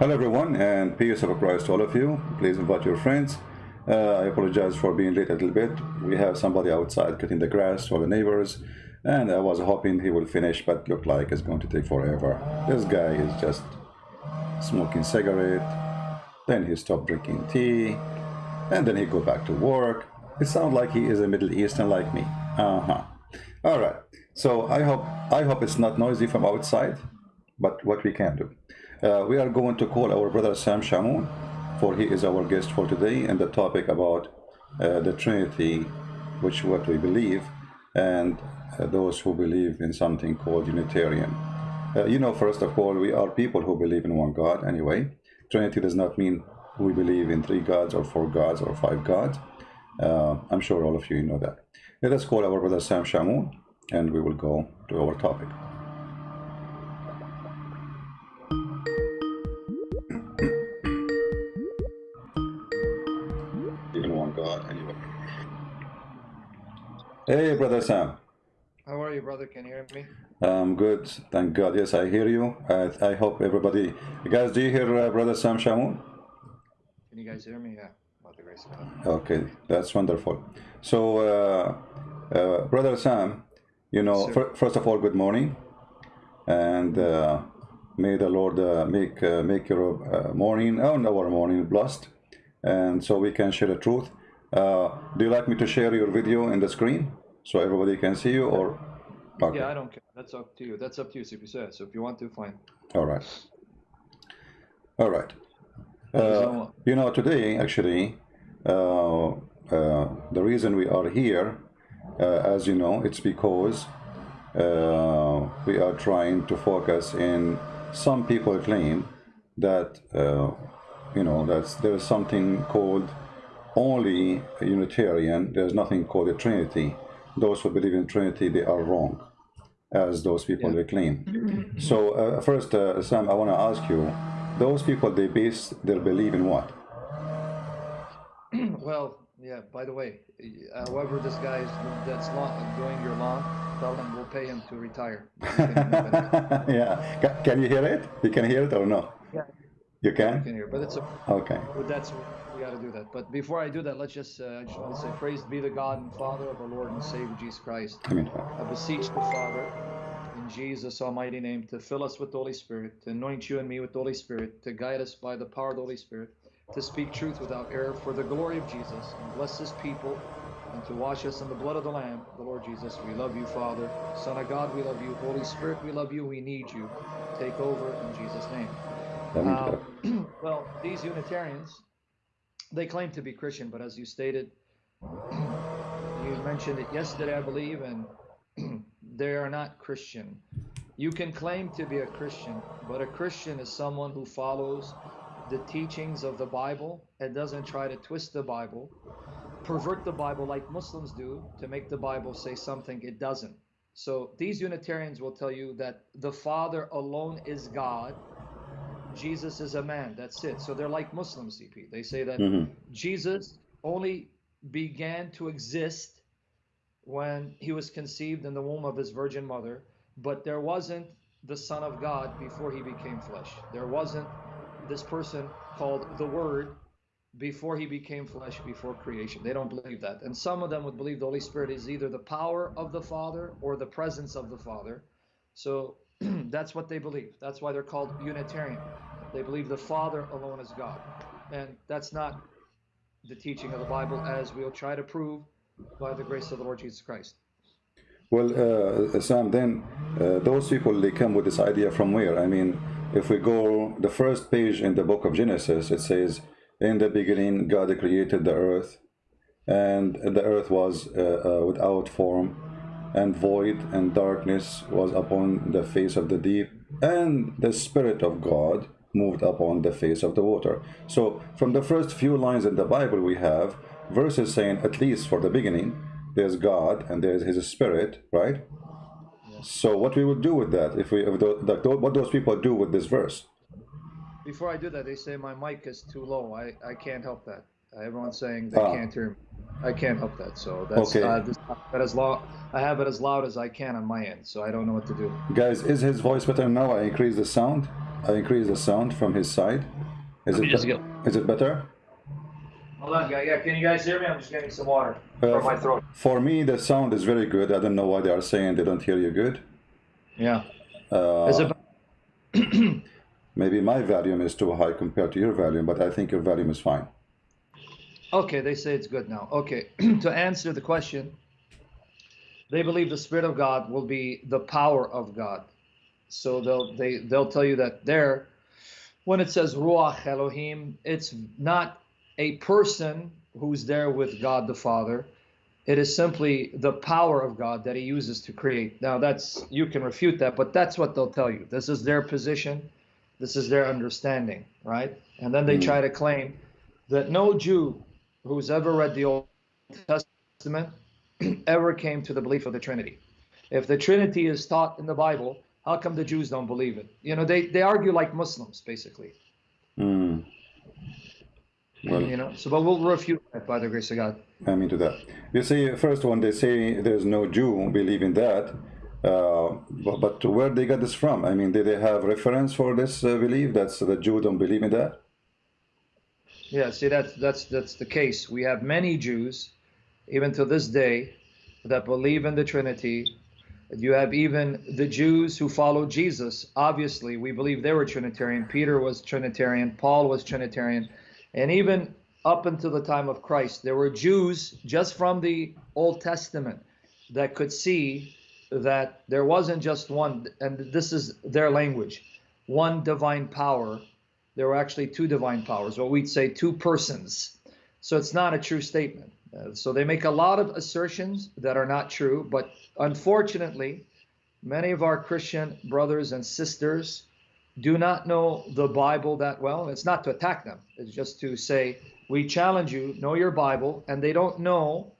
Hello everyone and peace of Christ to all of you. Please invite your friends. Uh, I apologize for being late a little bit. We have somebody outside cutting the grass for the neighbors and I was hoping he will finish but look like it's going to take forever. This guy is just smoking cigarette, then he stopped drinking tea, and then he go back to work. It sounds like he is a Middle Eastern like me. Uh-huh. All right. So I hope I hope it's not noisy from outside, but what we can do. Uh, we are going to call our brother Sam Shamoun, for he is our guest for today, and the topic about uh, the Trinity, which what we believe, and uh, those who believe in something called Unitarian. Uh, you know, first of all, we are people who believe in one God anyway. Trinity does not mean we believe in three gods or four gods or five gods. Uh, I'm sure all of you know that. Let us call our brother Sam Shamoun and we will go to our topic. Hey, brother Sam. How are you, brother? Can you hear me? I'm good, thank God. Yes, I hear you. I, I hope everybody. Guys, do you hear uh, brother Sam Shamoun? Can you guys hear me? Yeah, about the grace of God. Okay, that's wonderful. So, uh, uh, brother Sam, you know, first of all, good morning, and uh, may the Lord uh, make uh, make your uh, morning and our morning blessed, and so we can share the truth. Uh, do you like me to share your video in the screen so everybody can see you, or? Okay. Yeah, I don't care. That's up to you. That's up to you, CP. So if you want to, fine. All right. All right. Uh, you know, today actually, uh, uh, the reason we are here, uh, as you know, it's because uh, we are trying to focus in. Some people claim that uh, you know that there is something called only a Unitarian. There's nothing called a Trinity. Those who believe in Trinity, they are wrong, as those people they claim. So uh, first, uh, Sam, I want to ask you: those people they base their belief in what? well, yeah. By the way, however this guy is that's long, doing your law, tell him we'll pay him to retire. Can- can- yeah. Can you hear it? You can hear it or no? Yeah. You you can? can hear, but it's a, Okay. but that's got to do that. But before I do that, let's just uh, I just want to say, praise be the God and Father of our Lord and Savior Jesus Christ. I mean, I beseech the Father in Jesus' almighty name to fill us with the Holy Spirit, to anoint you and me with the Holy Spirit, to guide us by the power of the Holy Spirit, to speak truth without error for the glory of Jesus, and bless his people, and to wash us in the blood of the Lamb, the Lord Jesus. We love you, Father. Son of God, we love you. Holy Spirit, we love you. We need you. Take over in Jesus' name. Um, well, these Unitarians, they claim to be Christian, but as you stated, you mentioned it yesterday, I believe, and they are not Christian. You can claim to be a Christian, but a Christian is someone who follows the teachings of the Bible and doesn't try to twist the Bible, pervert the Bible like Muslims do to make the Bible say something it doesn't. So these Unitarians will tell you that the Father alone is God, Jesus is a man. That's it. So they're like Muslims, CP. They say that mhm. Jesus only began to exist when he was conceived in the womb of his virgin mother, but there wasn't the Son of God before he became flesh. There wasn't this person called the Word before he became flesh, before creation. They don't believe that. And some of them would believe the Holy Spirit is either the power of the Father or the presence of the Father. So that's what they believe. That's why they're called Unitarian. They believe the Father alone is God. And that's not the teaching of the Bible, as we'll try to prove by the grace of the Lord Jesus Christ. Well, uh, Sam, then uh, those people they come with this idea from where? I mean, if we go the first page in the book of Genesis, it says, "In the beginning, God created the earth, and the earth was uh, uh, without form and void, and darkness was upon the face of the deep, and the Spirit of God moved upon the face of the water." So, from the first few lines in the Bible, we have verses saying, at least for the beginning, there's God and there's His Spirit, right? So, what we would do with that, if we, if the, the, what those people do with this verse? Before I do that, they say my mic is too low. I, I can't help that. Everyone's saying they Ah. can't hear me. I can't help that. So that's Okay. uh, this, that as loud. I have it as loud as I can on my end. So I don't know what to do. Guys, is his voice better now? I increase the sound. I increase the sound from his side. Is Let it just get- is it better? Hold on, guy. Yeah, can you guys hear me? I'm just getting some water Uh, from my throat. For me, the sound is very good. I don't know why they are saying they don't hear you good. Yeah. Uh, Is it? maybe my volume is too high compared to your volume, but I think your volume is fine. Okay, they say it's good now. Okay, to answer the question, they believe the Spirit of God will be the power of God. So they'll they they'll tell you that there, when it says Ruach Elohim, it's not a person who's there with God the Father. It is simply the power of God that He uses to create. Now that's you can refute that, but that's what they'll tell you. This is their position. This is their understanding, right? And then they Mm. try to claim that no Jew who's ever read the Old Testament ever came to the belief of the Trinity. If the Trinity is taught in the Bible, how come the Jews don't believe it? You know, they, they argue like Muslims, basically. Hmm. Well, You know, so but we'll refute that by the grace of God. I'm into that. You see, first one, they say there's no Jew believe in that. Uh, but, but where they got this from? I mean, did they have reference for this uh, belief? That's the Jew don't believe in that. Yeah, see that's that's that's the case. We have many Jews, even to this day, that believe in the Trinity. You have even the Jews who follow Jesus. Obviously, we believe they were Trinitarian. Peter was Trinitarian. Paul was Trinitarian, and even up until the time of Christ, there were Jews just from the Old Testament that could see that there wasn't just one, and this is their language, one divine power there were actually two divine powers, what we'd say two persons. So it's not a true statement. Uh, so they make a lot of assertions that are not true, but unfortunately, many of our Christian brothers and sisters do not know the Bible that well. It's not to attack them, it's just to say, we challenge you, know your Bible, and they don't know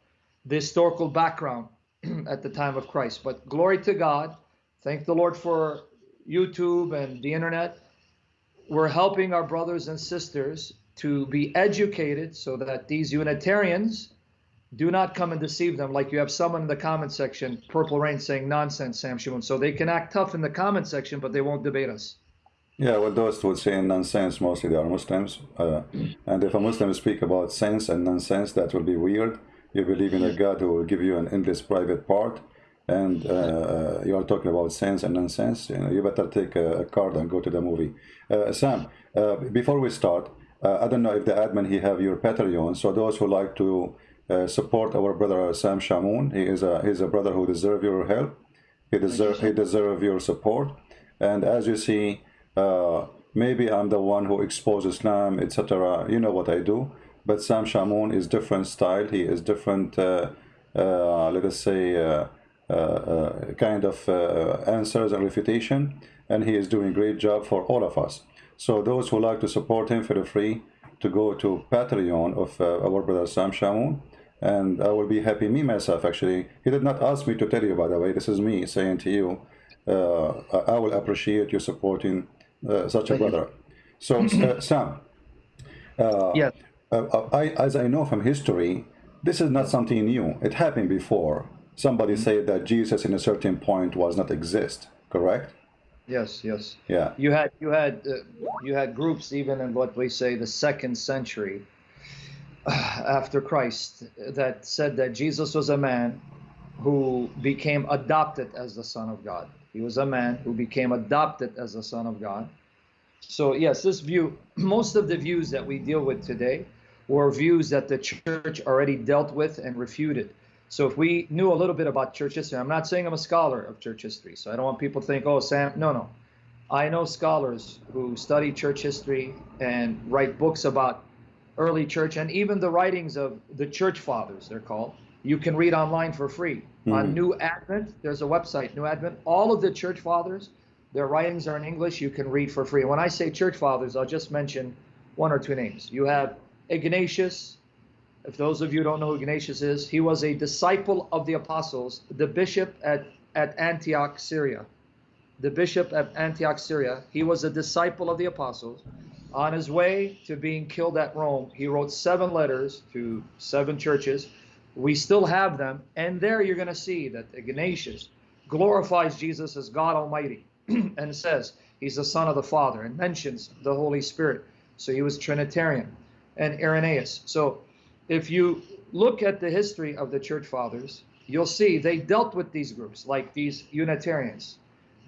the historical background at the time of Christ. But glory to God. Thank the Lord for YouTube and the internet we're helping our brothers and sisters to be educated so that these Unitarians do not come and deceive them. Like you have someone in the comment section, Purple Rain, saying nonsense, Sam Shamoun. So they can act tough in the comment section, but they won't debate us. Yeah, well, those would say nonsense. Mostly they are Muslims, uh, and if a Muslim speak about sense and nonsense, that will be weird. You believe in a God who will give you an endless private part, and uh, you are talking about sense and nonsense. You know, you better take a, a card and go to the movie. Uh, Sam, uh, before we start, uh, I don't know if the admin he have your Patreon. So those who like to uh, support our brother Sam Shamoun, he is a he's a brother who deserve your help. He deserve he deserve your support. And as you see, uh, maybe I'm the one who exposes Islam, etc. You know what I do. But Sam Shamoun is different style. He is different. Uh, uh, let us say. Uh, uh, kind of uh, answers and refutation, and he is doing great job for all of us. So those who like to support him, feel free to go to Patreon of uh, our brother Sam Shamoun, and I will be happy. Me myself, actually, he did not ask me to tell you. By the way, this is me saying to you, uh, I will appreciate you supporting uh, such a brother. So uh, Sam, uh, Yes. uh, I, as I know from history, this is not something new. It happened before. Somebody said that Jesus, in a certain point, was not exist. Correct? Yes, yes. Yeah. You had you had uh, you had groups even in what we say the second century after Christ that said that Jesus was a man who became adopted as the Son of God. He was a man who became adopted as the Son of God. So yes, this view, most of the views that we deal with today were views that the church already dealt with and refuted. So if we knew a little bit about church history, I'm not saying I'm a scholar of church history, so I don't want people to think, oh, Sam, no, no. I know scholars who study church history and write books about early church and even the writings of the church fathers, they're called. You can read online for free. On Mhm. New Advent, there's a website, New Advent. All of the church fathers, their writings are in English. You can read for free. When I say church fathers, I'll just mention one or two names. You have Ignatius. If those of you don't know who Ignatius is, he was a disciple of the apostles, the bishop at, at Antioch, Syria. The bishop at Antioch, Syria. He was a disciple of the apostles. On his way to being killed at Rome, he wrote seven letters to seven churches. We still have them. And there you're going to see that Ignatius glorifies Jesus as God Almighty. and says he's the son of the Father and mentions the Holy Spirit. So he was Trinitarian and Irenaeus. So if you look at the history of the church fathers, you'll see they dealt with these groups, like these Unitarians.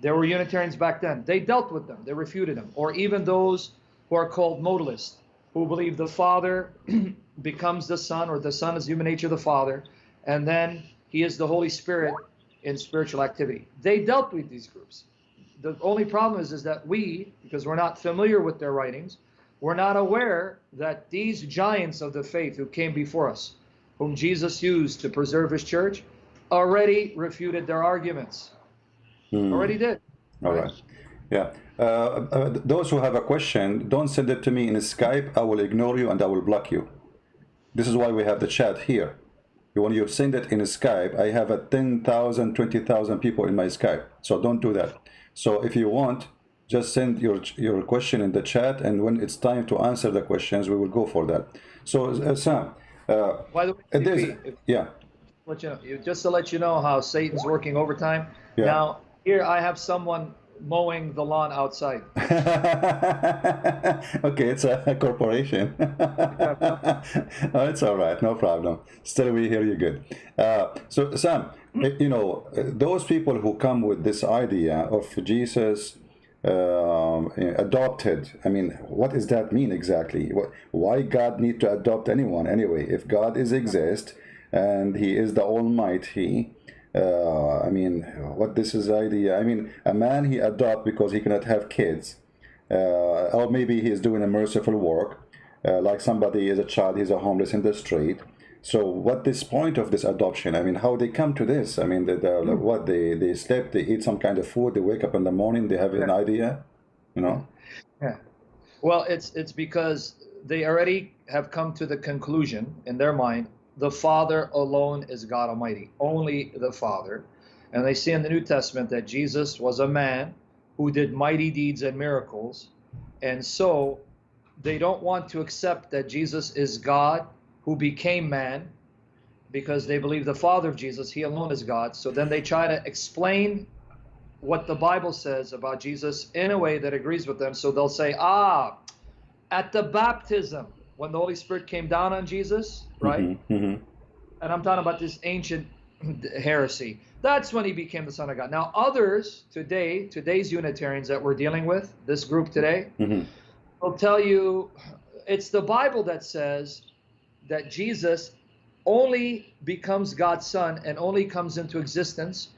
There were Unitarians back then. They dealt with them, they refuted them. Or even those who are called modalists, who believe the Father becomes the Son, or the Son is human nature of the Father, and then he is the Holy Spirit in spiritual activity. They dealt with these groups. The only problem is, is that we, because we're not familiar with their writings, we're not aware that these giants of the faith who came before us, whom Jesus used to preserve his church, already refuted their arguments. Hmm. Already did. All right. Yeah. Uh, uh, those who have a question, don't send it to me in Skype. I will ignore you and I will block you. This is why we have the chat here. When you want you send it in Skype, I have a 10,000, 20,000 people in my Skype. So don't do that. So if you want, just send your your question in the chat, and when it's time to answer the questions, we will go for that. So uh, Sam, uh, By the way, if, if, yeah. Let you know, just to let you know how Satan's working overtime. Yeah. Now here I have someone mowing the lawn outside. okay, it's a corporation. oh, it's all right, no problem. Still, we hear you good. Uh, so, Sam, you know, those people who come with this idea of Jesus um, adopted, I mean, what does that mean exactly? What, Why God need to adopt anyone anyway? If God is exist and He is the Almighty, uh, I mean, what this is idea? I mean, a man he adopt because he cannot have kids, uh, or maybe he is doing a merciful work, uh, like somebody is a child, he's a homeless in the street. So, what this point of this adoption? I mean, how they come to this? I mean, the, the, mm. what they they sleep, they eat some kind of food, they wake up in the morning, they have yeah. an idea, you know? Yeah. Well, it's it's because they already have come to the conclusion in their mind the Father alone is God Almighty, only the Father. And they see in the New Testament that Jesus was a man who did mighty deeds and miracles. And so they don't want to accept that Jesus is God who became man because they believe the Father of Jesus, he alone is God. So then they try to explain what the Bible says about Jesus in a way that agrees with them. So they'll say, ah, at the baptism, when the Holy Spirit came down on Jesus, right? Mm-hmm, mm-hmm. And I'm talking about this ancient heresy. That's when he became the Son of God. Now, others today, today's Unitarians that we're dealing with, this group today, mm-hmm. will tell you it's the Bible that says that Jesus only becomes God's Son and only comes into existence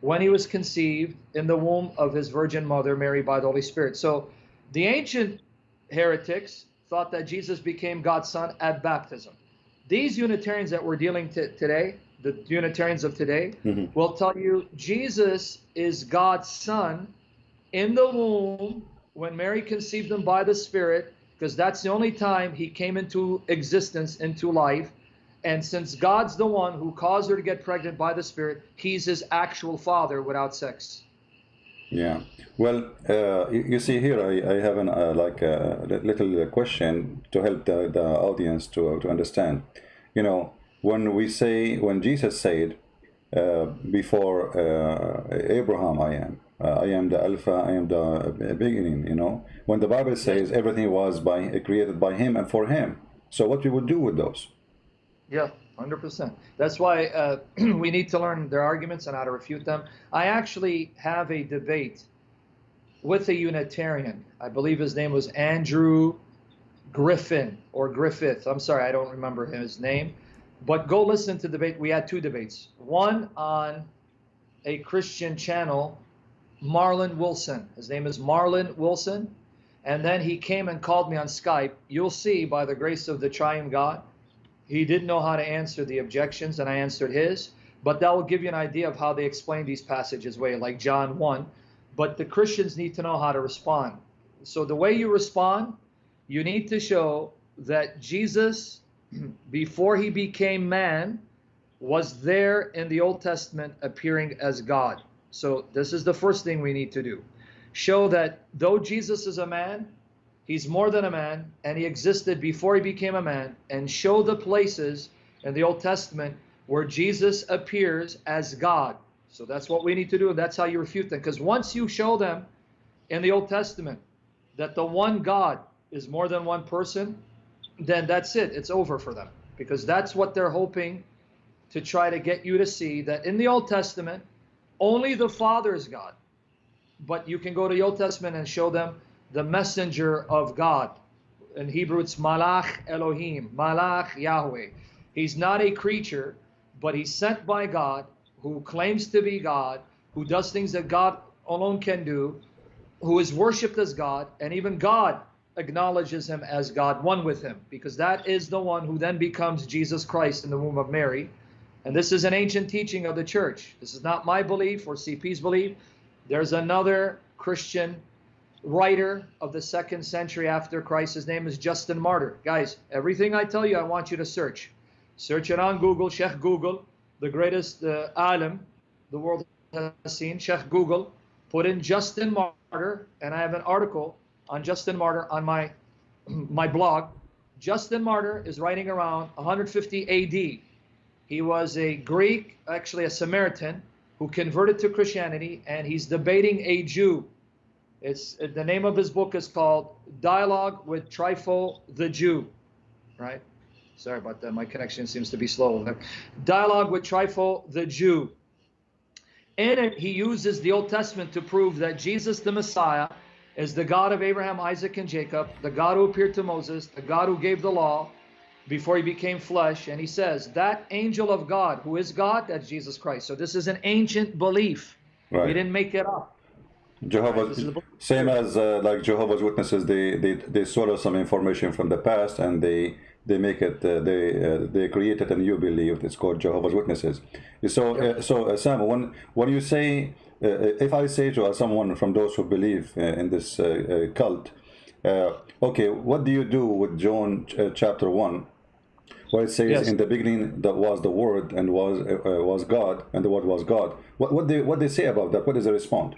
when he was conceived in the womb of his virgin mother, Mary, by the Holy Spirit. So the ancient heretics thought that Jesus became God's son at baptism. These Unitarians that we're dealing to today, the Unitarians of today, mm-hmm. will tell you Jesus is God's son in the womb when Mary conceived him by the Spirit, because that's the only time he came into existence, into life. And since God's the one who caused her to get pregnant by the Spirit, he's his actual father without sex. Yeah. Well, uh, you, see here, I, I have an, uh, like a little question to help the, the audience to, to understand. You know, when we say, when Jesus said, uh, before uh, Abraham I am, uh, I am the Alpha, I am the beginning, you know. When the Bible says everything was by created by him and for him. So what we would do with those? Yeah. 100%. That's why uh, we need to learn their arguments and how to refute them. I actually have a debate with a Unitarian. I believe his name was Andrew Griffin or Griffith. I'm sorry, I don't remember his name. But go listen to the debate. We had two debates. One on a Christian channel, Marlon Wilson. His name is Marlon Wilson. And then he came and called me on Skype. You'll see by the grace of the triune God he didn't know how to answer the objections, and I answered his. But that will give you an idea of how they explain these passages way, like John 1. But the Christians need to know how to respond. So the way you respond, you need to show that Jesus, before he became man, was there in the Old Testament appearing as God. So this is the first thing we need to do. Show that though Jesus is a man, He's more than a man, and he existed before he became a man, and show the places in the Old Testament where Jesus appears as God. So that's what we need to do, and that's how you refute them. Because once you show them in the Old Testament that the one God is more than one person, then that's it. It's over for them because that's what they're hoping to try to get you to see that in the Old Testament, only the Father is God. But you can go to the Old Testament and show them the messenger of God. In Hebrew, it's Malach Elohim, Malach Yahweh. He's not a creature, but he's sent by God who claims to be God, who does things that God alone can do, who is worshiped as God, and even God acknowledges him as God, one with him, because that is the one who then becomes Jesus Christ in the womb of Mary. And this is an ancient teaching of the church. This is not my belief or CP's belief. There's another Christian writer of the second century after Christ. His name is Justin Martyr. Guys, everything I tell you, I want you to search. Search it on Google, Sheikh Google, the greatest uh, alim the world has seen, Sheikh Google. Put in Justin Martyr, and I have an article on Justin Martyr on my my blog. Justin Martyr is writing around 150 AD. He was a Greek, actually a Samaritan, who converted to Christianity, and he's debating a Jew. It's the name of his book is called Dialogue with Trypho the Jew, right? Sorry about that. My connection seems to be slow. Dialogue with Trypho the Jew. In it, he uses the Old Testament to prove that Jesus the Messiah is the God of Abraham, Isaac, and Jacob, the God who appeared to Moses, the God who gave the law before he became flesh. And he says, that angel of God, who is God, that's Jesus Christ. So this is an ancient belief. Right. We didn't make it up. Jehovah's right, same as uh, like Jehovah's Witnesses, they they they swallow some information from the past and they they make it uh, they uh, they created a new belief. It's called Jehovah's Witnesses. So uh, so uh, Sam, when when you say uh, if I say to someone from those who believe in this cult, okay, what do you do with John chapter one? Where it says yes. in the beginning that was the word and was was God and the word was God. What what they what they say about that? What is the response?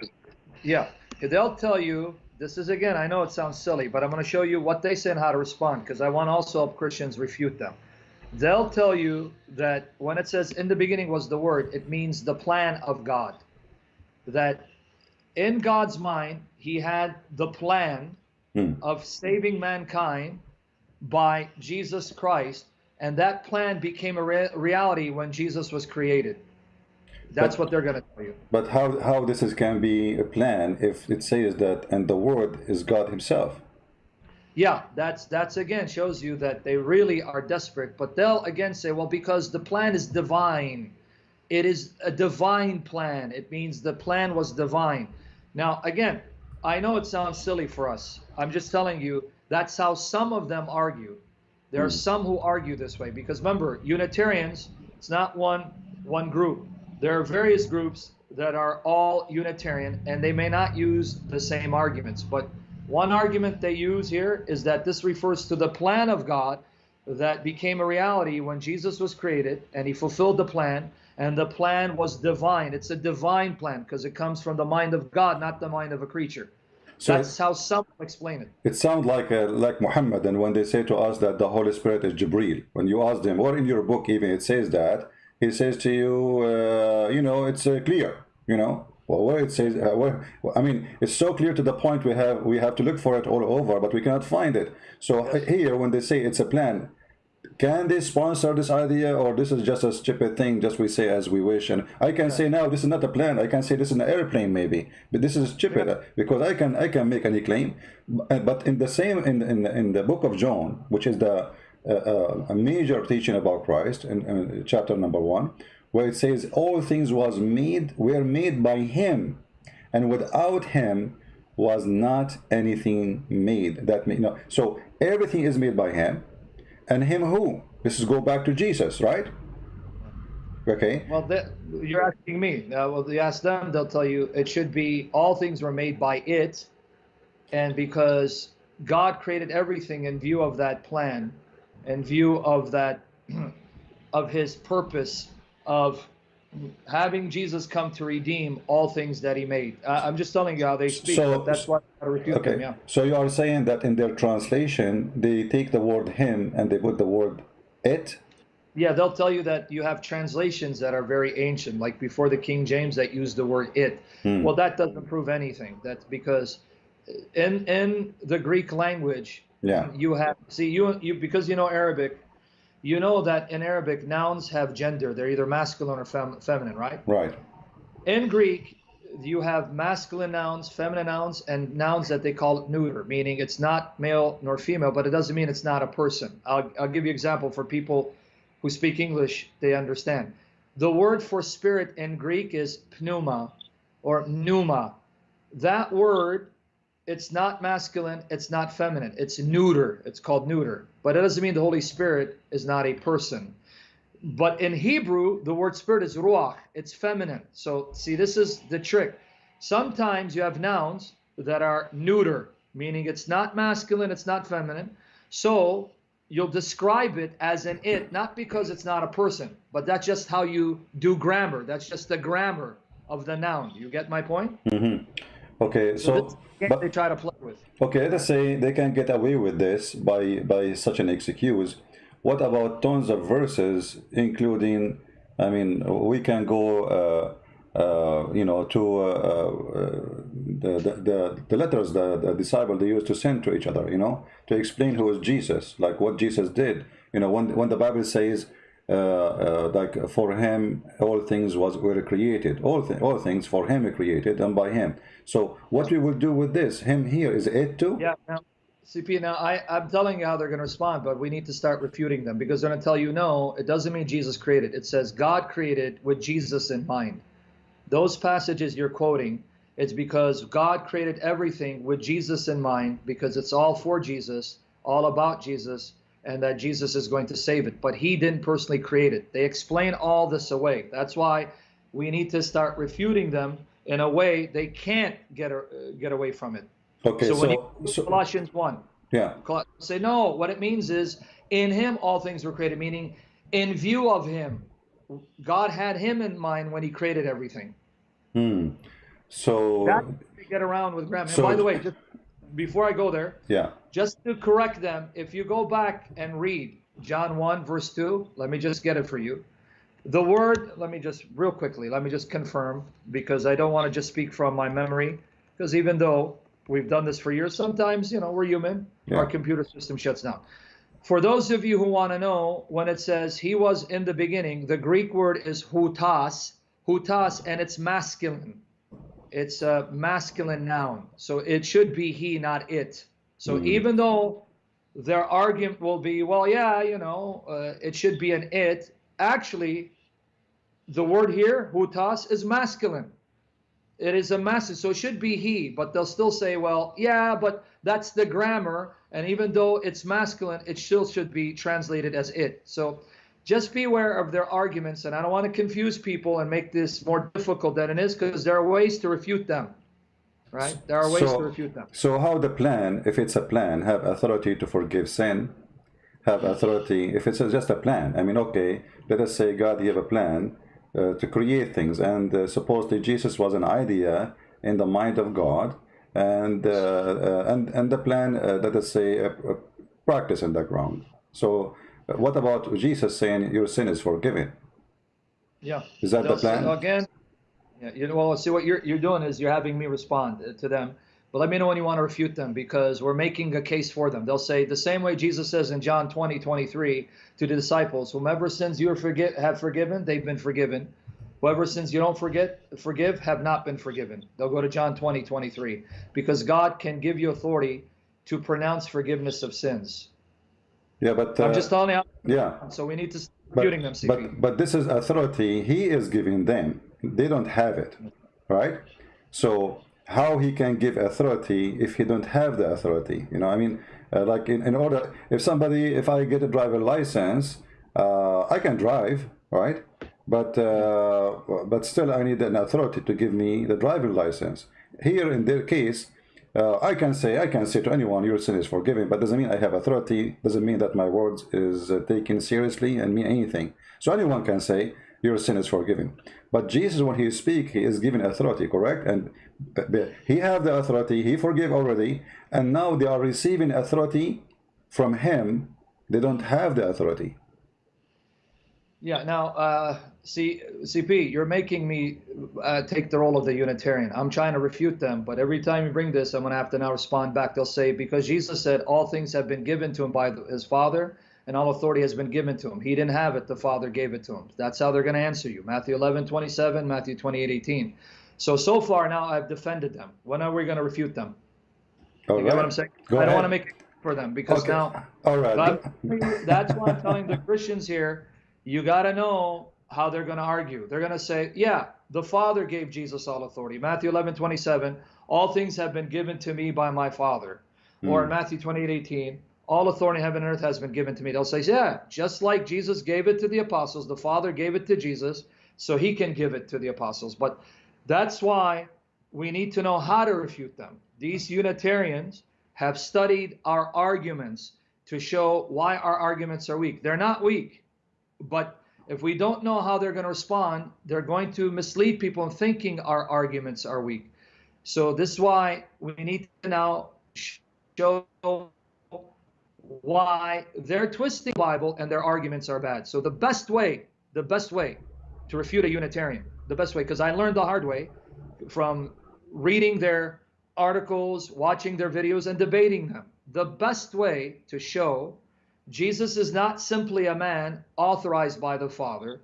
Yeah, they'll tell you this is again, I know it sounds silly, but I'm going to show you what they say and how to respond because I want also help Christians refute them. They'll tell you that when it says in the beginning was the word, it means the plan of God. That in God's mind, he had the plan hmm. of saving mankind by Jesus Christ, and that plan became a re reality when Jesus was created. That's but, what they're going to tell you. But how, how this is, can be a plan if it says that, and the Word is God Himself? Yeah, that's that's again shows you that they really are desperate. But they'll again say, well, because the plan is divine, it is a divine plan. It means the plan was divine. Now, again, I know it sounds silly for us. I'm just telling you that's how some of them argue. There are hmm. some who argue this way because remember, Unitarians, it's not one one group there are various groups that are all Unitarian, and they may not use the same arguments. But one argument they use here is that this refers to the plan of God that became a reality when Jesus was created, and he fulfilled the plan, and the plan was divine. It's a divine plan because it comes from the mind of God, not the mind of a creature. So That's how some explain it. It sounds like uh, like Muhammad, and when they say to us that the Holy Spirit is Jibril, when you ask them, or in your book even it says that, he says to you, uh, you know, it's uh, clear, you know. Well, where it says, uh, where, I mean, it's so clear to the point we have we have to look for it all over, but we cannot find it. So yes. here, when they say it's a plan, can they sponsor this idea, or this is just a stupid thing, just we say as we wish? And I can say now this is not a plan. I can say this is an airplane, maybe, but this is stupid yeah. because I can I can make any claim. But in the same in in in the book of John, which is the a, a major teaching about Christ in, in, chapter number one, where it says all things was made were made by Him, and without Him was not anything made. That you know, so everything is made by Him, and Him who? This is go back to Jesus, right? Okay. Well, you're asking me. Uh, well, you ask them, they'll tell you it should be all things were made by it, and because God created everything in view of that plan, in view of that, of his purpose of having Jesus come to redeem all things that he made. Uh, I'm just telling you how they speak. So, that's why I refute okay. them. Yeah. So you are saying that in their translation, they take the word him and they put the word it. Yeah, they'll tell you that you have translations that are very ancient, like before the King James that use the word it. Hmm. Well, that doesn't prove anything. That's because in in the Greek language, Yeah. you have see you you because you know Arabic, you know that in Arabic nouns have gender. They're either masculine or fem, feminine, right? Right. In Greek, you have masculine nouns, feminine nouns, and nouns that they call neuter, meaning it's not male nor female, but it doesn't mean it's not a person. I'll, I'll give you an example for people who speak English, they understand. The word for spirit in Greek is pneuma or pneuma. That word, it's not masculine, it's not feminine, it's neuter. It's called neuter. But it doesn't mean the Holy Spirit is not a person. But in Hebrew, the word spirit is ruach. It's feminine. So see, this is the trick. Sometimes you have nouns that are neuter, meaning it's not masculine, it's not feminine. So you'll describe it as an it, not because it's not a person, but that's just how you do grammar. That's just the grammar of the noun. You get my point? Mm-hmm. Okay, so, this game but, they try to play with. okay, let us say they can get away with this by by such an excuse. What about tons of verses, including? I mean, we can go, uh, uh, you know, to uh, uh, the, the the the letters the, the disciple they used to send to each other, you know, to explain who is Jesus, like what Jesus did. You know, when when the Bible says. Uh, uh, like for him all things was were created all, all things for him created and by him so what we will do with this him here is it too Yeah. Now, CP, now I, I'm telling you how they're going to respond, but we need to start refuting them because they're going to tell you no, it doesn't mean Jesus created. It says God created with Jesus in mind. Those passages you're quoting, it's because God created everything with Jesus in mind because it's all for Jesus, all about Jesus, and that Jesus is going to save it. But he didn't personally create it. They explain all this away. That's why we need to start refuting them in a way they can't get uh, get away from it. okay So, so, when you so Colossians 1, yeah say no, what it means is in him all things were created, meaning in view of him. God had him in mind when he created everything. hmm. so That's get around with grammar. So- by the way, just before I go there, yeah just to correct them, if you go back and read John 1, verse 2, let me just get it for you. The word, let me just real quickly, let me just confirm because I don't want to just speak from my memory. Because even though we've done this for years, sometimes, you know, we're human, Yeah. our computer system shuts down. For those of you who want to know, when it says he was in the beginning, the Greek word is houtos, houtos, and it's masculine. It's a masculine noun. So it should be he, not it. So Mhm. even though their argument will be, well, yeah, you know, uh, it should be an it, actually, the word here, houtos, is masculine. It is a masculine, so it should be he, but they'll still say, well, yeah, but that's the grammar, and even though it's masculine, it still should be translated as it. So just be aware of their arguments, and I don't want to confuse people and make this more difficult than it is, because there are ways to refute them, right? There are ways So- to refute them. So how the plan, if it's a plan, have authority to forgive sin, have authority, if it's just a plan, I mean, okay, let us say God gave a plan uh, to create things, and uh, supposedly Jesus was an idea in the mind of God, and uh, uh, and and the plan, uh, let us say, uh, practice in the ground. So what about Jesus saying your sin is forgiven? Yeah. Is that the say- plan? Again, yeah, you know, well, see what you're you're doing is you're having me respond uh, to them. But let me know when you want to refute them because we're making a case for them. They'll say the same way Jesus says in John 20, 23 to the disciples, whomever sins you forget have forgiven, they've been forgiven. Whoever sins you don't forget, forgive, have not been forgiven. They'll go to John 20, 23. Because God can give you authority to pronounce forgiveness of sins. Yeah, but uh, I'm just telling you. yeah. So we need to But, them, CP. but but this is authority he is giving them. They don't have it, right? So how he can give authority if he don't have the authority? You know, I mean, uh, like in, in order if somebody if I get a driver license, uh, I can drive, right? But uh, but still I need an authority to give me the driver license. Here in their case, uh, I can say I can say to anyone your sin is forgiven, but doesn't mean I have authority. Doesn't mean that my words is uh, taken seriously and mean anything. So anyone can say your sin is forgiven. But Jesus, when he speak, he is given authority, correct? And b- he have the authority. He forgive already, and now they are receiving authority from him. They don't have the authority. Yeah. Now, uh, See, CP, you're making me uh, take the role of the Unitarian. I'm trying to refute them, but every time you bring this, I'm going to have to now respond back. They'll say, because Jesus said all things have been given to him by his Father, and all authority has been given to him. He didn't have it, the Father gave it to him. That's how they're going to answer you. Matthew 11, 27, Matthew 28, 18. So, so far now I've defended them. When are we going to refute them? All you right. get what I'm saying? Go I don't want to make it for them because Okay. now All right. that's why I'm telling the Christians here, you got to know how they're going to argue. They're going to say, yeah, the Father gave Jesus all authority. Matthew 11, 27, all things have been given to me by my Father. Hmm. Or in Matthew 28, 18, all authority in heaven and earth has been given to me. They'll say, yeah, just like Jesus gave it to the apostles, the Father gave it to Jesus, so he can give it to the apostles. But that's why we need to know how to refute them. These Unitarians have studied our arguments to show why our arguments are weak. They're not weak, but if we don't know how they're going to respond, they're going to mislead people in thinking our arguments are weak. So this is why we need to now show why they're twisting the Bible and their arguments are bad. So the best way, the best way to refute a Unitarian, the best way, because I learned the hard way from reading their articles, watching their videos, and debating them. The best way to show Jesus is not simply a man authorized by the Father,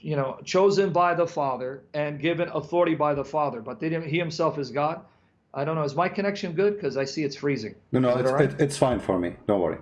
you know, chosen by the Father and given authority by the Father, but they didn't, he himself is God. I don't know. Is my connection good? Because I see it's freezing. No, no, it it's, right? it, it's fine for me. Don't worry.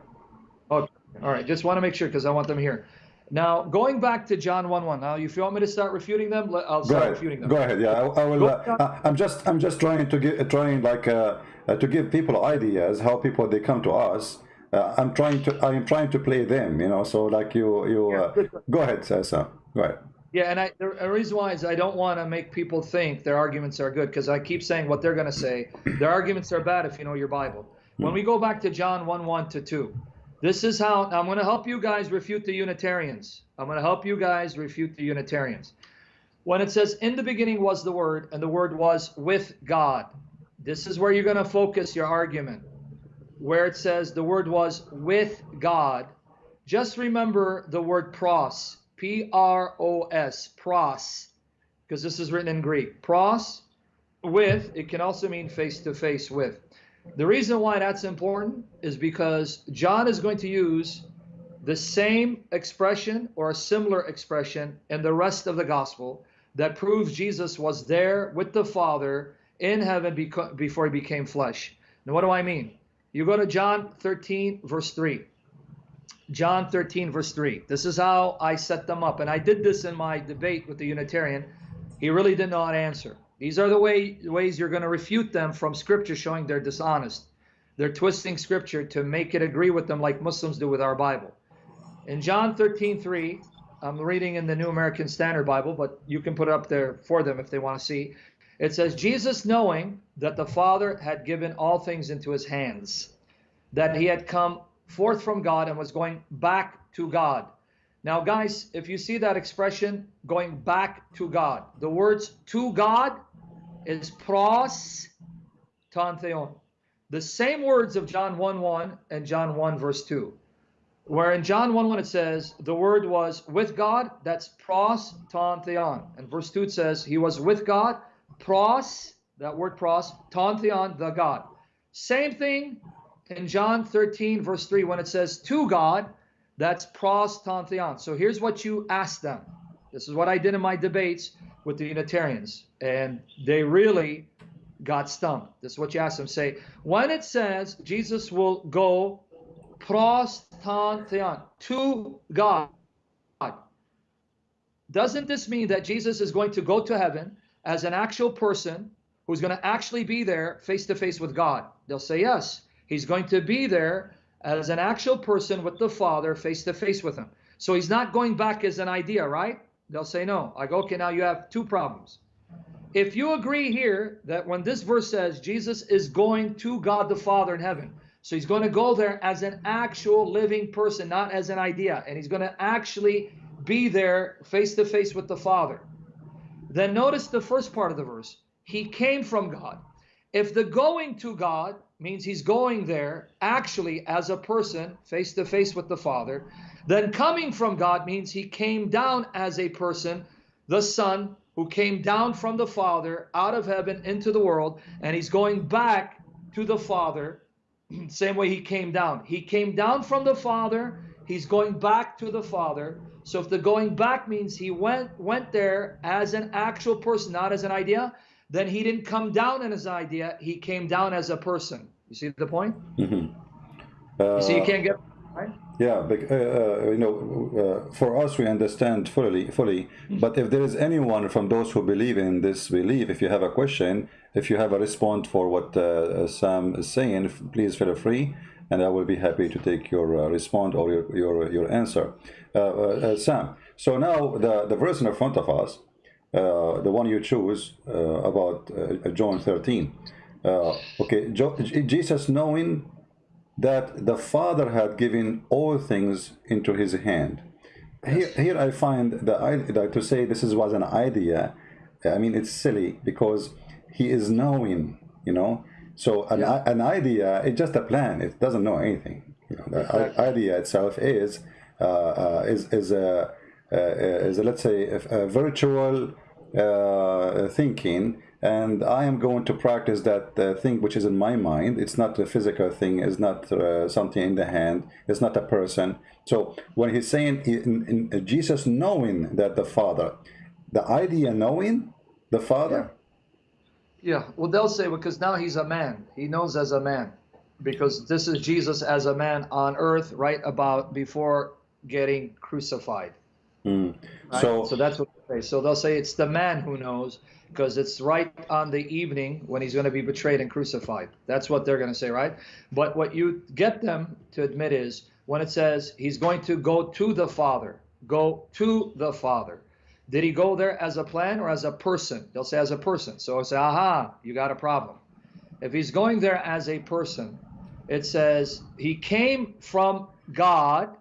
Okay. All right. Just want to make sure because I want them here. Now, going back to John 1 1. Now, if you want me to start refuting them, I'll Go start ahead. refuting them. Go ahead. Yeah, I, I will. Go Uh, I'm just, I'm just trying to get, trying like uh, uh, to give people ideas how people they come to us. Uh, I'm trying to, I'm trying to play them. You know, so like you, you. Uh, go ahead, Sasa. Go ahead. Yeah, and I, the the reason why is I don't want to make people think their arguments are good because I keep saying what they're going to say. Their arguments are bad if you know your Bible. When we go back to John 1 1 to 2, this is how I'm going to help you guys refute the Unitarians. I'm going to help you guys refute the Unitarians. When it says, In the beginning was the Word, and the Word was with God, this is where you're going to focus your argument. Where it says the Word was with God, just remember the word pros, P R O S, pros, because this is written in Greek. Pros, with, it can also mean face to face with. The reason why that's important is because John is going to use the same expression or a similar expression in the rest of the gospel that proves Jesus was there with the Father in heaven before he became flesh. Now, what do I mean? You go to John 13, verse 3. John 13, verse 3. This is how I set them up. And I did this in my debate with the Unitarian. He really did not answer. These are the way, ways you're going to refute them from Scripture showing they're dishonest. They're twisting Scripture to make it agree with them like Muslims do with our Bible. In John 13, 3, I'm reading in the New American Standard Bible, but you can put it up there for them if they want to see. It says, Jesus knowing that the Father had given all things into his hands, that he had come forth from God and was going back to God. Now, guys, if you see that expression, going back to God, the words to God is pros ton theon. The same words of John 1 1 and John 1 verse 2. Where in John 1 1 it says, the word was with God, that's pros ton theon. And verse 2 it says, he was with God, pros, that word pros, ton theon, the God. Same thing in John 13, verse 3, when it says to God, that's pros ton theon. So here's what you ask them. This is what I did in my debates with the Unitarians, and they really got stumped. This is what you ask them. Say, when it says Jesus will go pros ton theon, to God, doesn't this mean that Jesus is going to go to heaven as an actual person who's going to actually be there face to face with God? They'll say yes. He's going to be there as an actual person with the Father face to face with him. So he's not going back as an idea, right? They'll say no. I go, okay, now you have two problems. If you agree here that when this verse says Jesus is going to God the Father in heaven, so he's going to go there as an actual living person, not as an idea, and he's going to actually be there face to face with the Father. Then notice the first part of the verse. He came from God. If the going to God means he's going there actually as a person, face to face with the Father. Then coming from God means he came down as a person, the Son, who came down from the Father out of heaven into the world, and he's going back to the Father, same way he came down. He came down from the Father, he's going back to the Father. So if the going back means he went went there as an actual person, not as an idea, then he didn't come down in his idea, he came down as a person. You see the point? Mm-hmm. Uh, you see, you can't get right. Yeah, but, uh, uh, you know, uh, for us we understand fully, fully. But if there is anyone from those who believe in this belief, if you have a question, if you have a response for what uh, Sam is saying, please feel free, and I will be happy to take your uh, response or your your, your answer. Uh, Sam, so now the the verse in front of us uh, the one you choose uh, about uh, John 13. okay, Jesus knowing that the Father had given all things into his hand. Here, here I find that to say this is, was an idea, I mean, it's silly because he is knowing, you know. So an, yeah. an idea, it's just a plan. It doesn't know anything. You know, the exactly. idea itself is uh, uh, is is a uh, is a, let's say a, a virtual uh, thinking and I am going to practice that uh, thing which is in my mind. It's not a physical thing. It's not uh, something in the hand. It's not a person. So when he's saying in, in Jesus knowing that the Father, the idea knowing the Father. Yeah. Yeah. Well, they'll say because now he's a man. He knows as a man because this is Jesus as a man on earth right about before getting crucified. Mm. Right? So, so that's what they say. So they'll say it's the man who knows because it's right on the evening when he's going to be betrayed and crucified. That's what they're going to say, right? But what you get them to admit is when it says he's going to go to the Father, go to the Father. Did he go there as a plan or as a person? They'll say as a person. So I say, aha, you got a problem. If he's going there as a person, it says he came from God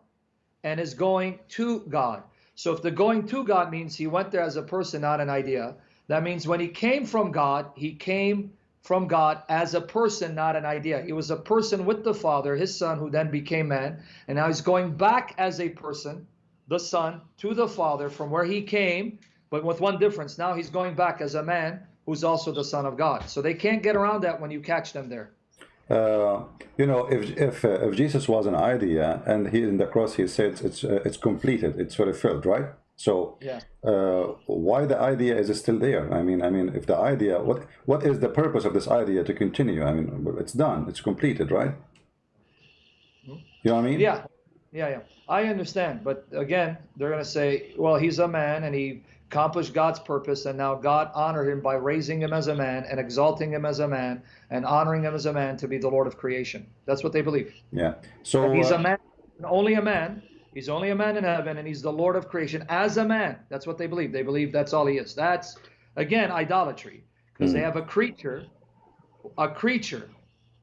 and is going to God. So if the going to God means he went there as a person, not an idea, that means when he came from God, he came from God as a person, not an idea. He was a person with the Father, his Son, who then became man. And now he's going back as a person, the Son, to the Father from where he came, but with one difference. Now he's going back as a man who's also the Son of God. So they can't get around that when you catch them there. Uh, you know, if if uh, if Jesus was an idea and he in the cross he said it's uh, it's completed, it's fulfilled, right? So yeah. Uh, why the idea is still there? I mean, I mean, if the idea, what what is the purpose of this idea to continue? I mean, it's done, it's completed, right? Hmm? You know what I mean? Yeah, yeah, yeah. I understand, but again, they're going to say, well, he's a man and he accomplished God's purpose, and now God honored him by raising him as a man and exalting him as a man and honoring him as a man to be the Lord of creation. That's what they believe. Yeah. So he's uh, a man, only a man. He's only a man in heaven, and he's the Lord of creation as a man. That's what they believe. They believe that's all he is. That's again idolatry because mm. they have a creature, a creature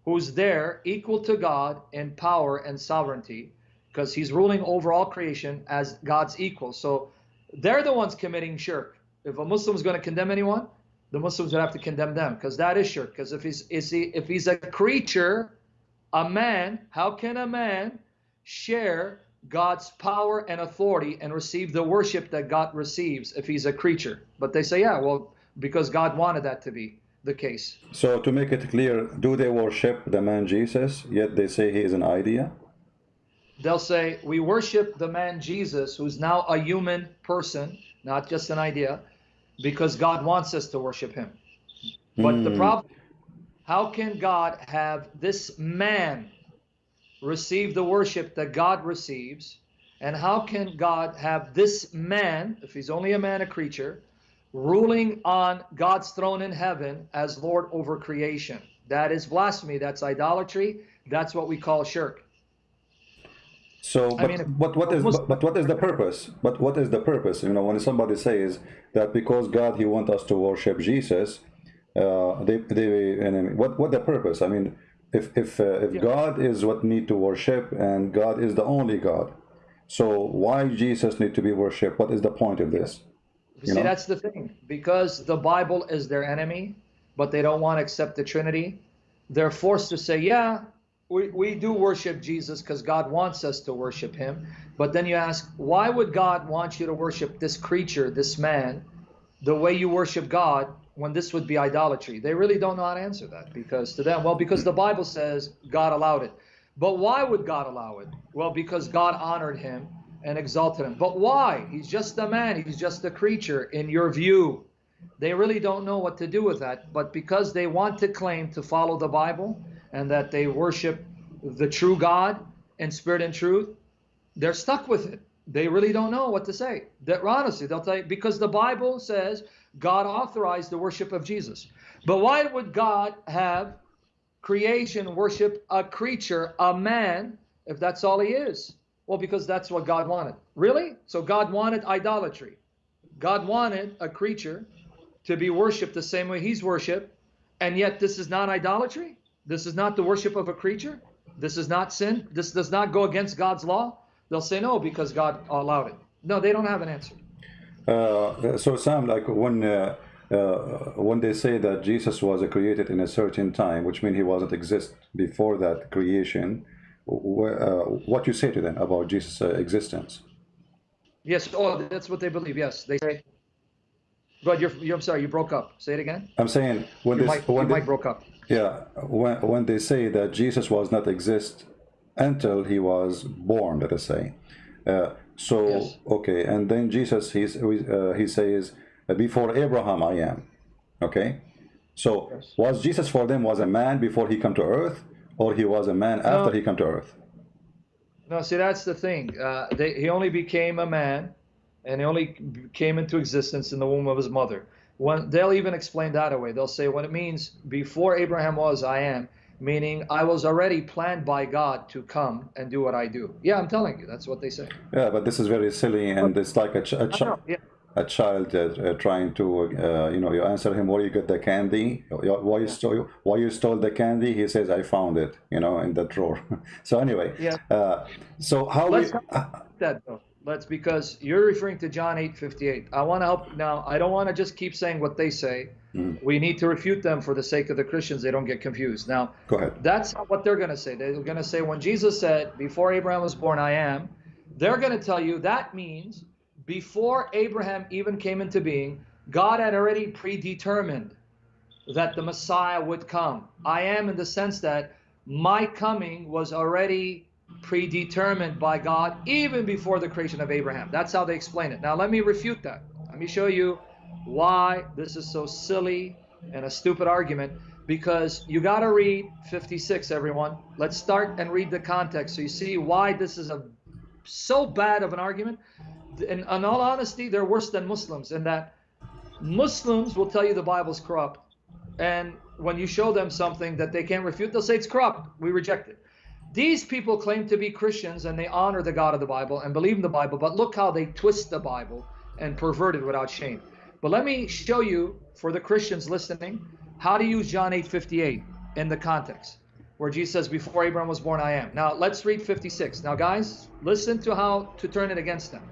who's there equal to God in power and sovereignty because he's ruling over all creation as God's equal. So they're the ones committing shirk. If a Muslim is going to condemn anyone, the Muslims would have to condemn them because that is shirk. Because if he's is he if he's a creature, a man, how can a man share God's power and authority and receive the worship that God receives if he's a creature? But they say, yeah, well, because God wanted that to be the case. So to make it clear, do they worship the man Jesus, yet they say he is an idea? They'll say, We worship the man Jesus, who's now a human person, not just an idea, because God wants us to worship him. But mm. the hmm. problem, how can God have this man receive the worship that God receives? And how can God have this man, if he's only a man, a creature, ruling on God's throne in heaven as Lord over creation? That is blasphemy. That's idolatry. That's what we call shirk. So, but, I mean, but what is but, but, what is the purpose? But what is the purpose? You know, when somebody says that because God He wants us to worship Jesus, uh, they they and what what the purpose? I mean, if if uh, if yeah. God is what need to worship and God is the only God, so why Jesus need to be worshipped? What is the point of this? You See, know? that's the thing. Because the Bible is their enemy, but they don't want to accept the Trinity they're forced to say, yeah, we, we do worship Jesus because God wants us to worship him. But then you ask, why would God want you to worship this creature, this man, the way you worship God when this would be idolatry? They really don't know how to answer that because to them, well, because the Bible says God allowed it. But why would God allow it? Well, because God honored him and exalted him. But why? He's just a man, he's just a creature in your view. They really don't know what to do with that. But because they want to claim to follow the Bible and that they worship the true God in spirit and truth, they're stuck with it. They really don't know what to say. That honestly, they'll tell you because the Bible says God authorized the worship of Jesus. But why would God have creation worship a creature, a man, if that's all he is? Well, because that's what God wanted. Really? So God wanted idolatry. God wanted a creature to be worshiped the same way he's worshiped, and yet this is not idolatry? This is not the worship of a creature? This is not sin? This does not go against God's law? They'll say no because God allowed it. No, they don't have an answer. Uh, so Sam, like when uh, uh, when they say that Jesus was created in a certain time, which means he wasn't exist before that creation, uh, what you say to them about Jesus' uh, existence? Yes, oh, that's what they believe. Yes, they say. But you're, you're, I'm sorry, you broke up. Say it again. I'm saying when your they mic, when they, mic broke up. yeah when when they say that Jesus was not exist until he was born, let us say. Uh, so Yes. okay, and then Jesus he's uh, he says before Abraham I am. Okay, so Yes. was Jesus for them was a man before he come to earth, or he was a man after he come to earth? No, see, that's the thing. Uh, they, he only became a man, and he only came into existence in the womb of his mother. When they'll even explain that away. They'll say what it means before Abraham was, I am, meaning I was already planned by God to come and do what I do. Yeah, I'm telling you, that's what they say. Yeah, but this is very silly, and it's like a, ch- a, I ch- yeah. a child uh, uh, trying to, uh, you know, you answer him where you get the candy, why you stole, why you stole the candy. He says, "I found it," you know, in the drawer. so anyway, Yeah. uh, so how Let's we, uh, that though. Let's because you're referring to John 8:58. I want to help now. I don't want to just keep saying what they say. Mhm. We need to refute them for the sake of the Christians. They don't get confused. Now, go ahead. That's not what they're going to say. They're going to say, when Jesus said, Before Abraham was born, I am, they're going to tell you that means before Abraham even came into being, God had already predetermined that the Messiah would come. I am in the sense that my coming was already predetermined by God even before the creation of Abraham. That's how they explain it. Now, let me refute that. Let me show you why this is so silly and a stupid argument because you got to read 56 everyone let's start and read the context so you see why this is a so bad of an argument in, in all honesty they're worse than muslims in that muslims will tell you the bible's corrupt and when you show them something that they can't refute they'll say it's corrupt we reject it these people claim to be christians and they honor the god of the bible and believe in the bible but look how they twist the bible and pervert it without shame but let me show you for the christians listening how to use John 8:58 in the context where Jesus says, "Before Abraham was born, I am." Now let's read 56. Now, guys, listen to how to turn it against them.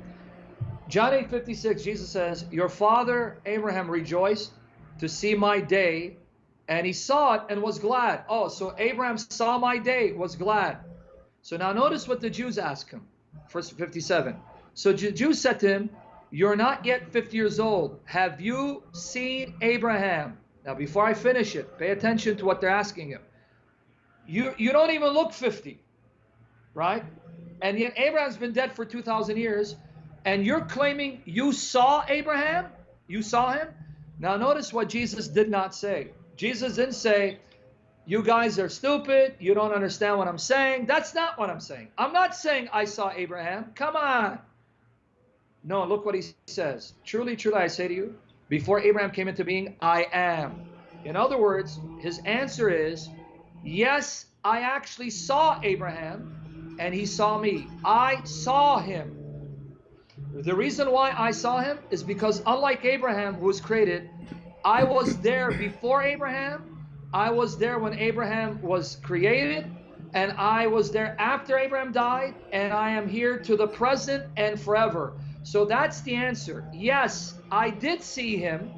John 8:56, Jesus says, "Your father Abraham rejoiced to see my day, and he saw it and was glad." Oh, so Abraham saw my day, was glad. So now notice what the Jews ask him. Verse 57. So the Jews said to him, "You're not yet 50 years old. Have you seen Abraham?" Now, before I finish it, pay attention to what they're asking him. You you don't even look 50, right? And yet Abraham's been dead for 2,000 years, and you're claiming you saw Abraham? You saw him? Now, notice what Jesus did not say. Jesus didn't say, You guys are stupid. You don't understand what I'm saying. That's not what I'm saying. I'm not saying I saw Abraham. Come on. No, look what he says. Truly, truly, I say to you, before Abraham came into being, I am. In other words, his answer is, Yes, I actually saw Abraham and he saw me. I saw him. The reason why I saw him is because, unlike Abraham, who was created, I was there before Abraham, I was there when Abraham was created, and I was there after Abraham died, and I am here to the present and forever. So that's the answer. Yes, I did see him.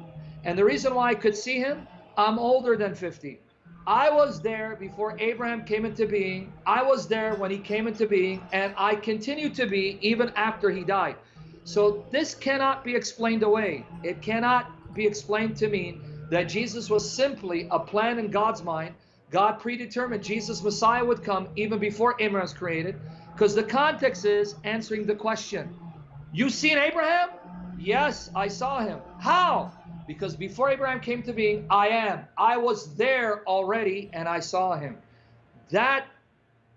And the reason why I could see him, I'm older than 50. I was there before Abraham came into being. I was there when he came into being, and I continue to be even after he died. So this cannot be explained away. It cannot be explained to mean that Jesus was simply a plan in God's mind. God predetermined Jesus Messiah would come even before Abraham was created, because the context is answering the question. You seen Abraham? Yes, I saw him. How? Because before Abraham came to being, I am. I was there already and I saw him. That,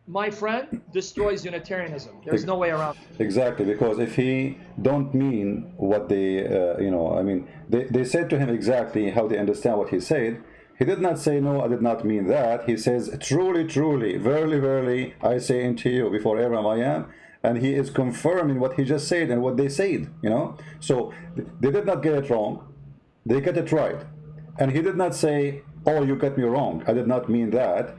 my friend, destroys Unitarianism. There's no way around. Exactly, because if he don't mean what they, uh, you know, I mean, they, they said to him exactly how they understand what he said. He did not say, no, I did not mean that. He says, truly, truly, verily, verily, I say unto you, before Abraham I am. And he is confirming what he just said and what they said, you know. So they did not get it wrong they get it right. And he did not say, oh, you got me wrong. I did not mean that.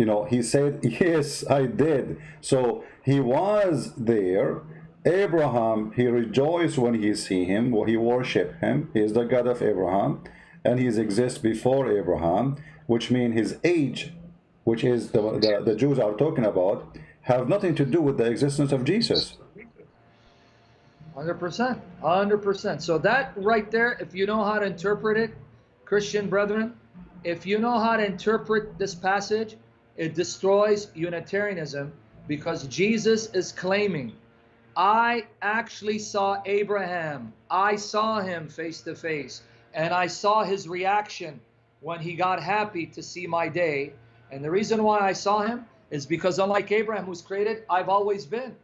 You know, he said, yes, I did. So he was there. Abraham, he rejoiced when he see him, he worship him. He is the God of Abraham. And he exists before Abraham, which means his age, which is the, the, the Jews are talking about, have nothing to do with the existence of Jesus. 100%. 100%. So that right there, if you know how to interpret it, Christian brethren, if you know how to interpret this passage, it destroys Unitarianism because Jesus is claiming, I actually saw Abraham. I saw him face to face, and I saw his reaction when he got happy to see my day. And the reason why I saw him is because unlike Abraham who's created, I've always been.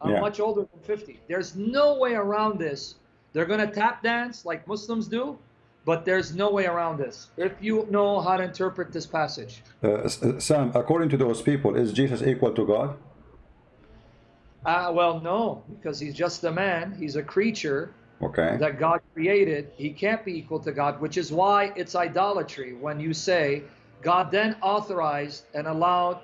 I'm yeah. much older than 50. There's no way around this. They're going to tap dance like Muslims do, but there's no way around this if you know how to interpret this passage. Uh, uh, Sam, according to those people, is Jesus equal to God? Uh, well, no, because he's just a man. He's a creature okay. that God created. He can't be equal to God, which is why it's idolatry when you say God then authorized and allowed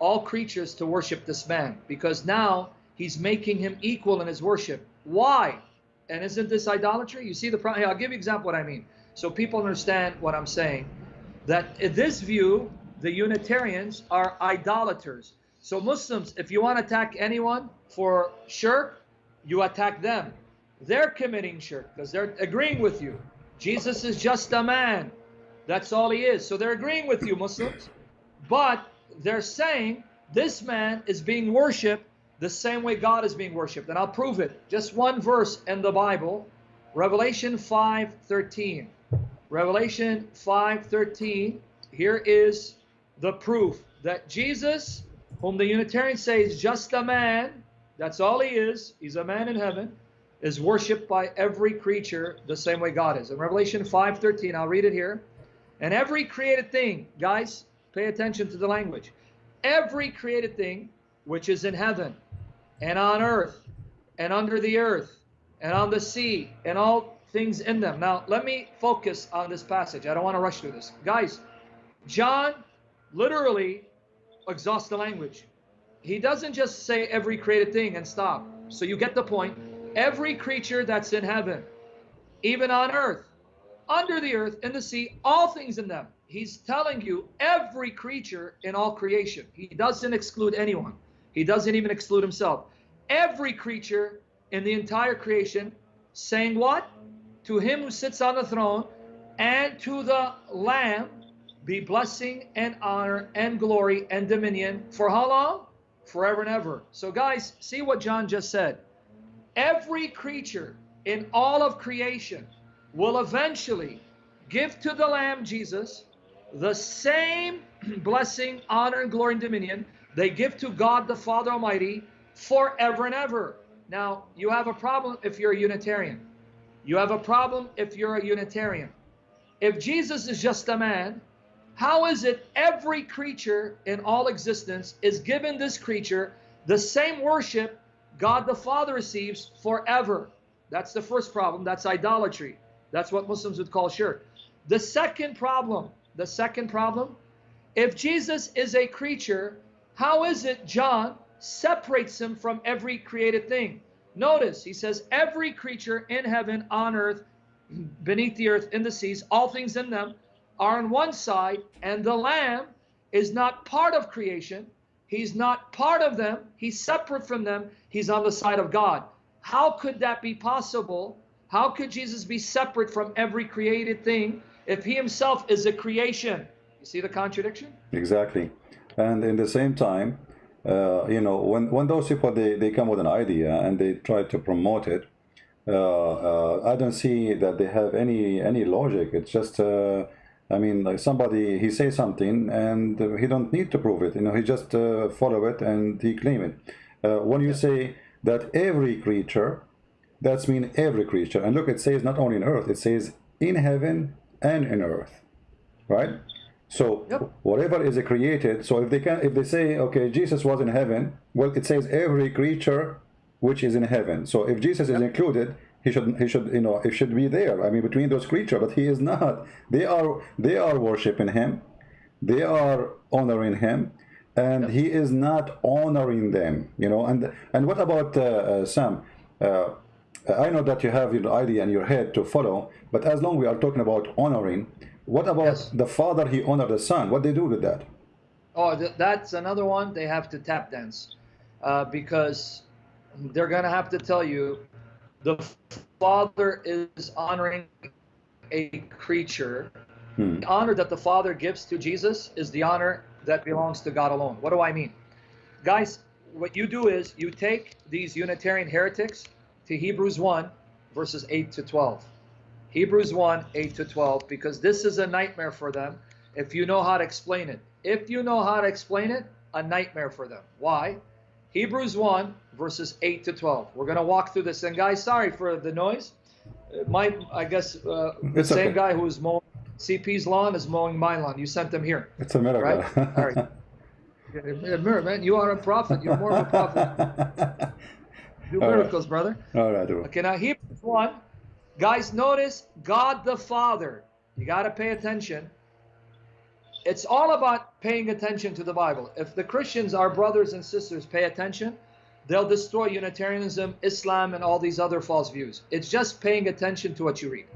all creatures to worship this man, because now He's making him equal in his worship. Why? And isn't this idolatry? You see the problem? I'll give you example what I mean. So people understand what I'm saying. That in this view, the Unitarians are idolaters. So Muslims, if you want to attack anyone for shirk, you attack them. They're committing shirk because they're agreeing with you. Jesus is just a man. That's all he is. So they're agreeing with you, Muslims. But they're saying this man is being worshipped the same way God is being worshiped. And I'll prove it. Just one verse in the Bible, Revelation 5:13. Revelation 5:13. Here is the proof that Jesus, whom the Unitarians say is just a man, that's all he is, he's a man in heaven, is worshipped by every creature the same way God is. In Revelation 5:13, I'll read it here. And every created thing, guys, pay attention to the language. Every created thing which is in heaven and on earth and under the earth and on the sea and all things in them. Now, let me focus on this passage. I don't want to rush through this. Guys, John literally exhausts the language. He doesn't just say every created thing and stop. So you get the point. Every creature that's in heaven, even on earth, under the earth, in the sea, all things in them. He's telling you every creature in all creation. He doesn't exclude anyone. He doesn't even exclude himself. Every creature in the entire creation saying what? To him who sits on the throne and to the Lamb be blessing and honor and glory and dominion for how long? Forever and ever. So, guys, see what John just said. Every creature in all of creation will eventually give to the Lamb Jesus the same blessing, honor, and glory and dominion they give to God the Father Almighty forever and ever. Now, you have a problem if you're a Unitarian. You have a problem if you're a Unitarian. If Jesus is just a man, how is it every creature in all existence is given this creature the same worship God the Father receives forever? That's the first problem. That's idolatry. That's what Muslims would call shirk. The second problem, the second problem, if Jesus is a creature how is it John separates him from every created thing? Notice he says, every creature in heaven, on earth, beneath the earth, in the seas, all things in them, are on one side, and the Lamb is not part of creation. He's not part of them. He's separate from them. He's on the side of God. How could that be possible? How could Jesus be separate from every created thing if he himself is a creation? You see the contradiction? Exactly. And in the same time, uh, you know, when, when those people, they, they come with an idea and they try to promote it, uh, uh, I don't see that they have any any logic. It's just, uh, I mean, like somebody he says something and he don't need to prove it. You know, he just uh, follow it and he claim it. Uh, when you say that every creature, that's mean every creature. And look, it says not only in earth, it says in heaven and in earth, right? So yep. whatever is created. So if they can, if they say, okay, Jesus was in heaven, well, it says every creature which is in heaven. So if Jesus is included, he should he should you know it should be there. I mean between those creatures, but he is not. They are they are worshiping him, they are honoring him, and yep. he is not honoring them. You know. And and what about uh, uh, Sam? Uh, I know that you have your idea in your head to follow, but as long we are talking about honoring, what about yes. the father? He honored the son. What they do with that? Oh, th that's another one. They have to tap dance uh, because they're going to have to tell you the father is honoring a creature. Hmm. The honor that the father gives to Jesus is the honor that belongs to God alone. What do I mean? Guys, what you do is you take these Unitarian heretics to Hebrews 1, verses 8 to 12. Hebrews 1, 8 to 12, because this is a nightmare for them if you know how to explain it. If you know how to explain it, a nightmare for them. Why? Hebrews 1, verses 8 to 12. We're going to walk through this. And guys, sorry for the noise. My, I guess, uh, the it's same okay. guy who's mowing CP's lawn is mowing my lawn. You sent them here. It's a miracle. Right? All right. Yeah, man, you are a prophet. You're more of a prophet. Do All miracles, right. brother. All right. Okay, now Hebrews 1. Guys, notice God the Father. You got to pay attention it's all about paying attention to the Bible. If the Christians, our brothers and sisters, pay attention, they'll destroy Unitarianism, Islam, and all these other false views. It's just paying attention to what you read.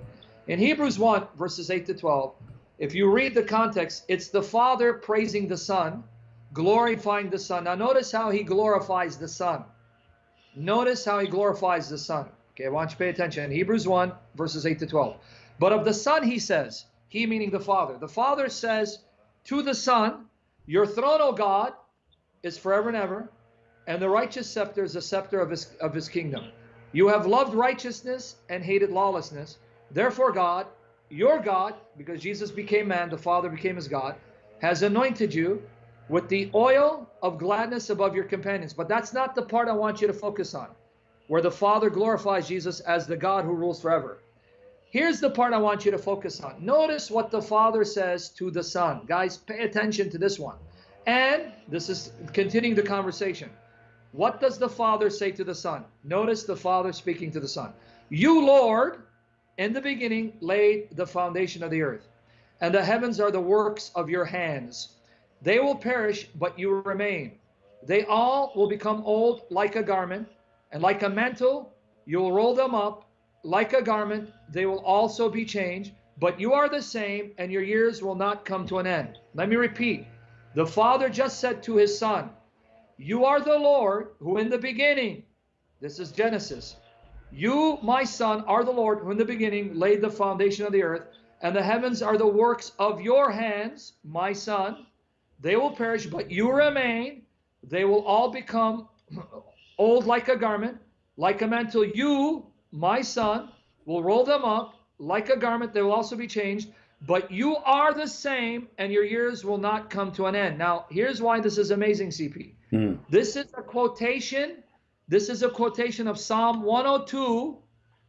In Hebrews 1, verses 8 to 12, if you read the context, it's the Father praising the Son, glorifying the Son. Now notice how he glorifies the Son. Notice how he glorifies the Son. Okay, I want you to pay attention. Hebrews 1, verses 8 to 12. But of the Son, he says, he meaning the Father. The Father says, to the Son, Your throne, O God, is forever and ever, and the righteous scepter is the scepter of his, of his kingdom. You have loved righteousness and hated lawlessness. Therefore, God, your God, because Jesus became man, the Father became his God, has anointed you with the oil of gladness above your companions. But that's not the part I want you to focus on, where the Father glorifies Jesus as the God who rules forever. Here's the part I want you to focus on. Notice what the Father says to the Son. Guys, pay attention to this one. And this is continuing the conversation. What does the Father say to the Son? Notice the Father speaking to the Son. You, Lord, in the beginning laid the foundation of the earth, and the heavens are the works of your hands. They will perish, but you remain. They all will become old like a garment, and like a mantle, you will roll them up like a garment, they will also be changed, but you are the same, and your years will not come to an end. Let me repeat. The Father just said to his Son, You are the Lord who in the beginning, this is Genesis, you, my Son, are the Lord who in the beginning laid the foundation of the earth, and the heavens are the works of your hands, my Son. They will perish, but you remain. They will all become old like a garment, like a mantle. You, my son will roll them up like a garment. They will also be changed. But you are the same, and your years will not come to an end. Now, here's why this is amazing, CP. Mm. This is a quotation. This is a quotation of Psalm 102,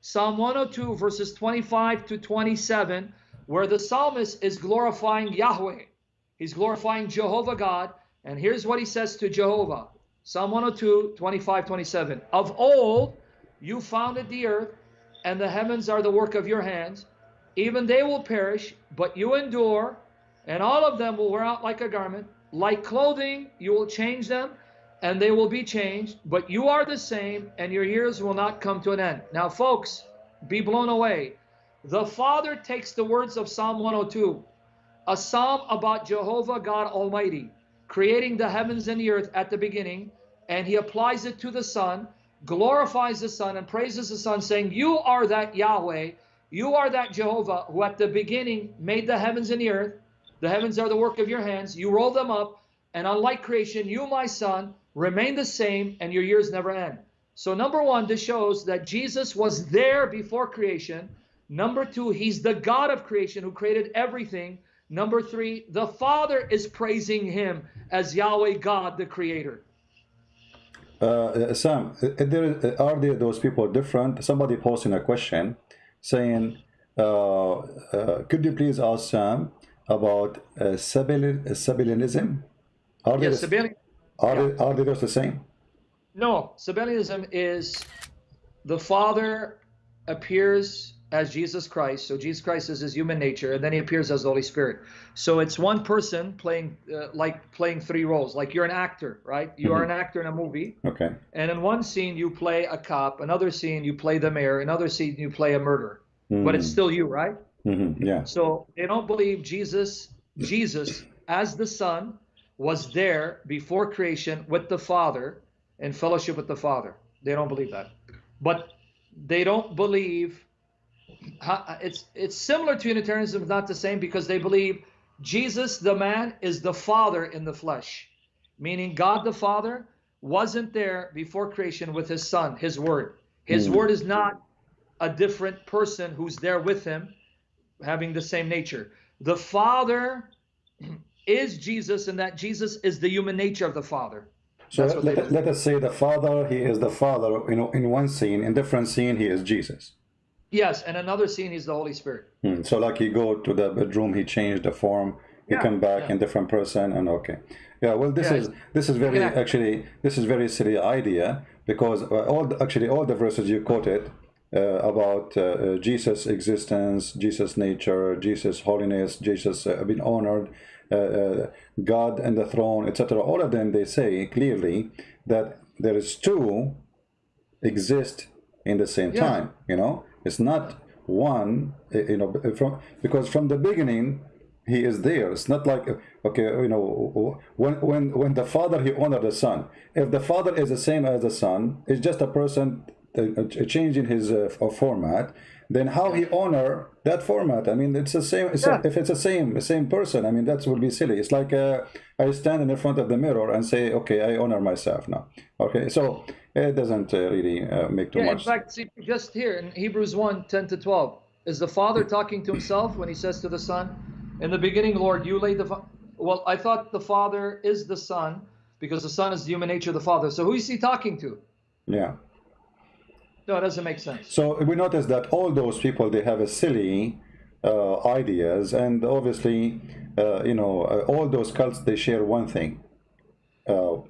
Psalm 102, verses 25 to 27, where the psalmist is glorifying Yahweh. He's glorifying Jehovah God. And here's what he says to Jehovah Psalm 102, 25, 27. Of old, you founded the earth, and the heavens are the work of your hands. Even they will perish, but you endure, and all of them will wear out like a garment. Like clothing, you will change them, and they will be changed, but you are the same, and your years will not come to an end. Now, folks, be blown away. The Father takes the words of Psalm 102, a psalm about Jehovah God Almighty creating the heavens and the earth at the beginning, and he applies it to the Son, glorifies the Son, and praises the Son, saying, You are that Yahweh, you are that Jehovah who at the beginning made the heavens and the earth. The heavens are the work of your hands. You roll them up, and unlike creation, you, my Son, remain the same, and your years never end. So, number one, this shows that Jesus was there before creation. Number two, he's the God of creation who created everything. Number three, the Father is praising him as Yahweh God, the Creator. Uh, Sam, there, are there those people different? Somebody posting a question saying, uh, uh, could you please ask Sam about uh, Sabellianism? Are, yes, are, yeah. they, are they those the same? No, Sabellianism is the Father appears as Jesus Christ. So Jesus Christ is his human nature, and then he appears as the Holy Spirit. So it's one person playing uh, like playing three roles. Like you're an actor, right? You mm-hmm. are an actor in a movie. Okay. And in one scene you play a cop, another scene you play the mayor, another scene you play a murderer. Mm-hmm. But it's still you, right? Mm-hmm. Yeah. So they don't believe Jesus, Jesus as the Son, was there before creation with the Father in fellowship with the Father. They don't believe that. But they don't believe it's it's similar to Unitarianism, not the same, because they believe Jesus, the man, is the Father in the flesh, meaning God the Father wasn't there before creation with His Son, His Word. His mm. Word is not a different person who's there with Him, having the same nature. The Father is Jesus, and that Jesus is the human nature of the Father. So let, let, us say the Father, He is the Father. You know, in one scene, in different scene, He is Jesus. Yes, and another scene is the Holy Spirit. Hmm. So like he go to the bedroom, he changed the form, he yeah, come back yeah. in different person, and okay, yeah. Well, this yeah, is this is very actually this is very silly idea because uh, all the, actually all the verses you quoted uh, about uh, uh Jesus' existence, Jesus' nature, Jesus' holiness, Jesus uh, being honored, uh, God and the throne, etc. All of them they say clearly that there is two exist in the same time. You know it's not one, eh, you know, from because from the beginning he is there. It's not like okay, you know, when when when the father he honored the son. If the father is the same as the son, it's just a person changing his uh, format. Then how he honor that format? I mean, it's the same. It's yeah. a, if it's the same the same person, I mean, that would be silly. It's like uh, I stand in the front of the mirror and say, okay, I honor myself now. Okay, so it doesn't uh, really uh, make too yeah, much. In fact, see, just here in Hebrews 1 10 to 12, is the Father talking to himself when he says to the Son, In the beginning, Lord, you laid the. Well, I thought the Father is the Son because the Son is the human nature of the Father. So who is he talking to? Yeah. No, it doesn't make sense. So we notice that all those people, they have a silly uh, ideas, and obviously, uh, you know, uh, all those cults, they share one thing. Uh,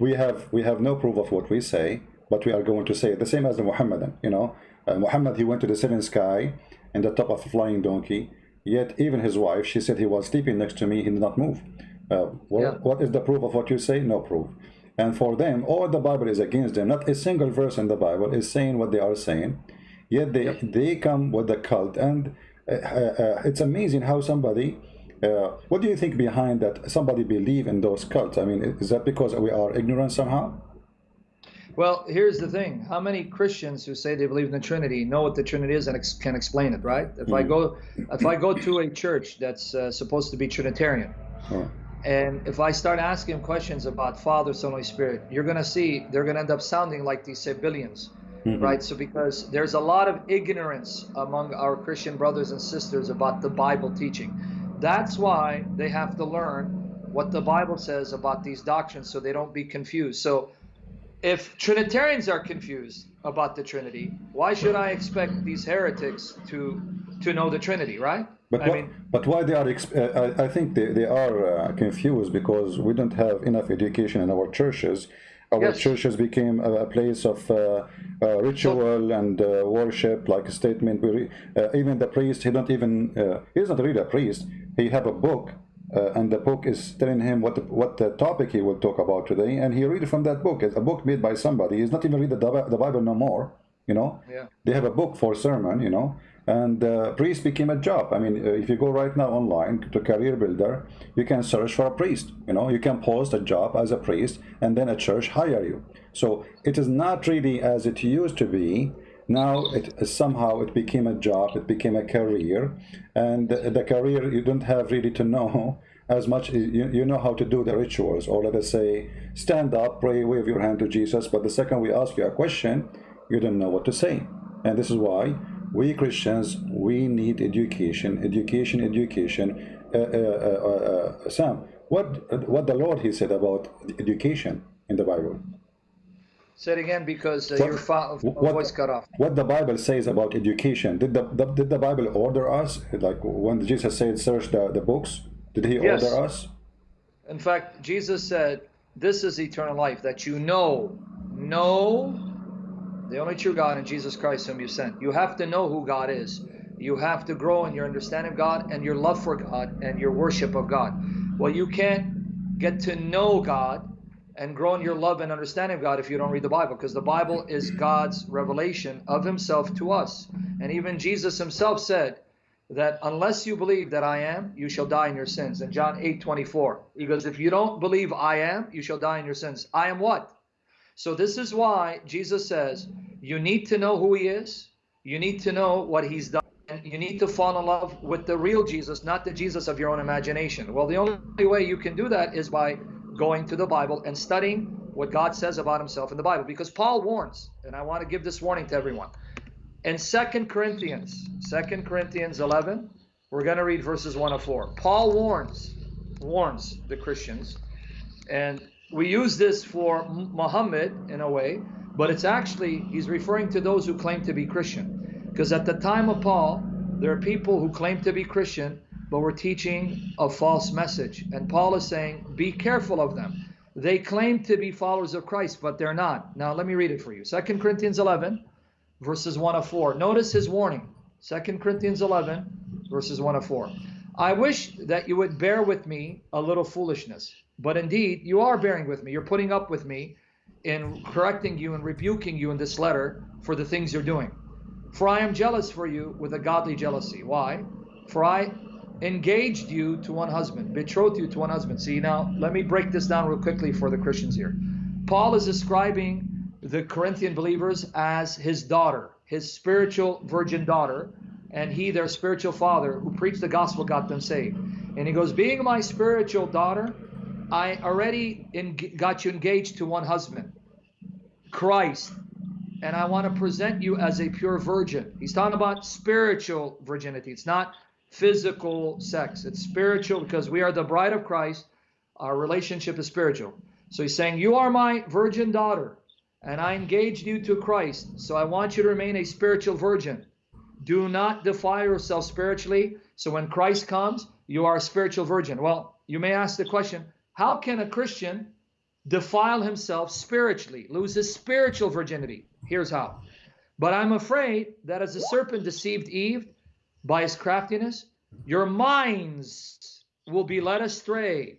we have we have no proof of what we say, but we are going to say the same as the Muhammadan. You know, uh, Muhammad he went to the seventh sky in the top of a flying donkey. Yet even his wife, she said he was sleeping next to me. He did not move. Uh, what, yeah. what is the proof of what you say? No proof. And for them, all the Bible is against them. Not a single verse in the Bible is saying what they are saying. Yet they yep. they come with the cult, and uh, uh, uh it's amazing how somebody uh, what do you think behind that somebody believe in those cults? I mean, is that because we are ignorant somehow? Well, here's the thing. How many Christians who say they believe in the Trinity know what the Trinity is and ex can explain it, right? If mm. I go if I go to a church that's uh, supposed to be Trinitarian, oh. And if I start asking questions about Father, Son, Holy Spirit, you're going to see they're going to end up sounding like these Sabellians. Mm -hmm. right? So because there's a lot of ignorance among our Christian brothers and sisters about the Bible teaching. That's why they have to learn what the Bible says about these doctrines so they don't be confused. So if Trinitarians are confused about the Trinity, why should I expect these heretics to to know the Trinity, right? But, I mean, but why they are? Uh, I, I think they, they are uh, confused because we don't have enough education in our churches. Our yes. churches became a, a place of uh, uh ritual and uh, worship, like a statement. We, uh, even the priest, he don't even he's not really a priest he have a book uh, and the book is telling him what the, what the topic he will talk about today and he read from that book it's a book made by somebody he's not even read the, the bible no more you know Yeah. they have a book for sermon you know and uh, priest became a job. I mean uh, if you go right now online to career builder you can search for a priest. You know you can post a job as a priest and then a church hire you. So it is not really as it used to be. Now it somehow it became a job it became a career. And the, the career you don't have really to know as much. You, you know how to do the rituals. Or let us say stand up pray wave your hand to jesus. But the second we ask you a question you don't know what to say. And this is why we christians we need education education education uh, uh, uh, uh, sam what what the lord he said about education in the bible Say it again because uh, What- your what- voice cut off. what the Bible says about education. Did the, the did the Bible order us? Like when Jesus said, "Search the, the books," did He Yes. order us? In fact, Jesus said, This is eternal life, that you know, know the only true God and Jesus Christ whom you sent. You have to know who God is. You have to grow in your understanding of God and your love for God and your worship of God. Well, you can't get to know God and grow in your love and understanding of God if you don't read the Bible, because the Bible is God's revelation of Himself to us. And even Jesus Himself said, that unless you believe that I am, you shall die in your sins. In John 8 24, he goes, If you don't believe I am, you shall die in your sins. I am what? So, this is why Jesus says, You need to know who he is, you need to know what he's done, and you need to fall in love with the real Jesus, not the Jesus of your own imagination. Well, the only way you can do that is by going to the Bible and studying what God says about himself in the Bible. Because Paul warns, and I want to give this warning to everyone in Second Corinthians, Second Corinthians 11, we're going to read verses 1 to 4. Paul warns, warns the Christians, and we use this for Muhammad in a way, but it's actually, he's referring to those who claim to be Christian. Because at the time of Paul, there are people who claim to be Christian, but were teaching a false message. And Paul is saying, be careful of them. They claim to be followers of Christ, but they're not. Now, let me read it for you. Second Corinthians 11, verses 1 of 4. Notice his warning. 2 Corinthians 11, verses 1 of 4. I wish that you would bear with me a little foolishness, but indeed you are bearing with me. You're putting up with me in correcting you and rebuking you in this letter for the things you're doing. For I am jealous for you with a godly jealousy. Why? For I engaged you to one husband, betrothed you to one husband. See, now let me break this down real quickly for the Christians here. Paul is describing the Corinthian believers as his daughter, his spiritual virgin daughter, and he, their spiritual father, who preached the gospel, got them saved. And he goes, Being my spiritual daughter, I already got you engaged to one husband, Christ, and I want to present you as a pure virgin. He's talking about spiritual virginity. It's not physical sex, it's spiritual because we are the bride of Christ. Our relationship is spiritual. So he's saying, You are my virgin daughter and I engaged you to Christ. So I want you to remain a spiritual virgin. Do not defile yourself spiritually. So when Christ comes, you are a spiritual virgin. Well, you may ask the question how can a Christian defile himself spiritually, lose his spiritual virginity? Here's how. But I'm afraid that as the serpent deceived Eve by his craftiness, your minds will be led astray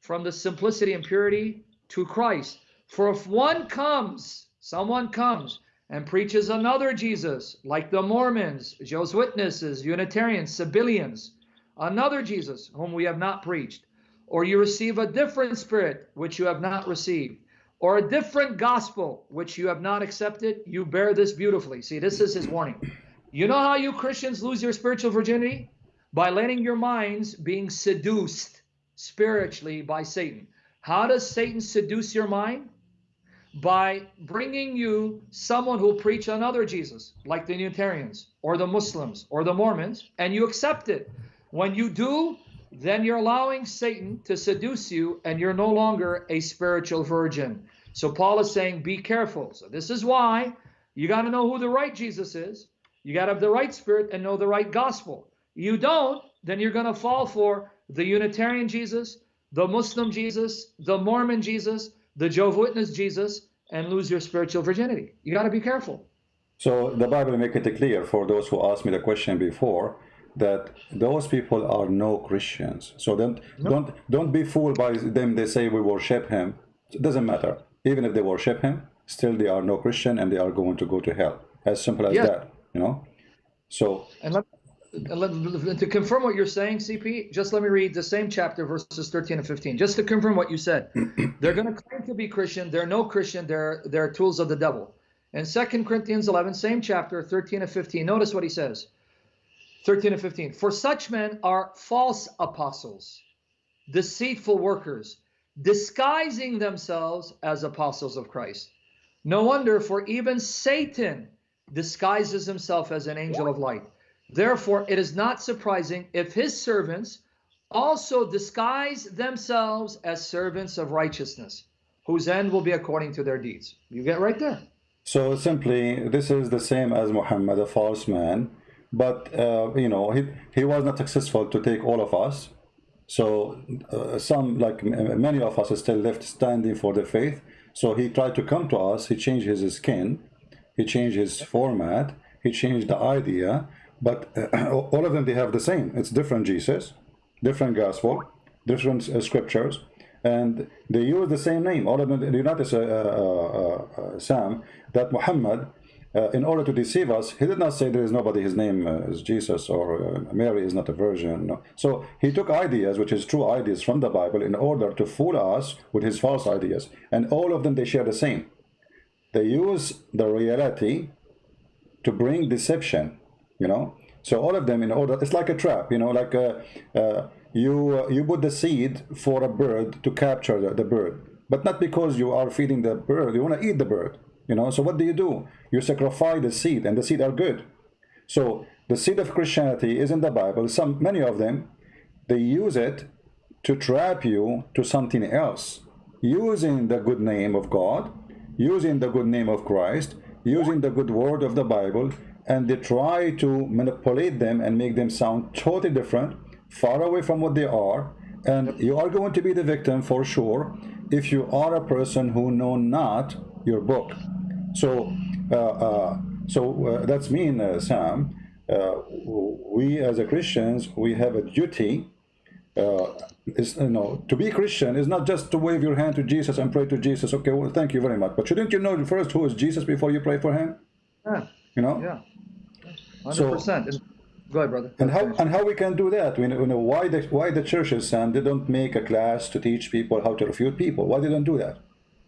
from the simplicity and purity to Christ. For if one comes, someone comes and preaches another Jesus, like the Mormons, Jehovah's Witnesses, Unitarians, Sabellians, another Jesus whom we have not preached, or you receive a different spirit which you have not received, or a different gospel which you have not accepted, you bear this beautifully. See, this is his warning. You know how you Christians lose your spiritual virginity? By letting your minds being seduced spiritually by Satan. How does Satan seduce your mind? By bringing you someone who'll preach another Jesus, like the Unitarians or the Muslims or the Mormons, and you accept it. When you do, then you're allowing Satan to seduce you, and you're no longer a spiritual virgin. So Paul is saying, be careful. So this is why you got to know who the right Jesus is. You got to have the right spirit and know the right gospel. You don't, then you're going to fall for the Unitarian Jesus, the Muslim Jesus, the Mormon Jesus, the Jehovah's Witness Jesus, and lose your spiritual virginity. You got to be careful. So the Bible make it clear for those who asked me the question before that those people are no Christians. So don't don't don't be fooled by them. They say we worship him. It doesn't matter. Even if they worship him, still they are no Christian and they are going to go to hell. As simple as Yeah. that, you know. So and let, Uh, to confirm what you're saying, CP, just let me read the same chapter, verses 13 and 15, just to confirm what you said. they're going to claim to be Christian. They're no Christian. They're they're tools of the devil. In 2 Corinthians 11, same chapter, 13 and 15, notice what he says. 13 and 15. For such men are false apostles, deceitful workers, disguising themselves as apostles of Christ. No wonder, for even Satan disguises himself as an angel of light. Therefore, it is not surprising if his servants also disguise themselves as servants of righteousness, whose end will be according to their deeds. You get right there. So simply, this is the same as Muhammad, a false man, but uh, you know he he was not successful to take all of us. So uh, some, like many of us, are still left standing for the faith. So he tried to come to us. He changed his skin, he changed his format, he changed the idea. But uh, all of them, they have the same. It's different Jesus, different gospel, different uh, scriptures, and they use the same name. All of them. You notice, uh, uh, uh, Sam, that Muhammad, uh, in order to deceive us, he did not say there is nobody. His name uh, is Jesus or uh, Mary is not a virgin. No. So he took ideas, which is true ideas from the Bible, in order to fool us with his false ideas, and all of them they share the same. They use the reality to bring deception you know? So all of them in order it's like a trap you know like uh, uh, you uh, you put the seed for a bird to capture the, the bird. But not because you are feeding the bird you want to eat the bird you know? So what do you do? You sacrifice the seed and the seed are good. So the seed of christianity is in the bible. Some many of them they use it to trap you to something else. Using the good name of god using the good name of christ using the good word of the bible and they try to manipulate them and make them sound totally different far away from what they are and you are going to be the victim for sure if you are a person who know not your book so uh, uh, so uh, that's mean uh, sam uh, we as a christians we have a duty uh, is you know to be Christian is not just to wave your hand to Jesus and pray to Jesus. Okay, well, thank you very much. But shouldn't you know first who is Jesus before you pray for him? Yeah, You know. yeah. 100%. So- Go ahead, brother. And how and how we can do that? We know, why the why the churches and they don't make a class to teach people how to refute people. Why they don't do that?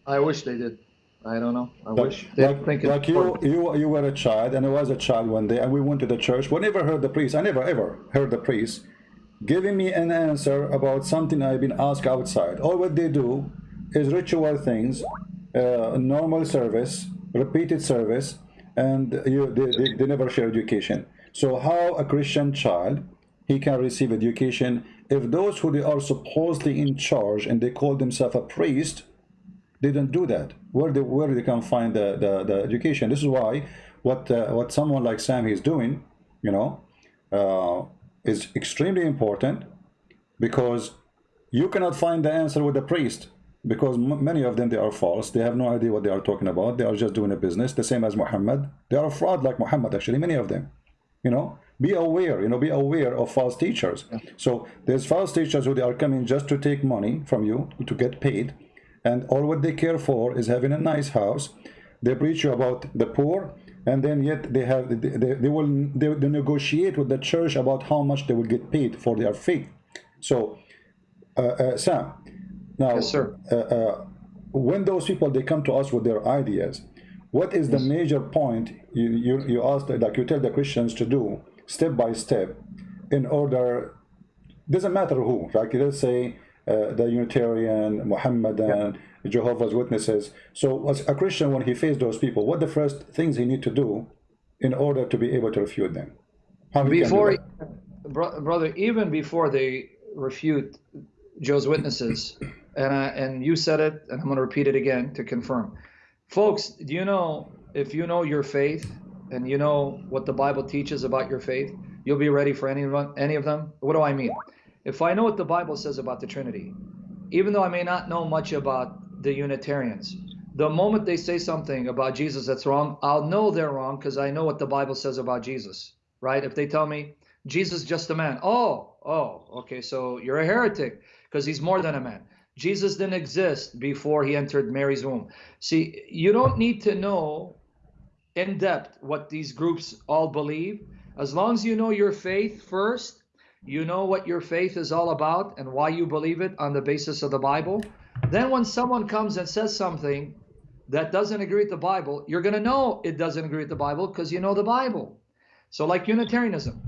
I wish they did. I don't know. I Like, wish they like, think like you you you were a child and I was a child one day and we went to the church. We never heard the priest. I never ever heard the priest giving me an answer about something I've been asked outside. All what they do is ritual things, uh, normal service, repeated service, and you, they, they, never share education. So how a Christian child he can receive education if those who they are supposedly in charge and they call themselves a priest they don't do that. Where they where they can find the the, the education. This is why what uh, what someone like sam is doing you know uh, is extremely important because you cannot find the answer with the priest because m- many of them they are false. They have no idea what they are talking about. They are just doing a business the same as muhammad. They are a fraud like muhammad actually many of them. You know be aware you know be aware of false teachers. So there's false teachers who they are coming just to take money from you to get paid and all what they care for is having a nice house. They preach you about the poor and then yet they have they, they, they will they, they negotiate with the church about how much they will get paid for their faith. So uh, uh, sam now Yes, sir. uh, uh, when those people they come to us with their ideas what is the major point you, you you ask like you tell the christians to do step by step in order doesn't matter who like let's say uh, the unitarian muhammadan jehovah's witnesses. So as a christian when he faced those people what the first things he need to do in order to be able to refute them? How he can do before bro- brother even before they refute joe's witnesses and I, and you said it and i'm going to repeat it again to confirm. Folks do you know if you know your faith and you know what the bible teaches about your faith you'll be ready for any any of them? What do i mean? If i know what the bible says about the trinity even though i may not know much about the unitarians the moment they say something about jesus that's wrong i'll know they're wrong because i know what the bible says about jesus right? If they tell me jesus is just a man oh oh okay so you're a heretic because he's more than a man jesus didn't exist before he entered mary's womb see you don't need to know in depth what these groups all believe. As long as you know your faith first, you know what your faith is all about and why you believe it on the basis of the Bible. Then when someone comes and says something that doesn't agree with the Bible, you're going to know it doesn't agree with the Bible because you know the Bible. So like Unitarianism.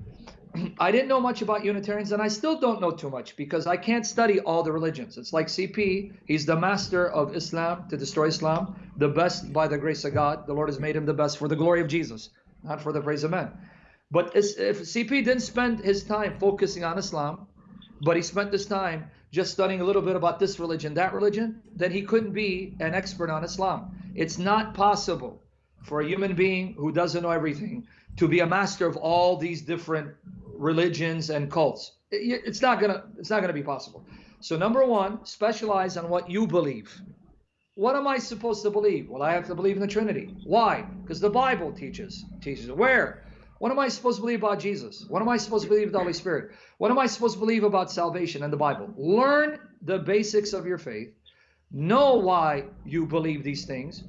I didn't know much about Unitarians, and I still don't know too much because I can't study all the religions. It's like CP, he's the master of Islam to destroy Islam, the best by the grace of God. The Lord has made him the best for the glory of Jesus, not for the praise of men. But if CP didn't spend his time focusing on Islam, but he spent this time just studying a little bit about this religion, that religion, then he couldn't be an expert on Islam. It's not possible for a human being who doesn't know everything to be a master of all these different religions and cults. It's not gonna it's not gonna be possible. So number one, specialize on what you believe. What am I supposed to believe? Well, I have to believe in the Trinity. Why? Because the Bible teaches teaches. Where? What am I supposed to believe about Jesus? What am I supposed to believe about the Holy Spirit? What am I supposed to believe about salvation and the Bible? Learn the basics of your faith. Know why you believe these things.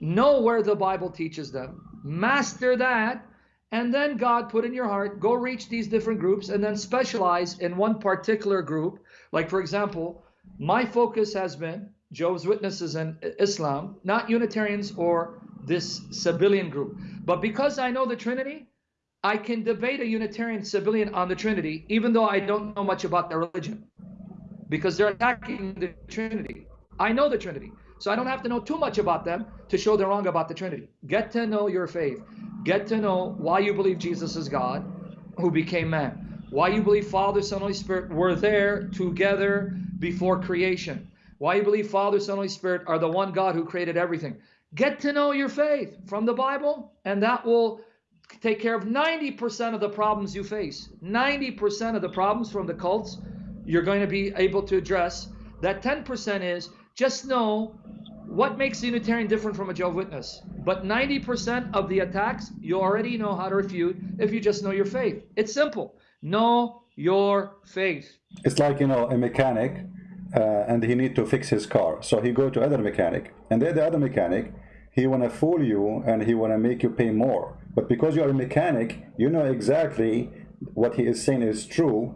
Know where the Bible teaches them. Master that and then God put in your heart, go reach these different groups and then specialize in one particular group. Like, for example, my focus has been Jehovah's Witnesses and Islam, not Unitarians or this Sabellian group. But because I know the Trinity, I can debate a Unitarian Sabellian on the Trinity, even though I don't know much about their religion, because they're attacking the Trinity. I know the Trinity, so I don't have to know too much about them to show they're wrong about the Trinity. Get to know your faith. Get to know why you believe Jesus is God who became man. Why you believe Father, Son, Holy Spirit were there together before creation. Why you believe Father, Son, Holy Spirit are the one God who created everything. Get to know your faith from the Bible, and that will take care of 90% of the problems you face. 90% of the problems from the cults you're going to be able to address. That 10% is just know what makes a Unitarian different from a Jehovah's Witness? But 90% of the attacks you already know how to refute if you just know your faith. It's simple. Know your faith. It's like, you know, a mechanic uh, and he need to fix his car. So he go to other mechanic and then the other mechanic, he want to fool you and he want to make you pay more. But because you are a mechanic, you know exactly what he is saying is true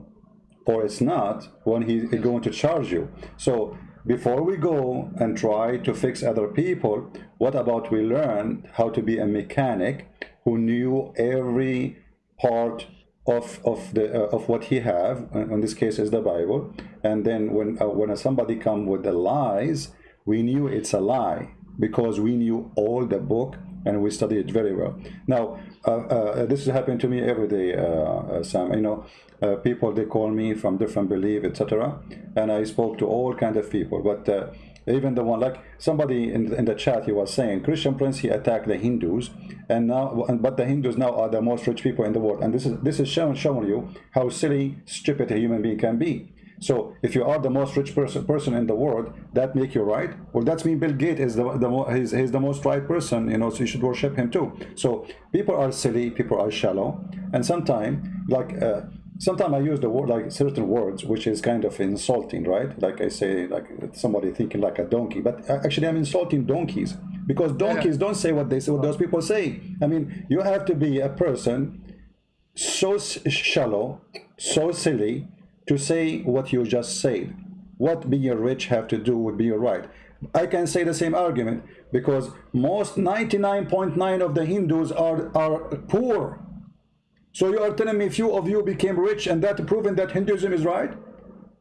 or it's not when he is going to charge you. So before we go and try to fix other people, what about we learn how to be a mechanic who knew every part of of the uh, of what he have in this case is the bible and then when uh, when somebody come with the lies we knew it's a lie because we knew all the book and we studied it very well. Now uh, uh this is happening to me every day uh, sam you know people they call me from different belief etc and i spoke to all kind of people but even the one like somebody in, in the chat he was saying christian prince he attacked the hindus and now but the hindus now are the most rich people in the world and this is this is showing showing you how silly stupid a human being can be so if you are the most rich person person in the world, that make you right. Well, that's mean Bill Gates is the the he's, he's the most right person. You know, so you should worship him too. So people are silly, people are shallow, and sometimes like. Uh, sometimes I use the word like certain words, which is kind of insulting, right? Like I say, like somebody thinking like a donkey, but actually I'm insulting donkeys because donkeys don't say what they say, what those people say. I mean, you have to be a person so shallow, so silly to say what you just said. What being rich have to do with being right? I can say the same argument because most 99.9 of the Hindus are, are poor so you are telling me few of you became rich and that proving that Hinduism is right?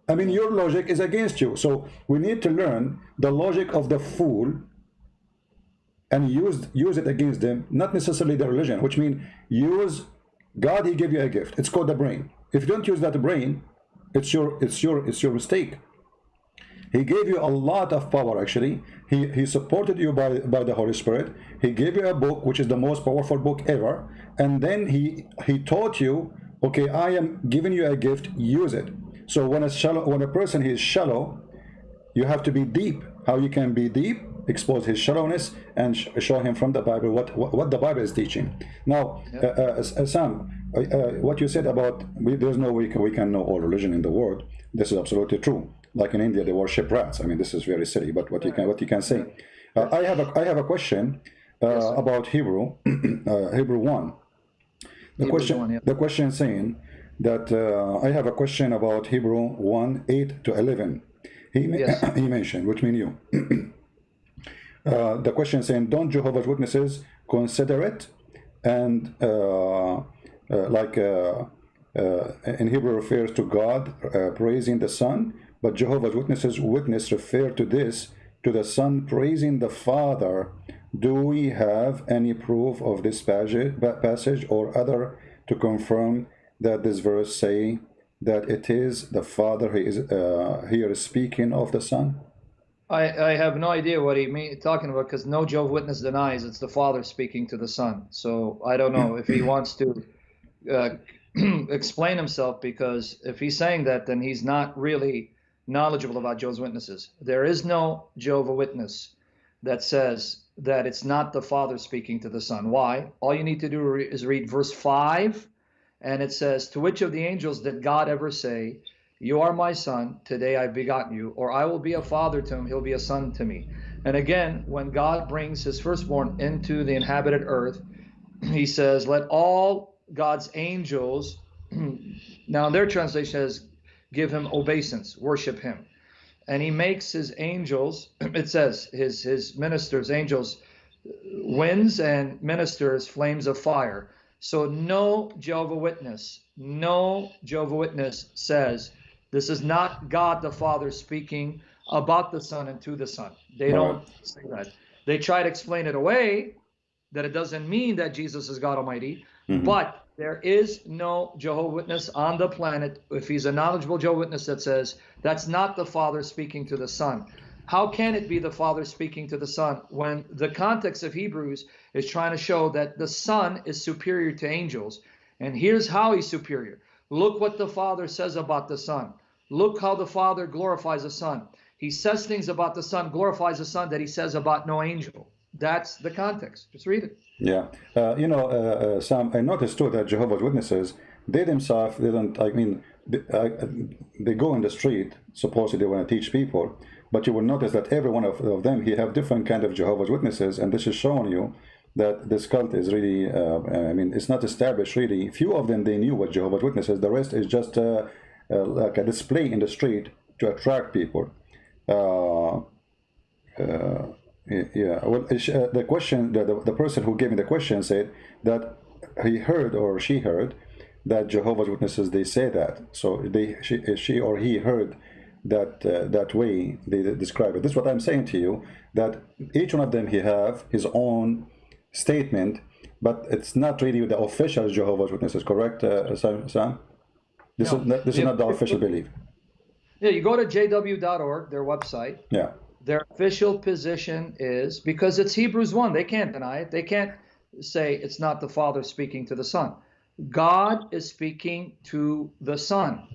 I mean, your logic is against you. So we need to learn the logic of the fool and use use it against them, not necessarily the religion, which means use God, he gave you a gift. It's called the brain. If you don't use that brain, it's your it's your it's your mistake. He gave you a lot of power actually. He, he supported you by, by the Holy Spirit. He gave you a book, which is the most powerful book ever. And then he, he taught you, okay, I am giving you a gift, use it. So when a, shallow, when a person is shallow, you have to be deep. How you can be deep? Expose his shallowness and sh show him from the Bible what, what, what the Bible is teaching. Now, uh, uh, uh, Sam, uh, uh, what you said about we, there's no way we can, we can know all religion in the world. This is absolutely true like in India, they worship rats. I mean, this is very silly, but what you can what you can say. Uh, I have a I have a question. uh, about Hebrew, uh, Hebrew 1. The Hebrews question, 1, yeah. the question saying that uh, I have a question about Hebrew 1, 8 to 11. He, Yes. he mentioned, which mean you. uh, the question saying, don't Jehovah's Witnesses consider it? And uh, uh, like uh, uh, in Hebrew refers to God praising the Son, but Jehovah's Witnesses witness refer to this to the Son praising the Father. Do we have any proof of this passage, or other to confirm that this verse say that it is the Father he is here speaking of the Son? I, I have no idea what he mean talking about because no Jehovah's Witness denies it's the Father speaking to the Son. So I don't know if he wants to uh, explain himself because if he's saying that, then he's not really knowledgeable about Jehovah's Witnesses. There is no Jehovah Witness that says that it's not the Father speaking to the Son. Why? All you need to do re- is read verse 5, and it says, To which of the angels did God ever say, You are my son, today I've begotten you, or I will be a father to him, he'll be a son to me. And again, when God brings his firstborn into the inhabited earth, he says, Let all God's angels, now their translation says, give him obeisance, worship him. And he makes his angels, it says, his his ministers, angels, uh, winds and ministers, flames of fire. So no Jehovah Witness, no Jehovah Witness says this is not God the Father speaking about the Son and to the Son. They don't say that. They try to explain it away that it doesn't mean that Jesus is God Almighty, Mhm. but there is no Jehovah Witness on the planet, if he's a knowledgeable Jehovah Witness, that says that's not the Father speaking to the Son. How can it be the Father speaking to the Son when the context of Hebrews is trying to show that the Son is superior to angels? And here's how he's superior. Look what the Father says about the Son. Look how the Father glorifies the Son. He says things about the Son, glorifies the Son that he says about no angel. That's the context. Just read it. Yeah, uh, you know, uh, uh, Sam, I noticed too that Jehovah's Witnesses, they themselves, they don't, I mean, they, uh, they go in the street, supposedly they want to teach people, but you will notice that every one of, of them, he have different kind of Jehovah's Witnesses, and this is showing you that this cult is really, uh, I mean, it's not established really. Few of them, they knew what Jehovah's Witnesses, the rest is just uh, like a display in the street to attract people. Uh, uh, yeah, well, uh, uh, the question, the, the, the person who gave me the question said that he heard or she heard that Jehovah's Witnesses they say that. So they, she, she or he heard that uh, that way they describe it. This is what I'm saying to you that each one of them he have his own statement, but it's not really the official Jehovah's Witnesses. Correct, uh, Sam? This No. is not, this is not the official belief. Yeah, you go to jw.org, their website. Yeah. Their official position is because it's Hebrews 1, they can't deny it. They can't say it's not the Father speaking to the Son. God is speaking to the Son.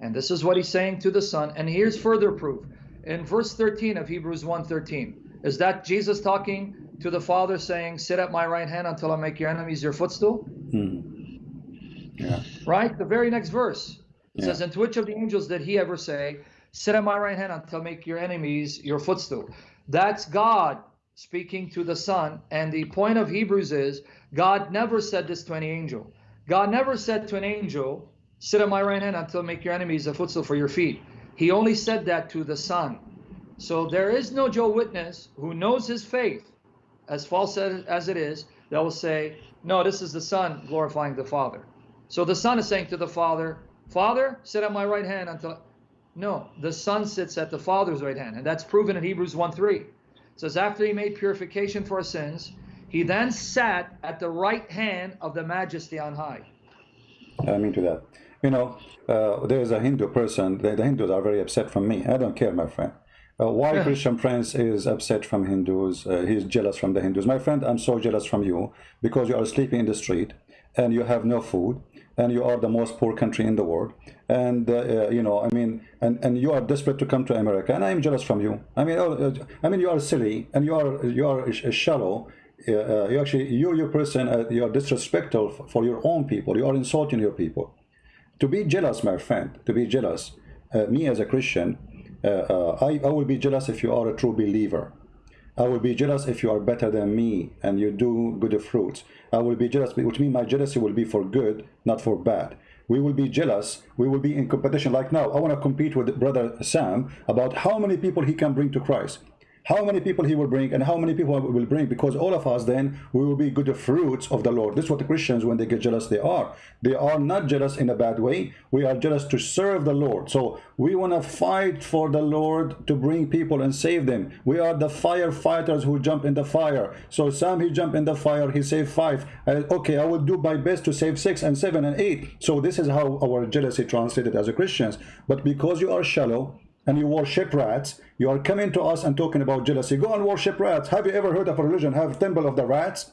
And this is what he's saying to the Son. And here's further proof. In verse 13 of Hebrews 1:13, is that Jesus talking to the Father saying, Sit at my right hand until I make your enemies your footstool? Hmm. Yeah. right? The very next verse it Yeah. says, And to which of the angels did he ever say, Sit at my right hand until I make your enemies your footstool? That's God speaking to the Son. And the point of Hebrews is God never said this to any angel. God never said to an angel, Sit at my right hand until I make your enemies a footstool for your feet. He only said that to the Son. So there is no Joe Witness who knows his faith, as false as it is, that will say, No, this is the Son glorifying the Father. So the Son is saying to the Father, Father, sit at my right hand until. No, the Son sits at the Father's right hand, and that's proven in Hebrews 1 3. It says, After he made purification for our sins, he then sat at the right hand of the majesty on high. I mean to that. You know, uh, there is a Hindu person. The, the Hindus are very upset from me. I don't care, my friend. Uh, why Yeah. Christian Prince is upset from Hindus? Uh, he's jealous from the Hindus. My friend, I'm so jealous from you because you are sleeping in the street and you have no food and you are the most poor country in the world. And uh, uh, you know, I mean, and, and you are desperate to come to America, and I am jealous from you. I mean, oh, uh, I mean, you are silly and you are you are sh- shallow. Uh, uh, you actually, you, you person, uh, you are disrespectful for your own people. You are insulting your people to be jealous, my friend, to be jealous, me as a Christian, I, I will be jealous if you are a true believer. I will be jealous if you are better than me and you do good fruits. I will be jealous, which means my jealousy will be for good, not for bad. We will be jealous. We will be in competition. Like now, I want to compete with brother Sam about how many people he can bring to Christ how many people he will bring and how many people will bring because all of us then we will be good fruits of the Lord. This is what the Christians when they get jealous they are. They are not jealous in a bad way. We are jealous to serve the Lord. So we want to fight for the Lord to bring people and save them. We are the firefighters who jump in the fire. So Sam he jumped in the fire he saved five. Uh, okay I will do my best to save six and seven and eight. So this is how our jealousy translated as a Christians. But because you are shallow and you worship rats, you are coming to us and talking about jealousy. Go and worship rats. Have you ever heard of a religion have temple of the rats?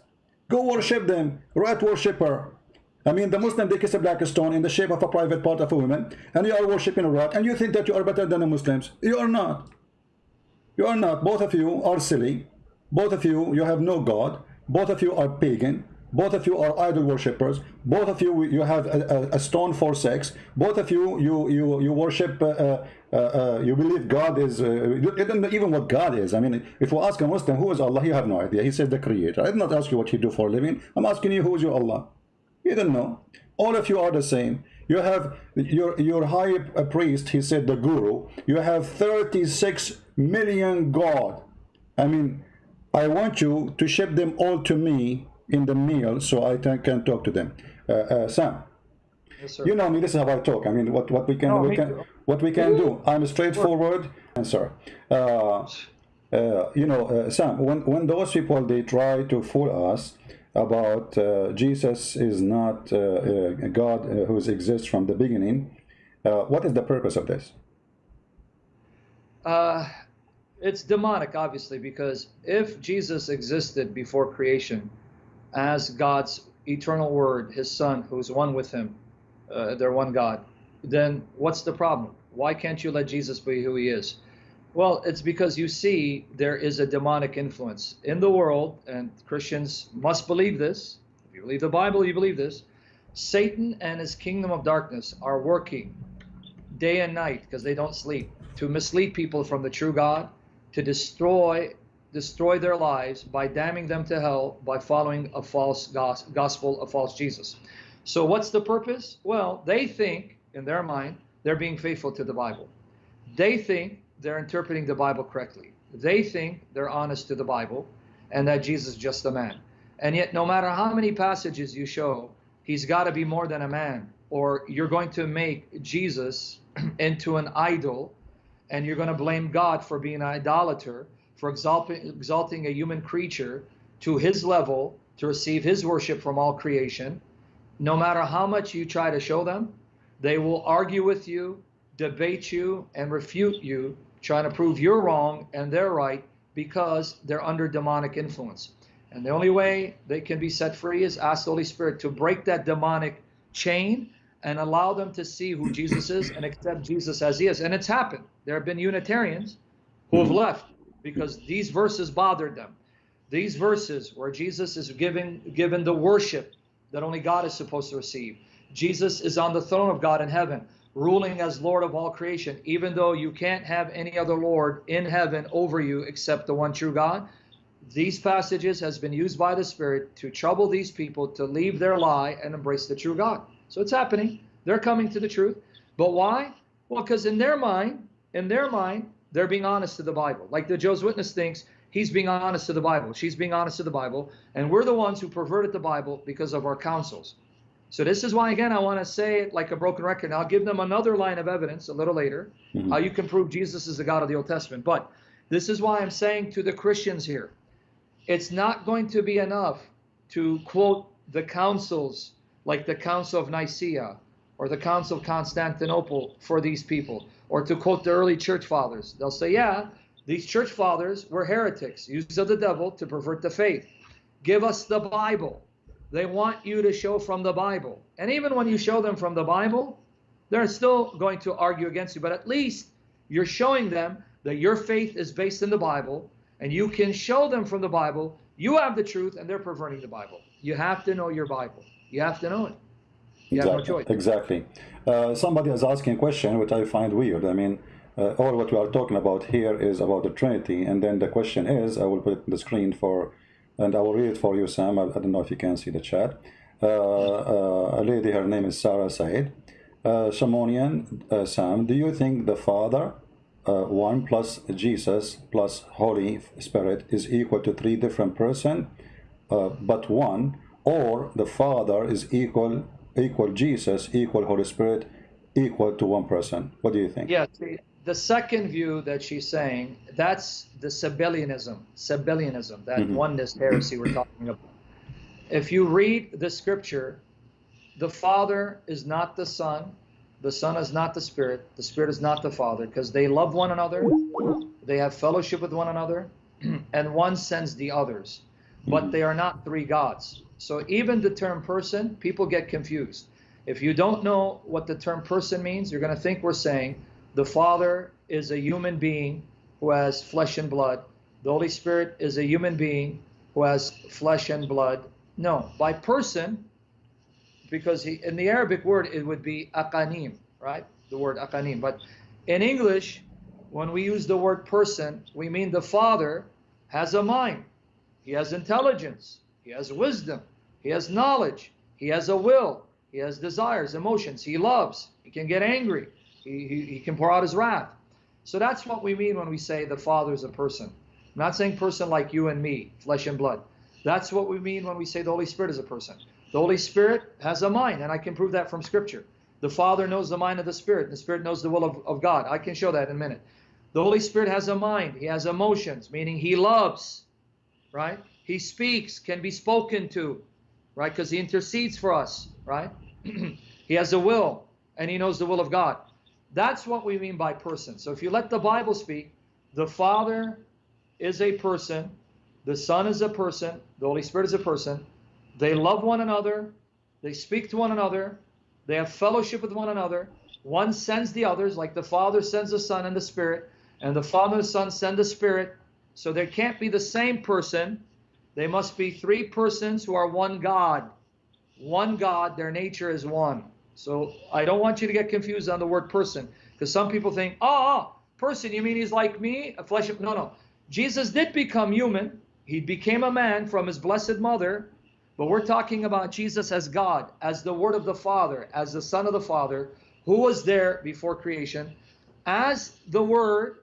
Go worship them. Rat worshipper. I mean, the Muslim, they kiss a black stone in the shape of a private part of a woman, and you are worshiping a rat, and you think that you are better than the Muslims. You are not. You are not. Both of you are silly. Both of you, you have no God. Both of you are pagan both of you are idol worshippers both of you you have a, a, stone for sex both of you you you you worship uh, uh, uh, uh you believe god is uh, you don't know even what god is. I mean if we ask a muslim who is allah? You have no idea. He says the creator. I did not ask you what you do for a living. I'm asking you who is your allah? You don't know. All of you are the same. You have your your high priest he said the guru you have 36 million god. I mean i want you to ship them all to me in the meal so I can talk to them. Uh, uh, Sam, yes, you know me. This is how I talk. I mean, what what we can no, we can what we can do. I'm a straightforward answer. Uh, uh, you know, uh, Sam, when when those people they try to fool us about uh, Jesus is not a God who exists from the beginning, what is the purpose of this? it's demonic, obviously, because if Jesus existed before creation, as God's eternal word, his son, who's one with him, uh, they're one God, then what's the problem? Why can't you let Jesus be who he is? Well, it's because you see there is a demonic influence in the world, and Christians must believe this. If you believe the Bible, you believe this. Satan and his kingdom of darkness are working day and night because they don't sleep to mislead people from the true God, to destroy destroy their lives by damning them to hell by following a false gospel, a false Jesus. So what's the purpose? Well, they think in their mind they're being faithful to the Bible. They think they're interpreting the Bible correctly. They think they're honest to the Bible and that Jesus is just a man. And yet, no matter how many passages you show, he's got to be more than a man, or you're going to make Jesus into an idol and you're going to blame God for being an idolater for exalting, exalting a human creature to his level to receive his worship from all creation, no matter how much you try to show them, they will argue with you, debate you, and refute you, trying to prove you're wrong and they're right because they're under demonic influence. And the only way they can be set free is ask the Holy Spirit to break that demonic chain and allow them to see who Jesus is and accept Jesus as he is. And it's happened. There have been Unitarians who have mm-hmm. left because these verses bothered them. These verses where Jesus is given given the worship that only God is supposed to receive. Jesus is on the throne of God in heaven, ruling as Lord of all creation, even though you can't have any other Lord in heaven over you except the one true God. These passages has been used by the Spirit to trouble these people to leave their lie and embrace the true God. So it's happening. They're coming to the truth. But why? Well, because in their mind, in their mind, they're being honest to the Bible. Like the Joe's Witness thinks he's being honest to the Bible. She's being honest to the Bible. And we're the ones who perverted the Bible because of our counsels. So this is why, again, I want to say it like a broken record. I'll give them another line of evidence a little later, mm-hmm. how you can prove Jesus is the God of the Old Testament. But this is why I'm saying to the Christians here, it's not going to be enough to quote the councils like the Council of Nicaea or the Council of Constantinople for these people or to quote the early church fathers, they'll say, yeah, these church fathers were heretics, used of the devil to pervert the faith. Give us the Bible. They want you to show from the Bible. And even when you show them from the Bible, they're still going to argue against you. But at least you're showing them that your faith is based in the Bible, and you can show them from the Bible you have the truth, and they're perverting the Bible. You have to know your Bible. You have to know it. You exactly. No exactly. Uh, somebody is asking a question which I find weird. I mean, uh, all what we are talking about here is about the Trinity. And then the question is, I will put it on the screen for, and I will read it for you, Sam. I, I don't know if you can see the chat. Uh, uh, a lady, her name is Sarah Said. Uh, Shamonian, uh, Sam, do you think the Father, uh, one plus Jesus plus Holy Spirit is equal to three different person, but one, or the Father is equal equal Jesus equal Holy Spirit equal to one person? What do you think? Yeah, see, the second view that she's saying, that's the Sabellianism, Sabellianism, that mm-hmm. oneness heresy we're talking about. If you read the scripture, the Father is not the Son, the Son is not the Spirit, the Spirit is not the Father, because they love one another, they have fellowship with one another, and one sends the others. But mm-hmm. they are not three gods. So even the term person, people get confused. If you don't know what the term person means, you're going to think we're saying the Father is a human being who has flesh and blood. The Holy Spirit is a human being who has flesh and blood. No, by person, because he, in the Arabic word it would be akanim, right? The word akanim. But in English, when we use the word person, we mean the Father has a mind, he has intelligence, he has wisdom, he has knowledge, he has a will, he has desires, emotions, he loves, he can get angry, he, he, he can pour out his wrath. So that's what we mean when we say the Father is a person. I'm not saying person like you and me, flesh and blood. That's what we mean when we say the Holy Spirit is a person. The Holy Spirit has a mind, and I can prove that from Scripture. The Father knows the mind of the Spirit, and the Spirit knows the will of, of God. I can show that in a minute. The Holy Spirit has a mind, He has emotions, meaning He loves, right? He speaks, can be spoken to, right? Because He intercedes for us, right? he has a will, and He knows the will of God. That's what we mean by person. So if you let the Bible speak, the Father is a person, the Son is a person, the Holy Spirit is a person. They love one another, they speak to one another, they have fellowship with one another. One sends the others, like the Father sends the Son and the Spirit, and the Father and the Son send the Spirit. So there can't be the same person. They must be three persons who are one God. One God, their nature is one. So I don't want you to get confused on the word person, because some people think, oh, person, you mean he's like me, a flesh of no, no. Jesus did become human. He became a man from his blessed mother, but we're talking about Jesus as God, as the Word of the Father, as the Son of the Father, who was there before creation, as the Word,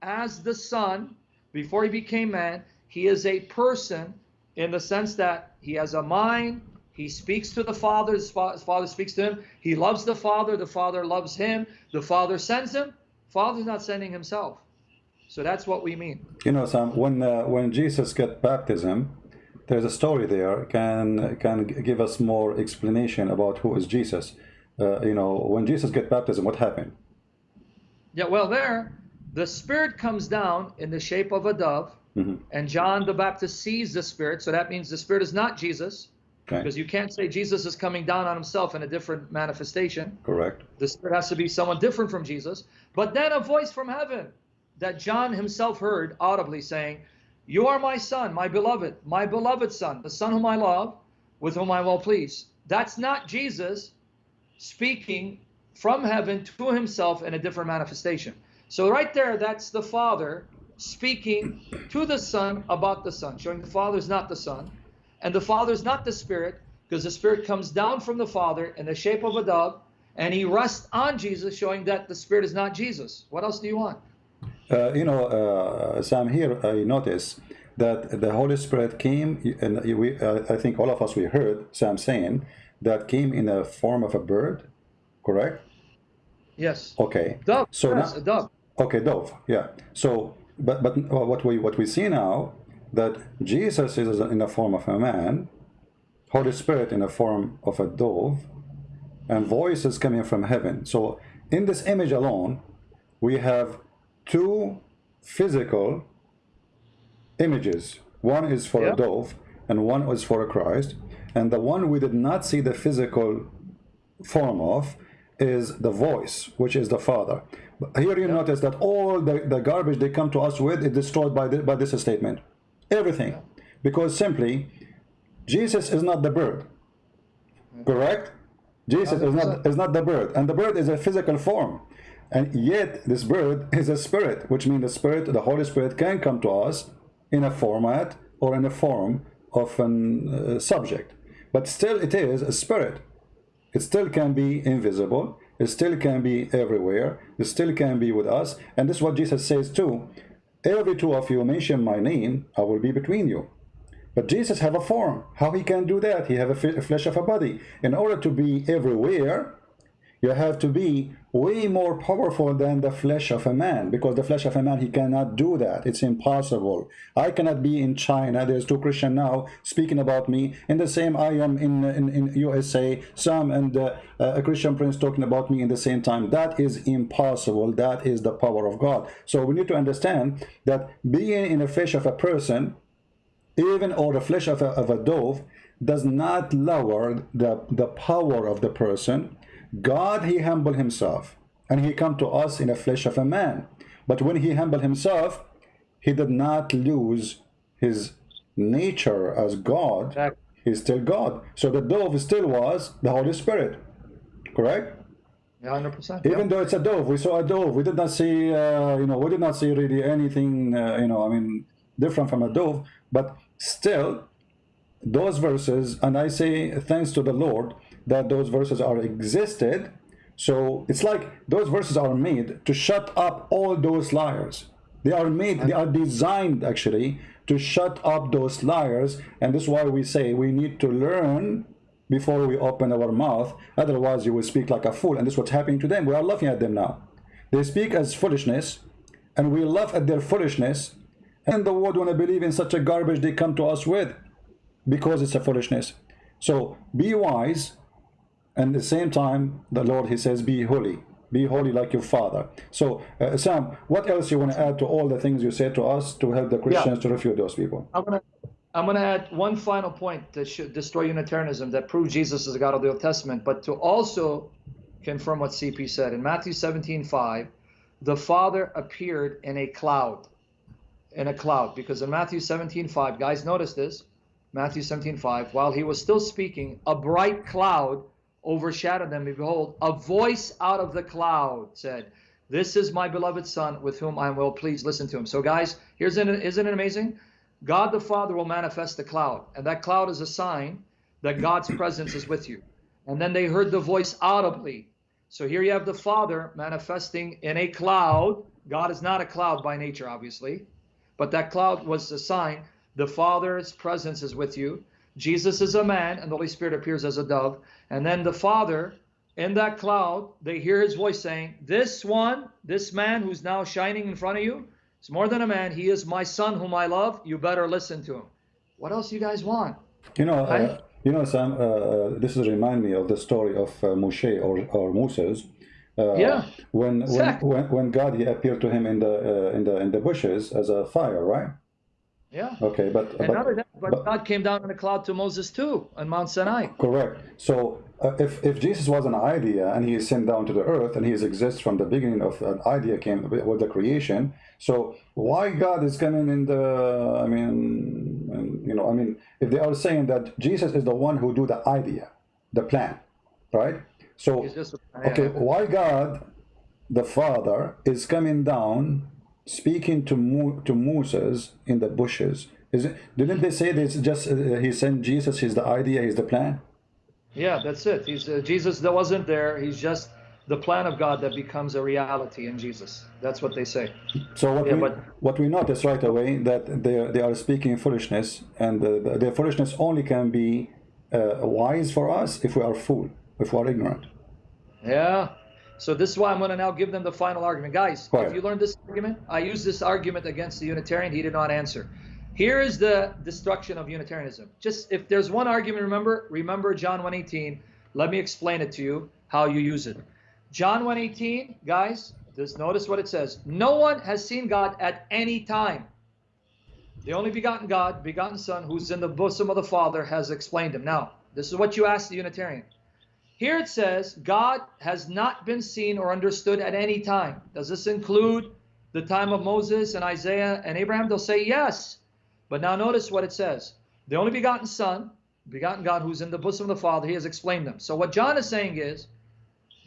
as the Son, before he became man. He is a person in the sense that he has a mind, he speaks to the Father, his Father speaks to him. He loves the Father, the Father loves him, the Father sends him. Father's not sending himself. So that's what we mean. You know, Sam, when uh, when Jesus got baptism, there's a story there. Can can give us more explanation about who is Jesus? Uh, you know, when Jesus get baptism, what happened? Yeah, well, there, the Spirit comes down in the shape of a dove, Mm-hmm. and John the Baptist sees the Spirit. So that means the Spirit is not Jesus, Okay, because you can't say Jesus is coming down on himself in a different manifestation. correct. The Spirit has to be someone different from Jesus. But then a voice from heaven that John himself heard audibly saying, You are my son, my beloved, my beloved son, the son whom I love, with whom I will please. That's not Jesus speaking from heaven to himself in a different manifestation. So right there, that's the Father speaking to the Son about the Son, showing the Father is not the Son, and the Father is not the Spirit, because the Spirit comes down from the Father in the shape of a dove, and he rests on Jesus, showing that the Spirit is not Jesus. What else do you want? Uh, you know, uh, Sam, here I notice that the Holy Spirit came, and we, uh, I think all of us we heard Sam saying that came in the form of a bird, correct? Yes. Okay. Dove. So yes, now- a dove. Okay, dove. Yeah. So, but but what we what we see now that Jesus is in the form of a man, Holy Spirit in the form of a dove, and voices coming from heaven. So, in this image alone, we have two physical images. One is for Yeah. a dove, and one is for a Christ. And the one we did not see the physical form of is the voice, which is the Father. But here you notice that all the, the garbage they come to us with is destroyed by, the, by this statement. Everything. Because simply, Jesus is not the bird. Correct? Jesus is not, is not the bird. And the bird is a physical form. And yet, this bird is a spirit, which means the spirit, the Holy Spirit, can come to us in a format or in a form of an uh, subject. But still, it is a spirit. It still can be invisible. It still can be everywhere. It still can be with us. And this is what Jesus says too. Every two of you mention my name, I will be between you. But Jesus have a form. How he can do that? He have a flesh of a body. In order to be everywhere, you have to be way more powerful than the flesh of a man because the flesh of a man he cannot do that. It's impossible. I cannot be in china. There's two christian now speaking about me. In the same i am in in, in usa some and uh, a christian prince talking about me in the same time. That is impossible. That is the power of god. So we need to understand that being in the flesh of a person even or the flesh of a, of a dove does not lower the the power of the person God, he humbled himself, and he come to us in the flesh of a man. But when he humbled himself, he did not lose his nature as God. Exactly. He's still God. So the dove still was the Holy Spirit. Correct? Yeah, 100%. Even yeah. though it's a dove, we saw a dove. We did not see, uh, you know, we did not see really anything, uh, you know, I mean, different from a dove. But still, those verses, and I say thanks to the Lord, that those verses are existed. So it's like those verses are made to shut up all those liars. They are made, they are designed actually to shut up those liars. And this is why we say we need to learn before we open our mouth. Otherwise you will speak like a fool. And this is what's happening to them. We are laughing at them now. They speak as foolishness and we laugh at their foolishness. And the world want to believe in such a garbage they come to us with because it's a foolishness. So be wise and at the same time the Lord he says be holy. Be holy like your father. So uh, Sam what else you want to add to all the things you said to us to help the Christians yeah. to refute those people? I'm gonna I'm gonna add one final point that should destroy Unitarianism that proves Jesus is the God of the Old Testament but to also confirm what CP said. In Matthew 17 5 the father appeared in a cloud in a cloud because in Matthew 17 5 guys notice this Matthew 17 5 while he was still speaking a bright cloud overshadowed them. Behold, a voice out of the cloud said, This is my beloved Son with whom I am well pleased. Listen to him. So, guys, here's an, isn't it amazing? God the Father will manifest the cloud, and that cloud is a sign that God's presence is with you. And then they heard the voice audibly. So here you have the Father manifesting in a cloud. God is not a cloud by nature, obviously, but that cloud was a sign the Father's presence is with you. Jesus is a man, and the Holy Spirit appears as a dove. And then the Father, in that cloud, they hear his voice saying, This one, this man who's now shining in front of you, is more than a man. He is my son whom I love. You better listen to him. What else you guys want? You know, uh, you know, Sam, uh, uh, this is remind me of the story of uh, Moshe or, or Moses. Uh, yeah. When, exactly. when, when when God he appeared to him in the uh, in the in the bushes as a fire, right? Yeah. Okay, but and but, not that, but, but, God came down in a cloud to Moses too on Mount Sinai. Correct. So uh, if if Jesus was an idea and he is sent down to the earth and he exists from the beginning of an idea came with the creation, so why God is coming in the? I mean, you know, I mean, if they are saying that Jesus is the one who do the idea, the plan, right? So okay, why God, the Father, is coming down speaking to Mo to Moses in the bushes. Is it, didn't they say this? just uh, he sent Jesus? He's the idea. He's the plan. Yeah, that's it. He's uh, Jesus that wasn't there. He's just the plan of God that becomes a reality in Jesus. That's what they say. So what yeah, we but, what we notice right away that they they are speaking foolishness, and uh, their foolishness only can be uh, wise for us if we are fool, if we are ignorant. Yeah, so this is why I'm going to now give them the final argument. Guys, if you learned this argument, I used this argument against the Unitarian. He did not answer. Here is the destruction of Unitarianism. Just if there's one argument, remember, remember John 1:18. Let me explain it to you how you use it. John 1:18, guys, just notice what it says. No one has seen God at any time. The only begotten God, begotten Son, who's in the bosom of the Father, has explained him. Now, this is what you ask the Unitarian. Here it says, God has not been seen or understood at any time. Does this include the time of Moses and Isaiah and Abraham? They'll say yes. But now notice what it says. The only begotten Son, begotten God who's in the bosom of the Father, he has explained them. So what John is saying is,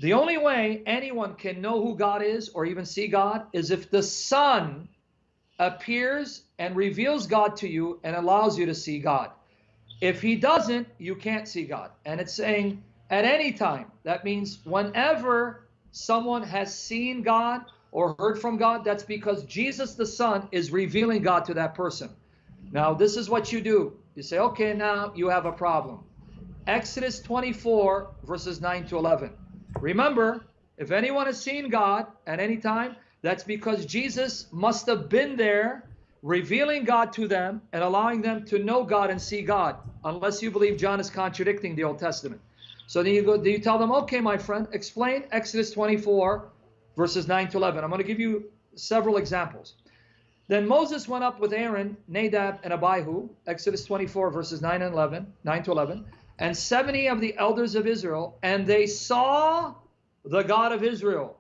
The only way anyone can know who God is or even see God is if the Son appears and reveals God to you and allows you to see God. If he doesn't, you can't see God. And it's saying at any time. That means whenever someone has seen God or heard from God, that's because Jesus the Son is revealing God to that person. Now, this is what you do. You say, okay, now you have a problem. Exodus 24, verses 9 to 11. Remember, if anyone has seen God at any time, that's because Jesus must have been there revealing God to them and allowing them to know God and see God, unless you believe John is contradicting the Old Testament. So then you go, you tell them, okay, my friend, explain Exodus 24, verses 9 to 11. I'm going to give you several examples. Then Moses went up with Aaron, Nadab, and Abihu, Exodus 24, verses 9 and 11, 9 to 11, and 70 of the elders of Israel, and they saw the God of Israel.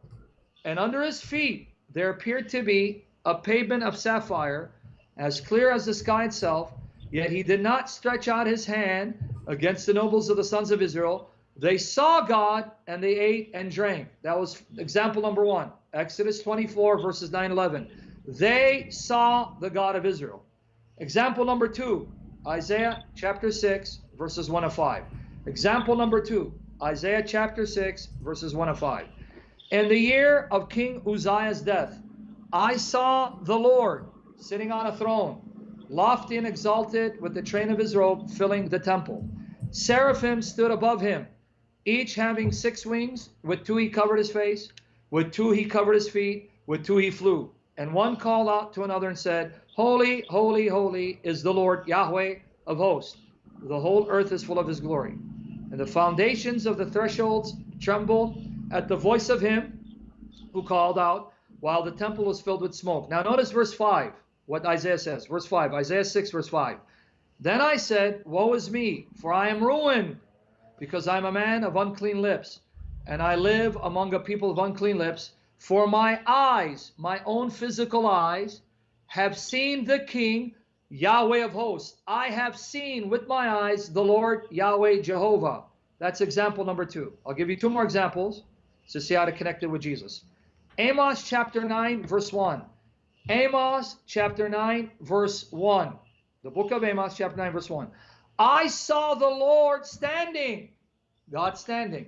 And under his feet there appeared to be a pavement of sapphire, as clear as the sky itself, yet he did not stretch out his hand against the nobles of the sons of Israel. They saw God and they ate and drank. That was example number one. Exodus 24, verses 9 11. They saw the God of Israel. Example number two, Isaiah chapter 6, verses 1 to 5. Example number two, Isaiah chapter 6, verses 1 to 5. In the year of King Uzziah's death, I saw the Lord sitting on a throne, lofty and exalted, with the train of his robe filling the temple. Seraphim stood above him, each having six wings. With two he covered his face, with two he covered his feet, with two he flew. And one called out to another and said, Holy, holy, holy is the Lord Yahweh of hosts. The whole earth is full of his glory. And the foundations of the thresholds trembled at the voice of him who called out while the temple was filled with smoke. Now notice verse 5, what Isaiah says. Verse 5, Isaiah 6, verse 5. Then I said, Woe is me, for I am ruined, because I am a man of unclean lips, and I live among a people of unclean lips. For my eyes, my own physical eyes, have seen the King, Yahweh of hosts. I have seen with my eyes the Lord Yahweh Jehovah. That's example number two. I'll give you two more examples to see how to connect it with Jesus. Amos chapter 9, verse 1. Amos chapter 9, verse 1. The book of Amos, chapter 9, verse 1. I saw the Lord standing, God standing,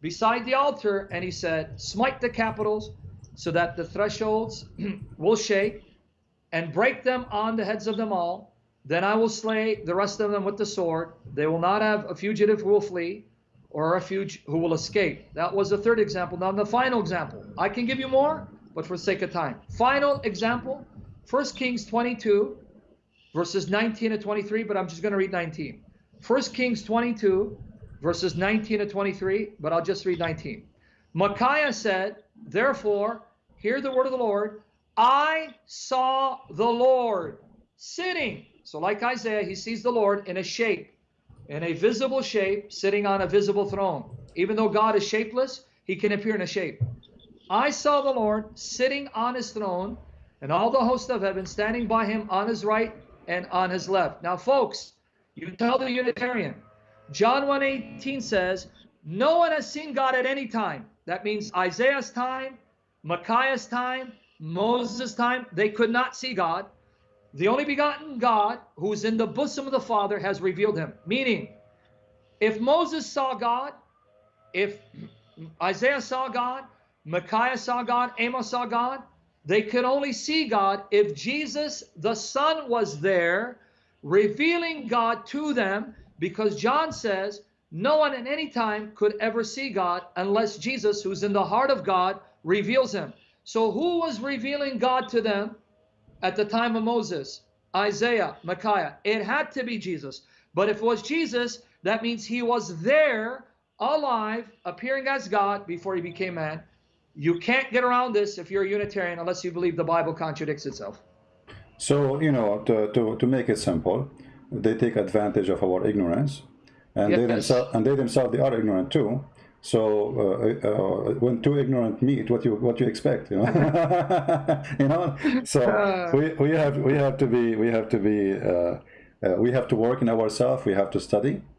beside the altar, and he said, Smite the capitals so that the thresholds will shake and break them on the heads of them all. Then I will slay the rest of them with the sword. They will not have a fugitive who will flee or a refuge who will escape. That was the third example. Now, the final example. I can give you more, but for sake of time. Final example 1 Kings 22, verses 19 to 23, but I'm just going to read 19. 1 Kings 22, verses 19 to 23, but I'll just read 19. Micaiah said, Therefore, hear the word of the Lord. I saw the Lord sitting. So, like Isaiah, he sees the Lord in a shape, in a visible shape, sitting on a visible throne. Even though God is shapeless, he can appear in a shape. I saw the Lord sitting on his throne, and all the host of heaven standing by him on his right and on his left. Now, folks, you tell the Unitarian, John 1:18 says, no one has seen God at any time. That means Isaiah's time, Micaiah's time, Moses' time, they could not see God. The only begotten God, who is in the bosom of the Father, has revealed him. Meaning, if Moses saw God, if Isaiah saw God, Micaiah saw God, Amos saw God, they could only see God if Jesus, the Son, was there revealing God to them because John says no one at any time could ever see God unless Jesus, who's in the heart of God, reveals him. So who was revealing God to them at the time of Moses? Isaiah, Micaiah. It had to be Jesus. But if it was Jesus, that means he was there, alive, appearing as God before he became man. You can't get around this if you're a Unitarian unless you believe the Bible contradicts itself. So, you know, to, to, to make it simple, they take advantage of our ignorance, and yes. they themselves and they themselves they are ignorant too. So uh, uh, when two ignorant meet, what you what you expect, you know, you know. So uh. we, we have we have to be we have to be uh, uh, we have to work in ourselves. We have to study, Uh,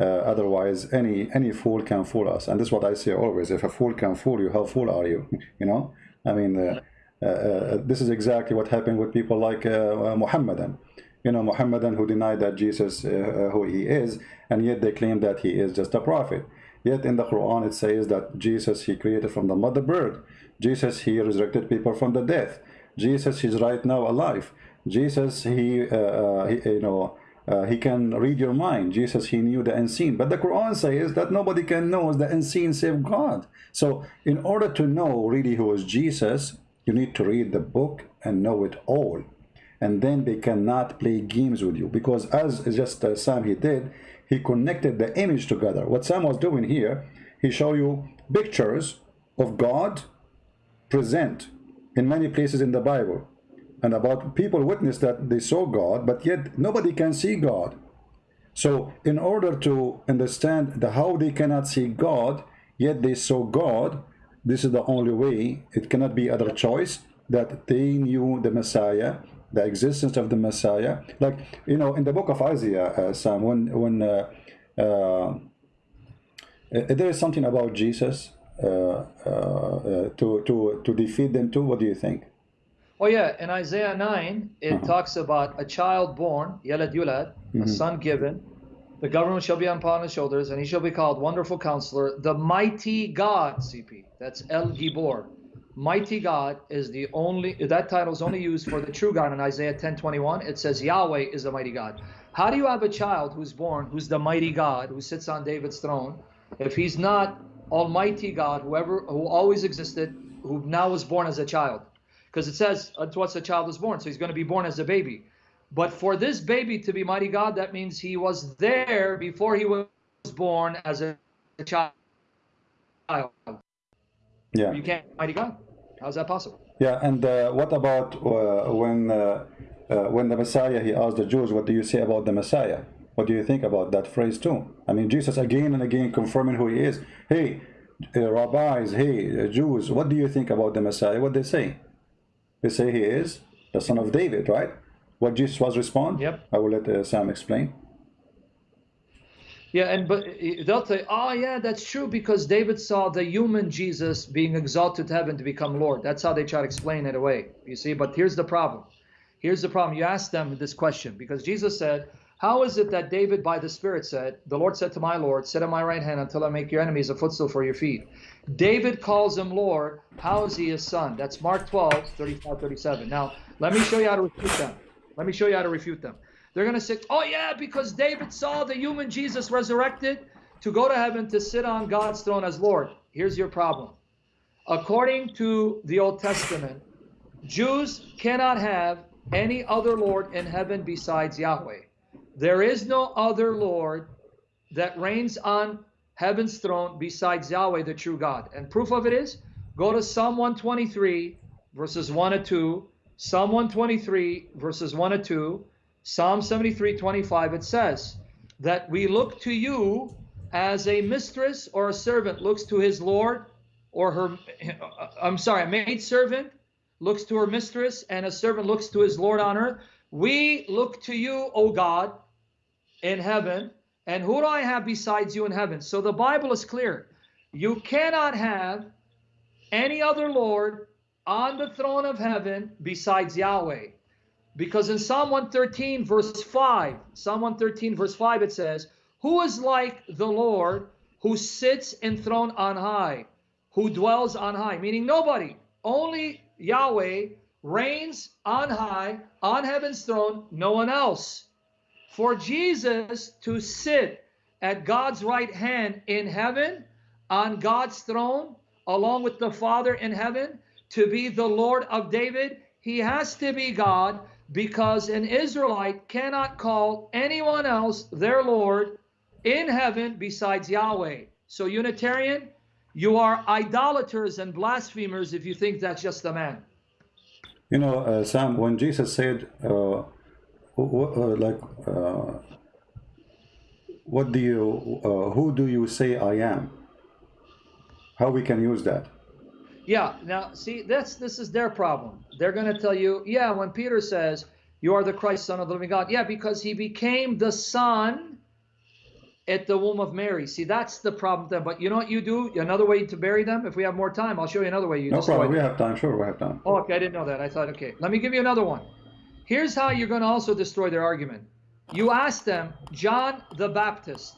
otherwise, any any fool can fool us, and this is what I say always: if a fool can fool you, how fool are you? you know, I mean, uh, uh, uh, this is exactly what happened with people like uh, Muhammadan. You know, Muhammadan who denied that Jesus who he is, and yet they claim that he is just a prophet. Yet in the Quran it says that Jesus he created from the mother bird. Jesus he resurrected people from the death. Jesus is right now alive. Jesus he, uh, he you know uh, he can read your mind. Jesus, he knew the unseen. But the Quran says that nobody can know the unseen save God. So in order to know really who is Jesus, you need to read the book and know it all. And then they cannot play games with you. Because as just uh, Sam he did, he connected the image together. What Sam was doing here, he showed you pictures of God present in many places in the Bible and about people witness that they saw God, but yet nobody can see God. So in order to understand the how they cannot see God, yet they saw God, this is the only way, it cannot be other choice, that they knew the Messiah, the existence of the Messiah. Like, you know, in the book of Isaiah, uh, Sam, when, when uh, uh, there is something about Jesus uh, uh, to, to, to defeat them too, what do you think? Oh yeah, in Isaiah 9, it uh-huh. talks about a child born, Yalad Yulad, mm-hmm. a son given. The government shall be upon his shoulders, and he shall be called Wonderful Counselor, the Mighty God, CP. That's El Gibor. Mighty God is the only, that title is only used for the true God in Isaiah 10 21. It says Yahweh is the mighty God. How do you have a child who's born, who's the mighty God, who sits on David's throne, if he's not Almighty God, whoever, who always existed, who now was born as a child? Because it says unto us a child is born, so he's going to be born as a baby. But for this baby to be mighty God, that means he was there before he was born as a child. Yeah. You can't mighty God. How's that possible? Yeah, and uh, what about uh, when uh, uh, when the Messiah he asked the Jews, "What do you say about the Messiah?" What do you think about that phrase too? I mean, Jesus again and again confirming who he is. Hey, uh, rabbis, hey, uh, Jews, what do you think about the Messiah? What they say? They say he is the son of David, right? What Jesus was respond? Yep. I will let uh, Sam explain. Yeah, and but uh, they'll say, oh yeah, that's true because David saw the human Jesus being exalted to heaven to become Lord. That's how they try to explain it away. You see, but here's the problem. Here's the problem. You ask them this question because Jesus said, how is it that David by the Spirit said, the Lord said to my Lord, sit at my right hand until I make your enemies a footstool for your feet. David calls him Lord. How is he his son? That's Mark 12, 35, 37. Now, let me show you how to refute them. Let me show you how to refute them. They're going to say, oh, yeah, because David saw the human Jesus resurrected to go to heaven to sit on God's throne as Lord. Here's your problem. According to the Old Testament, Jews cannot have any other Lord in heaven besides Yahweh. There is no other Lord that reigns on heaven's throne besides Yahweh, the true God. And proof of it is go to Psalm 123, verses 1 and 2, Psalm 123, verses 1 and 2, Psalm 73, 25. It says that we look to you as a mistress or a servant looks to his Lord or her, I'm sorry, a maid servant looks to her mistress and a servant looks to his Lord on earth. We look to you, O God, in heaven and who do I have besides you in heaven? So the Bible is clear. You cannot have any other Lord on the throne of heaven besides Yahweh. Because in Psalm 113, verse 5, Psalm 113, verse 5, it says, Who is like the Lord who sits enthroned on high, who dwells on high? Meaning nobody, only Yahweh reigns on high, on heaven's throne, no one else for Jesus to sit at God's right hand in heaven, on God's throne, along with the Father in heaven, to be the Lord of David, he has to be God because an Israelite cannot call anyone else their Lord in heaven besides Yahweh. So, Unitarian, you are idolaters and blasphemers if you think that's just a man. You know, uh, Sam, when Jesus said, uh, uh, like uh, what do you uh, who do you say i am? How we can use that? Yeah now see that's this is their problem. They're going to tell you yeah when peter says you are the christ son of the living god yeah because he became the son at the womb of Mary. See, that's the problem then. But you know what you do? Another way to bury them? If we have more time, I'll show you another way you No problem. We have time. Sure, we have time. Oh, okay, I didn't know that. I thought, okay. Let me give you another one. Here's how you're going to also destroy their argument. You ask them, John the Baptist,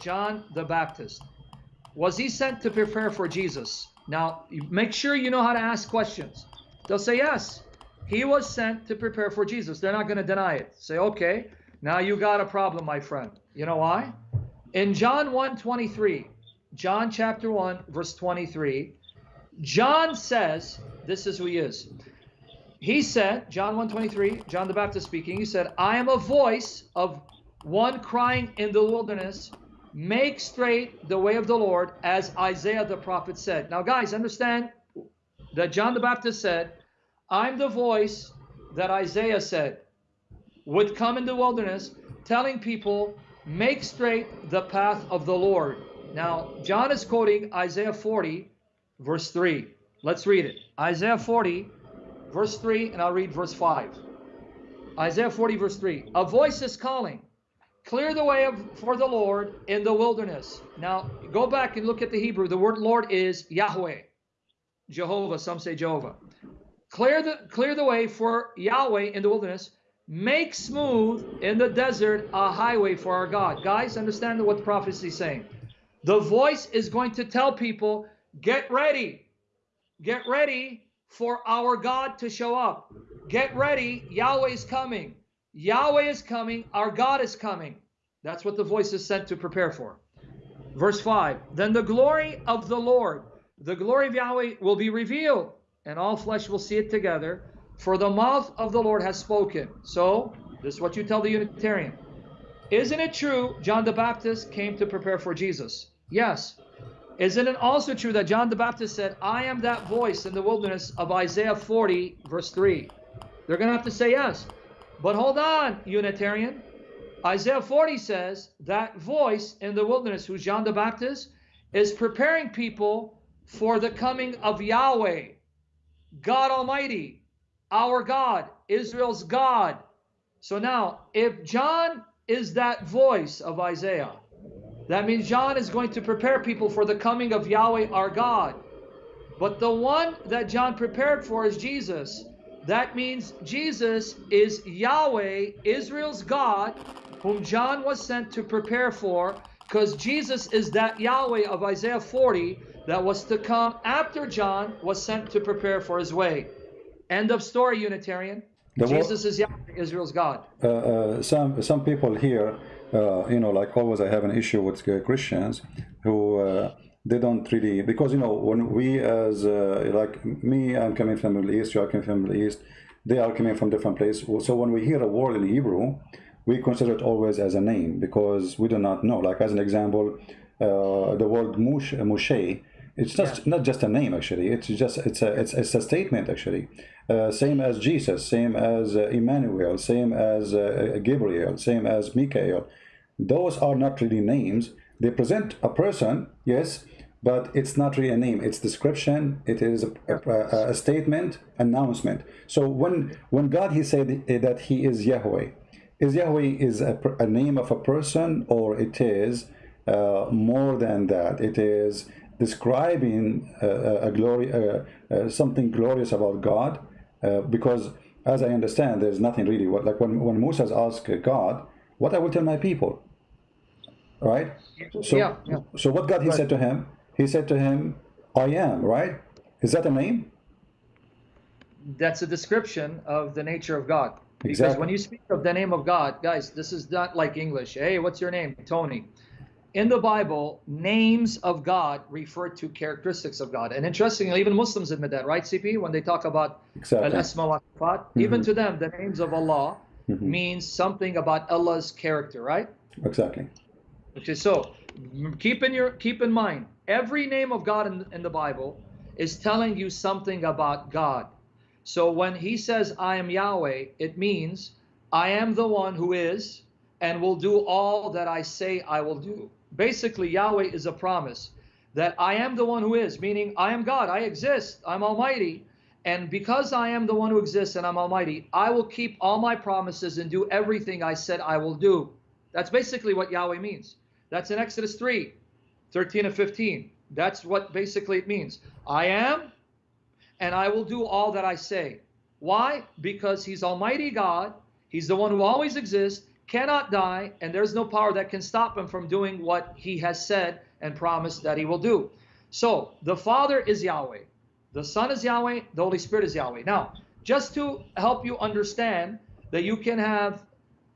John the Baptist, was he sent to prepare for Jesus? Now, make sure you know how to ask questions. They'll say, yes, he was sent to prepare for Jesus. They're not going to deny it. Say, okay, now you got a problem, my friend. You know why? In John 1 23, John chapter 1, verse 23, John says, this is who he is. He said, John 123, John the Baptist speaking, he said, I am a voice of one crying in the wilderness, make straight the way of the Lord, as Isaiah the prophet said. Now, guys, understand that John the Baptist said, I'm the voice that Isaiah said would come in the wilderness, telling people, make straight the path of the Lord. Now, John is quoting Isaiah 40, verse 3. Let's read it. Isaiah 40, verse 3, and I'll read verse 5. Isaiah 40, verse 3. A voice is calling, clear the way of, for the Lord in the wilderness. Now, go back and look at the Hebrew. The word Lord is Yahweh, Jehovah. Some say Jehovah. Clear the, clear the way for Yahweh in the wilderness. Make smooth in the desert a highway for our God. Guys, understand what the prophecy is saying. The voice is going to tell people, get ready. Get ready for our God to show up. Get ready. Yahweh is coming. Yahweh is coming. Our God is coming. That's what the voice is sent to prepare for. Verse 5 Then the glory of the Lord, the glory of Yahweh, will be revealed, and all flesh will see it together. For the mouth of the Lord has spoken. So, this is what you tell the Unitarian. Isn't it true John the Baptist came to prepare for Jesus? Yes. Isn't it also true that John the Baptist said, I am that voice in the wilderness of Isaiah 40, verse 3? They're going to have to say yes. But hold on, Unitarian. Isaiah 40 says that voice in the wilderness, who's John the Baptist, is preparing people for the coming of Yahweh, God Almighty, our God, Israel's God. So now, if John is that voice of Isaiah, that means John is going to prepare people for the coming of Yahweh our God. But the one that John prepared for is Jesus. That means Jesus is Yahweh, Israel's God, whom John was sent to prepare for, because Jesus is that Yahweh of Isaiah 40 that was to come after John was sent to prepare for his way. End of story, Unitarian. The Jesus is Yahweh, Israel's God. uh, uh, some some people here, uh, you know, like always, I have an issue with uh, Christians who uh, they don't really because you know when we as uh, like me, I'm coming from the Middle East, you are coming from the Middle East, they are coming from different places. So when we hear a word in Hebrew, we consider it always as a name because we do not know. Like as an example, uh, the word mush, Moshe, it's just not just a name actually. It's just it's a it's, it's a statement actually. Uh, same as Jesus, same as uh, Emmanuel, same as uh, Gabriel, same as Michael. Those are not really names. They present a person, yes, but it's not really a name. It's description. It is a, a, a statement, announcement. So when when God he said that he is Yahweh, is Yahweh is a, a name of a person or it is uh, more than that? It is describing uh, a glory, uh, uh, something glorious about God, uh, because as I understand, there's nothing really. What, like when when Moses asked God, "What I will tell my people," right? So, Yeah, yeah. so what God he said to him? He said to him, "I am." Right? Is that a name? that's a description of the nature of God. Because Exactly. when you speak of the name of God, guys, this is not like English. Hey, what's your name? Tony. In the Bible, names of God refer to characteristics of God. And interestingly, even Muslims admit that, right, CP? When they talk about Exactly. al-asma wa sifat, even mm-hmm. to them, the names of Allah mm-hmm. means something about Allah's character, right? Exactly. Okay, so keep in your keep in mind every name of God in, in the Bible is telling you something about God. So when he says I am Yahweh, it means I am the one who is and will do all that I say I will do. Basically, Yahweh is a promise that I am the one who is, meaning I am God, I exist, I'm almighty, and because I am the one who exists and I'm almighty, I will keep all my promises and do everything I said I will do. That's basically what Yahweh means. That's in Exodus 3, 13 and 15. That's what basically it means. I am, and I will do all that I say. Why? Because he's Almighty God. He's the one who always exists, cannot die, and there's no power that can stop him from doing what he has said and promised that he will do. So the Father is Yahweh. The Son is Yahweh. The Holy Spirit is Yahweh. Now, just to help you understand that you can have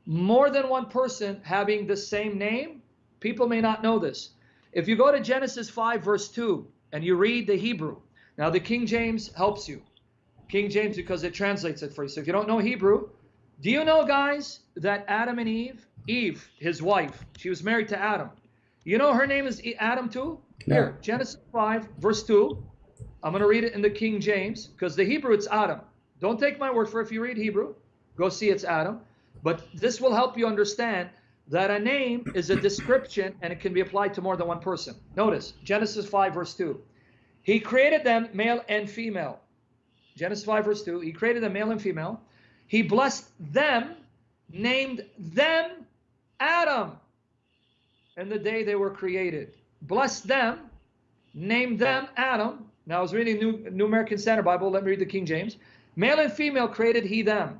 more than one person having the same name, people may not know this. If you go to Genesis 5, verse 2, and you read the Hebrew, now the King James helps you. King James, because it translates it for you. So if you don't know Hebrew, do you know, guys, that Adam and Eve, Eve, his wife, she was married to Adam. You know her name is Adam too? Here, Genesis 5, verse 2. I'm going to read it in the King James because the Hebrew, it's Adam. Don't take my word for it. If you read Hebrew, go see it's Adam. But this will help you understand that a name is a description and it can be applied to more than one person. Notice Genesis 5, verse 2. He created them male and female. Genesis 5, verse 2. He created them male and female. He blessed them, named them Adam, and the day they were created. Blessed them, named them Adam. Now I was reading New, New American Standard Bible. Let me read the King James. Male and female created he them,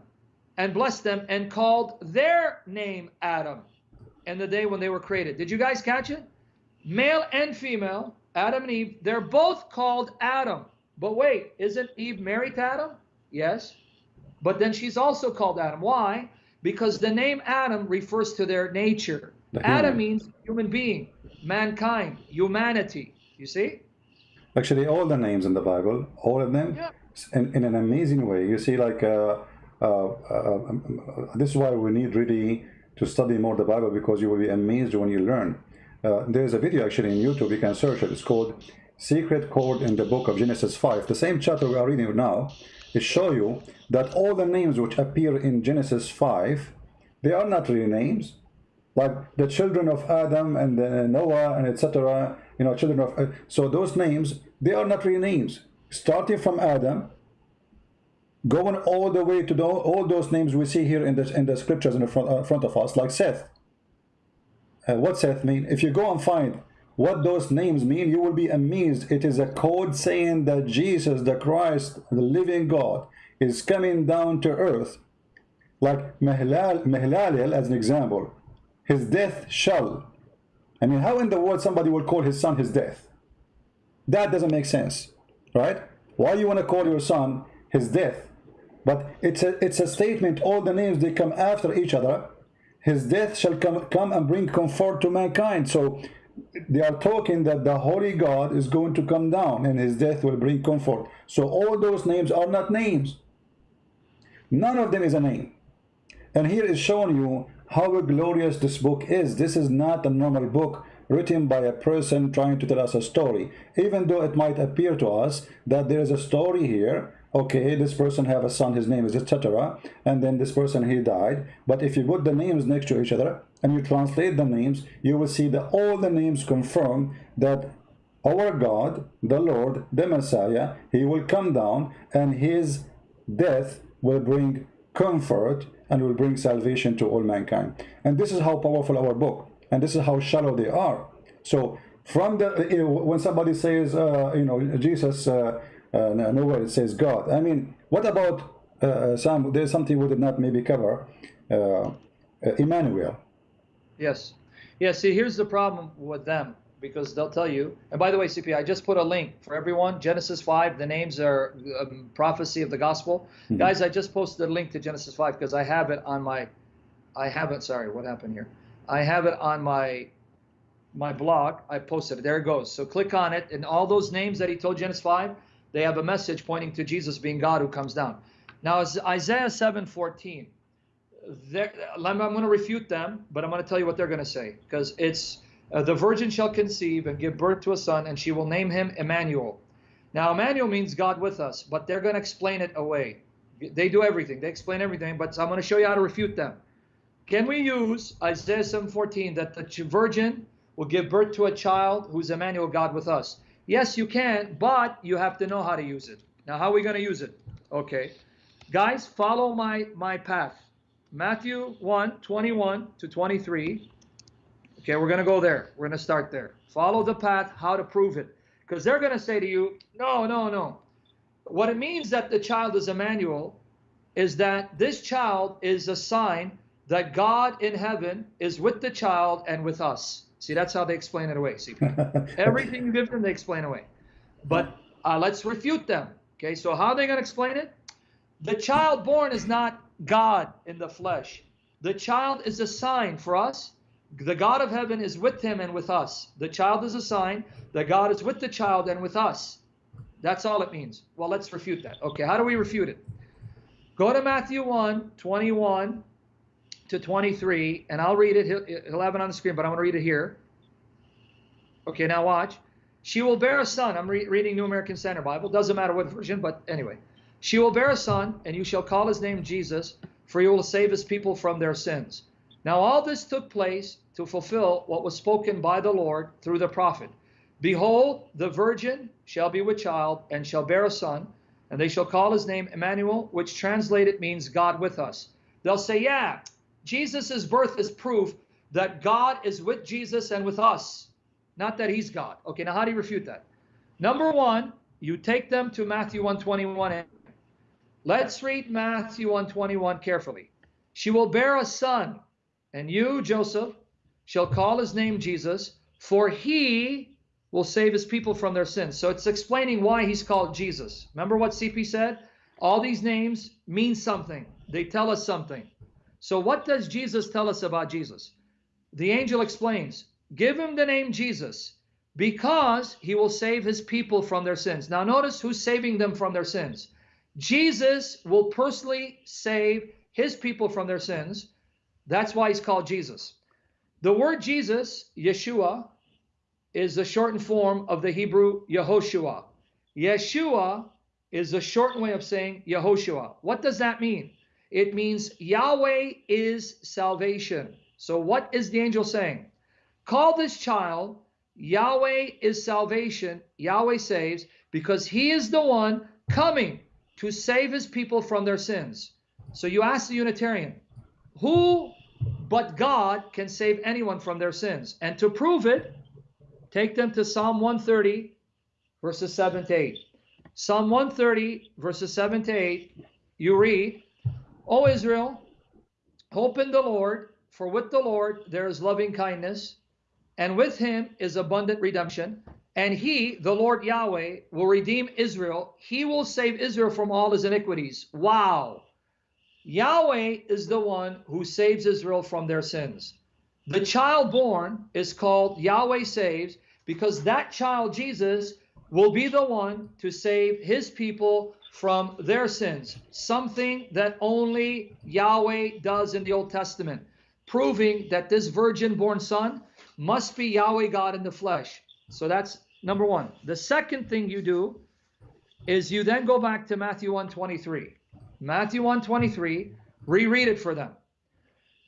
and blessed them, and called their name Adam, and the day when they were created. Did you guys catch it? Male and female, Adam and Eve, they're both called Adam. But wait, isn't Eve married to Adam? Yes. But then she's also called Adam. Why? Because the name Adam refers to their nature. The Adam human. means human being, mankind, humanity. You see? Actually, all the names in the Bible, all of them, Yeah. in, in an amazing way. You see, like, uh, uh, uh, um, this is why we need really to study more the Bible because you will be amazed when you learn. Uh, there's a video actually in YouTube, you can search it. It's called Secret Code in the Book of Genesis 5. The same chapter we are reading now, show you that all the names which appear in Genesis 5, they are not really names like the children of Adam and Noah and etc. You know, children of uh, so those names they are not real names. Starting from Adam, going all the way to the, all those names we see here in the in the scriptures in the front, uh, front of us, like Seth. Uh, what Seth mean? If you go and find what those names mean, you will be amazed. It is a code saying that Jesus, the Christ, the living God, is coming down to earth. Like Mehlal, Mehlalel, as an example, his death shall. I mean, how in the world somebody will call his son his death? That doesn't make sense, right? Why you want to call your son his death? But it's a it's a statement. All the names they come after each other. His death shall come come and bring comfort to mankind. So they are talking that the holy God is going to come down and his death will bring comfort. So all those names are not names. None of them is a name. And here is showing you how glorious this book is. This is not a normal book written by a person trying to tell us a story. Even though it might appear to us that there is a story here, okay, this person have a son, his name is etc. And then this person, he died. But if you put the names next to each other and you translate the names, you will see that all the names confirm that our God, the Lord, the Messiah, he will come down and his death will bring comfort and will bring salvation to all mankind. And this is how powerful our book, and this is how shallow they are. So from the when somebody says uh, you know Jesus, uh, uh, nowhere it says God. I mean, what about uh, Sam? There's something we did not maybe cover. Uh, uh, Emmanuel. Yes. Yeah, see, here's the problem with them because they'll tell you. And by the way, CP, I just put a link for everyone. Genesis 5, the names are um, prophecy of the gospel. Mhm. Guys, I just posted a link to Genesis 5 because I have it on my, I have it, sorry, what happened here? I have it on my, my blog. I posted it. There it goes. So click on it. And all those names that he told Genesis 5, they have a message pointing to Jesus being God who comes down. Now, Isaiah 7 14 they're- I'm going to refute them, but I'm going to tell you what they're going to say because it's uh, the virgin shall conceive and give birth to a son, and she will name him Emmanuel. Now, Emmanuel means God with us, but they're going to explain it away. They do everything, they explain everything, but I'm going to show you how to refute them. Can we use Isaiah 7:14 that the virgin will give birth to a child who's Emmanuel, God with us? Yes, you can, but you have to know how to use it. Now, how are we going to use it? Okay. Guys, follow my my path. Matthew 1, 21 to 23. Okay, we're going to go there. We're going to start there. Follow the path, how to prove it. Because they're going to say to you, no, no, no. What it means that the child is Emmanuel is that this child is a sign that God in heaven is with the child and with us. See, that's how they explain it away. See, everything you give them, they explain away. But uh, let's refute them. Okay, so how are they going to explain it? The child born is not God in the flesh. The child is a sign for us. The God of heaven is with him and with us. The child is a sign that God is with the child and with us. That's all it means. Well, let's refute that. Okay, how do we refute it? Go to Matthew 1, 21 to 23, and I'll read it. He'll, he'll have it on the screen, but I'm going to read it here. Okay, now watch. She will bear a son. I'm re reading New American Standard Bible. Doesn't matter what version, but anyway. She will bear a son, and you shall call his name Jesus, for he will save his people from their sins. Now all this took place to fulfill what was spoken by the Lord through the prophet. Behold, the virgin shall be with child, and shall bear a son, and they shall call his name Emmanuel, which translated means God with us. They'll say, yeah, Jesus' birth is proof that God is with Jesus and with us, not that he's God. Okay, now how do you refute that? Number one, you take them to Matthew 121 Let's read Matthew 121 carefully. She will bear a son, and you, Joseph, shall call his name Jesus, for he will save his people from their sins. So it's explaining why he's called Jesus. Remember what CP said? All these names mean something. They tell us something. So what does Jesus tell us about Jesus? The angel explains, give him the name Jesus because he will save his people from their sins. Now notice who's saving them from their sins. Jesus will personally save his people from their sins. That's why he's called Jesus. The word Jesus, Yeshua, is the shortened form of the Hebrew Yehoshua. Yeshua is the shortened way of saying Yehoshua. What does that mean? It means Yahweh is salvation. So what is the angel saying? Call this child Yahweh is salvation. Yahweh saves because he is the one coming to save his people from their sins. So you ask the Unitarian, who but God can save anyone from their sins? And to prove it, take them to Psalm 130, verses 7 to 8. Psalm 130, verses 7 to 8, you read, O Israel, hope in the Lord, for with the Lord there is loving kindness, and with him is abundant redemption. And he, the Lord Yahweh, will redeem Israel. He will save Israel from all his iniquities. Wow. Yahweh is the one who saves Israel from their sins. The child born is called Yahweh saves because that child, Jesus, will be the one to save his people from their sins. Something that only Yahweh does in the Old Testament, proving that this virgin born son must be Yahweh God in the flesh. So that's number one. The second thing you do is you then go back to Matthew 123. Matthew 123, reread it for them.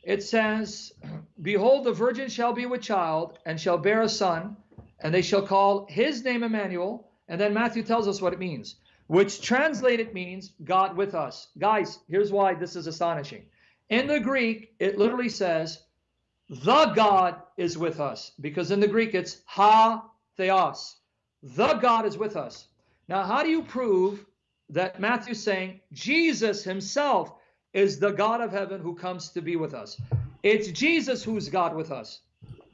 It says, Behold, the virgin shall be with child and shall bear a son, and they shall call his name Emmanuel. And then Matthew tells us what it means, which translated means God with us. Guys, here's why this is astonishing. In the Greek, it literally says, the God is with us, because in the Greek it's ho theos. The God is with us. Now, how do you prove that Matthew's saying Jesus himself is the God of heaven who comes to be with us? It's Jesus who's God with us.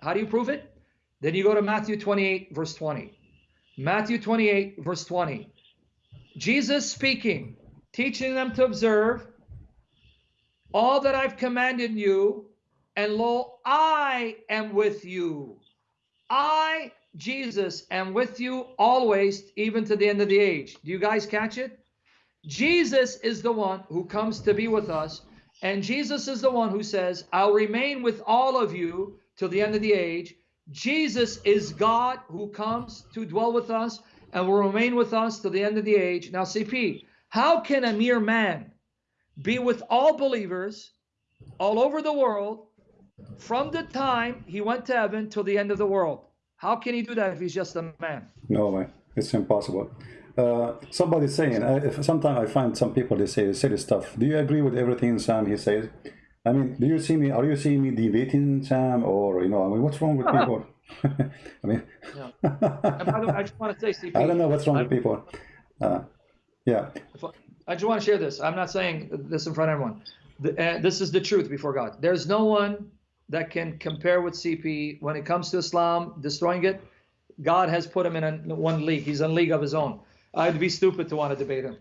How do you prove it? Then you go to Matthew 28, verse 20. Matthew 28, verse 20. Jesus speaking, teaching them to observe all that I've commanded you, and lo, I am with you. I Jesus am with you always, even to the end of the age. Do you guys catch it? Jesus is the one who comes to be with us. And Jesus is the one who says, I'll remain with all of you till the end of the age. Jesus is God who comes to dwell with us and will remain with us till the end of the age. Now, CP, how can a mere man be with all believers all over the world from the time he went to heaven till the end of the world? How can he do that if he's just a man? No way, it's impossible. Uh, somebody's saying, uh, sometimes I find some people, they say silly stuff. Do you agree with everything Sam he says? I mean, do you see me? Are you seeing me debating Sam, or you know, I mean, what's wrong with people? I mean, Yeah. And by the way, I just want to say, CP, I don't know what's wrong with people. Uh, yeah, I just want to share this. I'm not saying this in front of everyone. The, uh, this is the truth before God. There's no one that can compare with CP when it comes to Islam, destroying it. God has put him in a, one league. He's in a league of his own. I'd be stupid to want to debate him.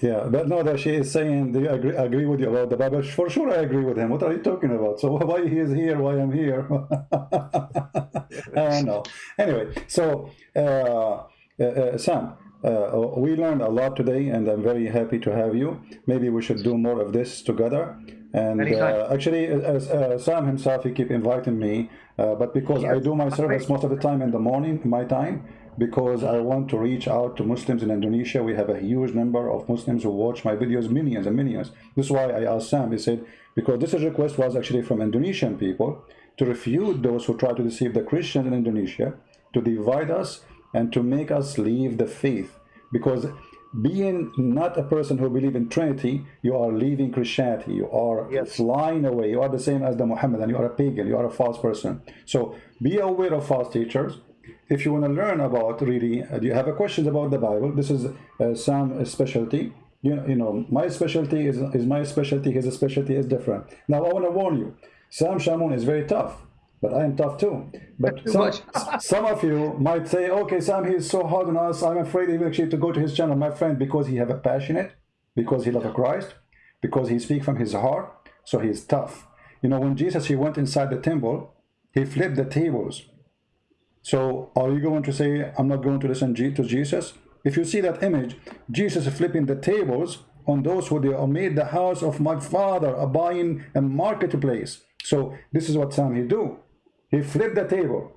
yeah, but no, that she is saying, do you agree, agree with you about the Bible? For sure, I agree with him. What are you talking about? So why he is here? Why I'm here? I don't know. Anyway, so uh, uh, uh, Sam, uh, we learned a lot today, and I'm very happy to have you. Maybe we should do more of this together. And uh, actually, as uh, Sam himself, he keep inviting me, uh, but because I do my service most of the time in the morning, my time, because I want to reach out to Muslims in Indonesia. We have a huge number of Muslims who watch my videos, millions and millions. This is why I asked Sam. He said because this request was actually from Indonesian people to refute those who try to deceive the Christians in Indonesia, to divide us, and to make us leave the faith. Because being not a person who believe in Trinity, you are leaving Christianity. You are Yes. flying away. You are the same as the Muhammadan. You are a pagan. You are a false person. So be aware of false teachers. If you want to learn about really, uh, do you have a questions about the Bible? This is uh, Sam's specialty. You know, you know, my specialty is is my specialty. His specialty is different. Now I want to warn you, Sam Shamoun is very tough, but I am tough too. But some, some of you might say, okay, Sam, he is so hard on us. I'm afraid even actually to go to his channel, my friend, because he have a passionate, because he love Christ, because he speak from his heart, so he is tough. You know, when Jesus he went inside the temple, he flipped the tables. So are you going to say, I'm not going to listen to Jesus? If you see that image, Jesus flipping the tables on those who they made the house of my father, a buying a marketplace. So this is what Sam he do. He flipped the table.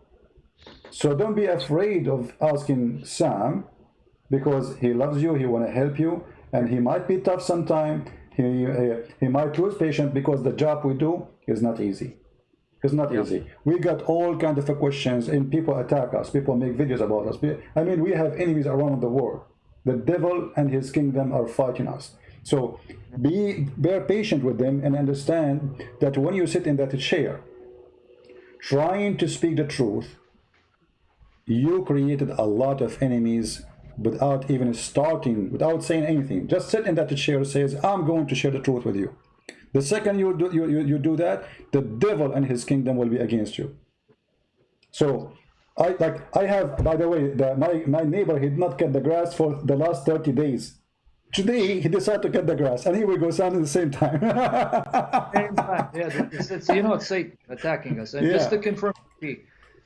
So don't be afraid of asking Sam because he loves you, he want to help you, and he might be tough sometime. He, uh, he might lose patience because the job we do is not easy. It's not easy. We got all kind of questions, and people attack us. People make videos about us. I mean, we have enemies around the world. The devil and his kingdom are fighting us. So be bear patient with them and understand that when you sit in that chair, trying to speak the truth, you created a lot of enemies without even starting, without saying anything. Just sit in that chair says, I'm going to share the truth with you. The second you do, you, you, you do that, the devil and his kingdom will be against you. So, I like I have, by the way, the, my, my neighbor he did not cut the grass for the last 30 days. Today he decided to cut the grass, and here we go, sound at the same time. Same time. Yeah, it's, it's, you know, it's Satan attacking us. And just to confirm,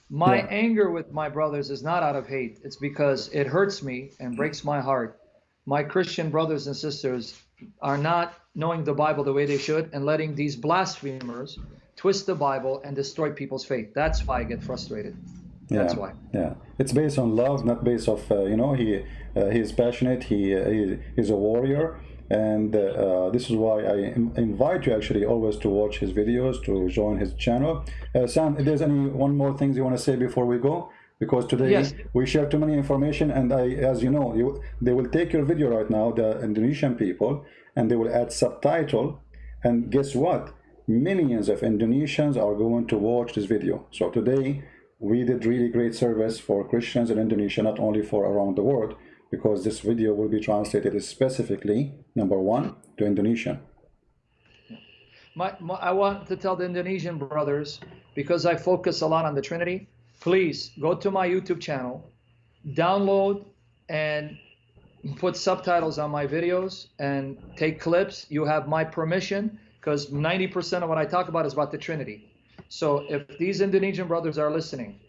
my Yeah. anger with my brothers is not out of hate. It's because it hurts me and breaks my heart. My Christian brothers and sisters are not knowing the Bible the way they should and letting these blasphemers twist the Bible and destroy people's faith. That's why I get frustrated. That's yeah, why. Yeah, it's based on love, not based of uh, you know he uh, he's passionate. He uh, he is a warrior, and uh, uh, this is why I in- invite you actually always to watch his videos, to join his channel. Uh, Sam, if there's any one more things you want to say before we go, because today Yes. we share too many information, and I, as you know, you they will take your video right now, the Indonesian people, and they will add subtitle, and guess what? Millions of Indonesians are going to watch this video. So today we did really great service for Christians in Indonesia, not only for around the world, because this video will be translated specifically, number one, to Indonesian. My, my, I want to tell the Indonesian brothers, because I focus a lot on the Trinity, please go to my YouTube channel, download and put subtitles on my videos and take clips. You have my permission because 90% of what I talk about is about the Trinity. So if these Indonesian brothers are listening,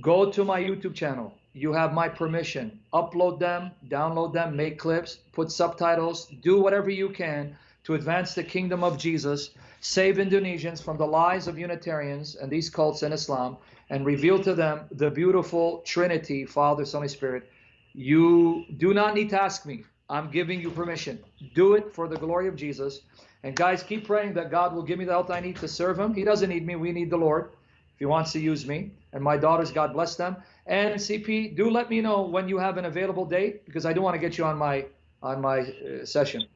go to my YouTube channel. You have my permission. Upload them, download them, make clips, put subtitles, do whatever you can to advance the kingdom of Jesus, save Indonesians from the lies of Unitarians and these cults in Islam, and reveal to them the beautiful Trinity, Father, Son, and Spirit. You do not need to ask me. I'm giving you permission. Do it for the glory of Jesus. And guys, keep praying that God will give me the health I need to serve Him. He doesn't need me. We need the Lord if He wants to use me. And my daughters, God bless them. And CP, do let me know when you have an available date because I do want to get you on my on my uh, session.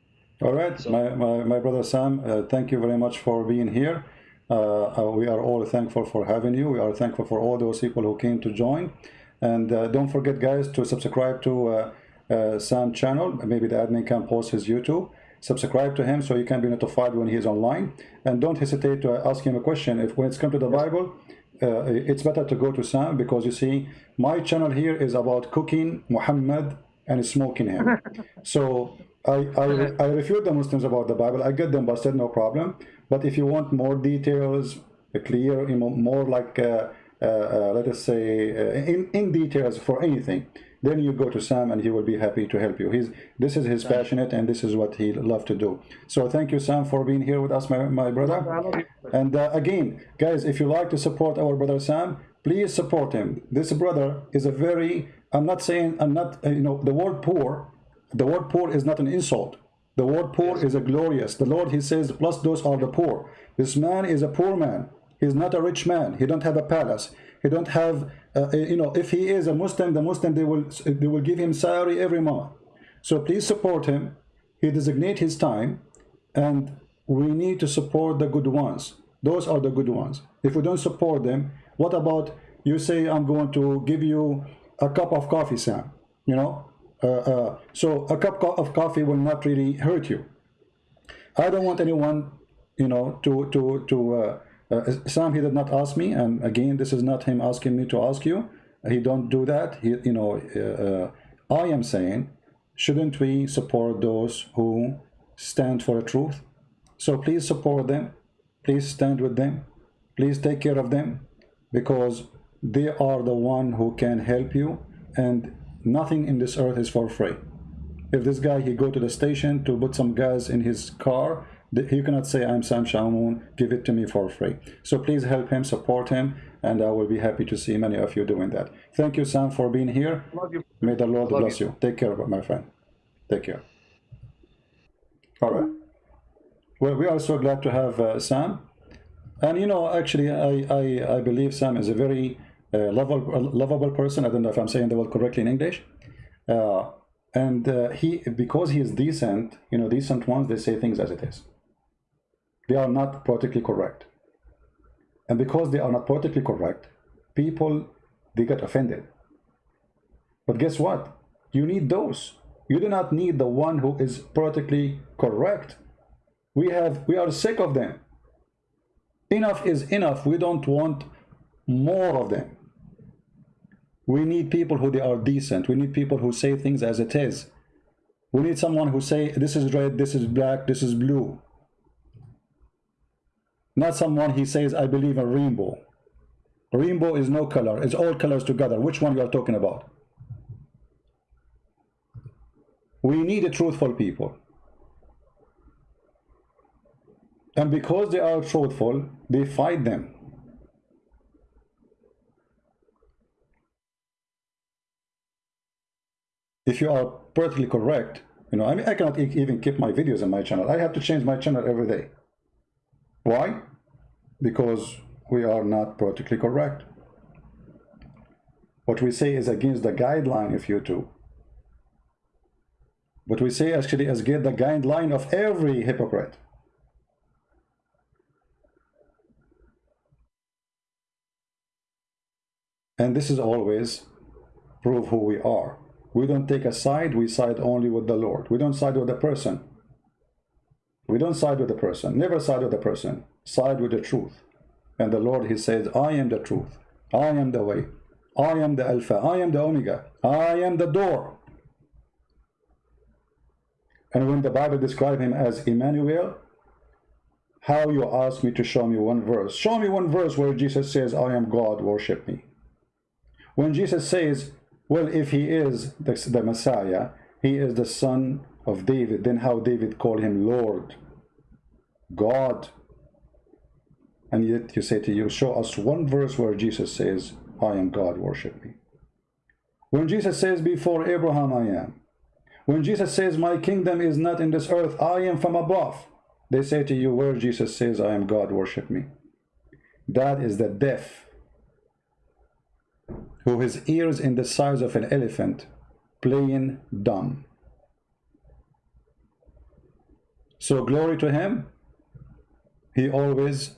All right, so, my, my, my brother Sam, uh, thank you very much for being here. Uh, uh, we are all thankful for having you. We are thankful for all those people who came to join. And uh, don't forget, guys, to subscribe to uh, uh, Sam channel. Maybe the admin can post his YouTube. Subscribe to him so you can be notified when he is online. And don't hesitate to ask him a question. If when it's come to the Bible, uh, it's better to go to Sam because you see, my channel here is about cooking Muhammad and smoking him. so I, I, I refute the Muslims about the Bible. I get them busted, no problem. But if you want more details, clear, more like, uh, uh, uh, let us say, uh, in, in details for anything, then you go to Sam and he will be happy to help you. He's This is his passionate and this is what he love to do. So thank you, Sam, for being here with us, my, my brother. And uh, again, guys, if you like to support our brother Sam, please support him. This brother is a very, I'm not saying, I'm not, uh, you know, the word poor, the word poor is not an insult. The word poor is a glorious. The Lord, he says, plus those are the poor. This man is a poor man. He's not a rich man. He don't have a palace. He don't have, uh, you know, if he is a Muslim, the Muslim, they will, they will give him salary every month. So please support him. He designate his time and we need to support the good ones. Those are the good ones. If we don't support them, what about you say, I'm going to give you a cup of coffee, Sam, you know? Uh, uh, so a cup of coffee will not really hurt you. I don't want anyone, you know, to, to, to, uh, Sam, he did not ask me, and again, this is not him asking me to ask you. He don't do that. He, you know, uh, uh, I am saying, shouldn't we support those who stand for the truth? So please support them. Please stand with them. Please take care of them because they are the one who can help you and nothing in this earth is for free. If this guy, he go to the station to put some gas in his car you cannot say I'm Sam Shamoun give it to me for free. So please help him support him and I will be happy to see many of you doing that. Thank you Sam for being here. May the Lord bless you. you. take care my friend. Take care. All right. Well we are so glad to have uh, Sam. And you know actually I, I, I believe Sam is a very uh, lovable, lovable person. I don't know if I'm saying the word correctly in English. Uh, and uh, he because he is decent you know decent ones they say things as it is they are not politically correct. And because they are not politically correct, people, they get offended. But guess what? You need those. You do not need the one who is politically correct. We have, we are sick of them. Enough is enough. We don't want more of them. We need people who they are decent. We need people who say things as it is. We need someone who say, this is red, this is black, this is blue. Not someone he says, I believe in rainbow. Rainbow is no color, it's all colors together. Which one you are talking about? We need a truthful people. And because they are truthful, they fight them. If you are perfectly correct, you know, I mean, I cannot even keep my videos on my channel. I have to change my channel every day. Why? Because we are not politically correct. What we say is against the guideline of YouTube. What we say actually is against the guideline of every hypocrite. And this is always prove who we are. We don't take a side, we side only with the Lord. We don't side with the person. We don't side with the person. Never side with the person. Side with the truth. And the Lord, He says, I am the truth. I am the way. I am the Alpha. I am the Omega. I am the door. And when the Bible describes Him as Emmanuel, how you ask me to show me one verse. Show me one verse where Jesus says, I am God, worship me. When Jesus says, well, if he is the, the Messiah, he is the son of David, then how David called him Lord, God. And yet you say to you, show us one verse where Jesus says, I am God, worship me. When Jesus says, before Abraham I am. When Jesus says, my kingdom is not in this earth, I am from above. They say to you, where Jesus says, I am God, worship me. That is the deaf, who his ears in the size of an elephant, playing dumb. So glory to him. He always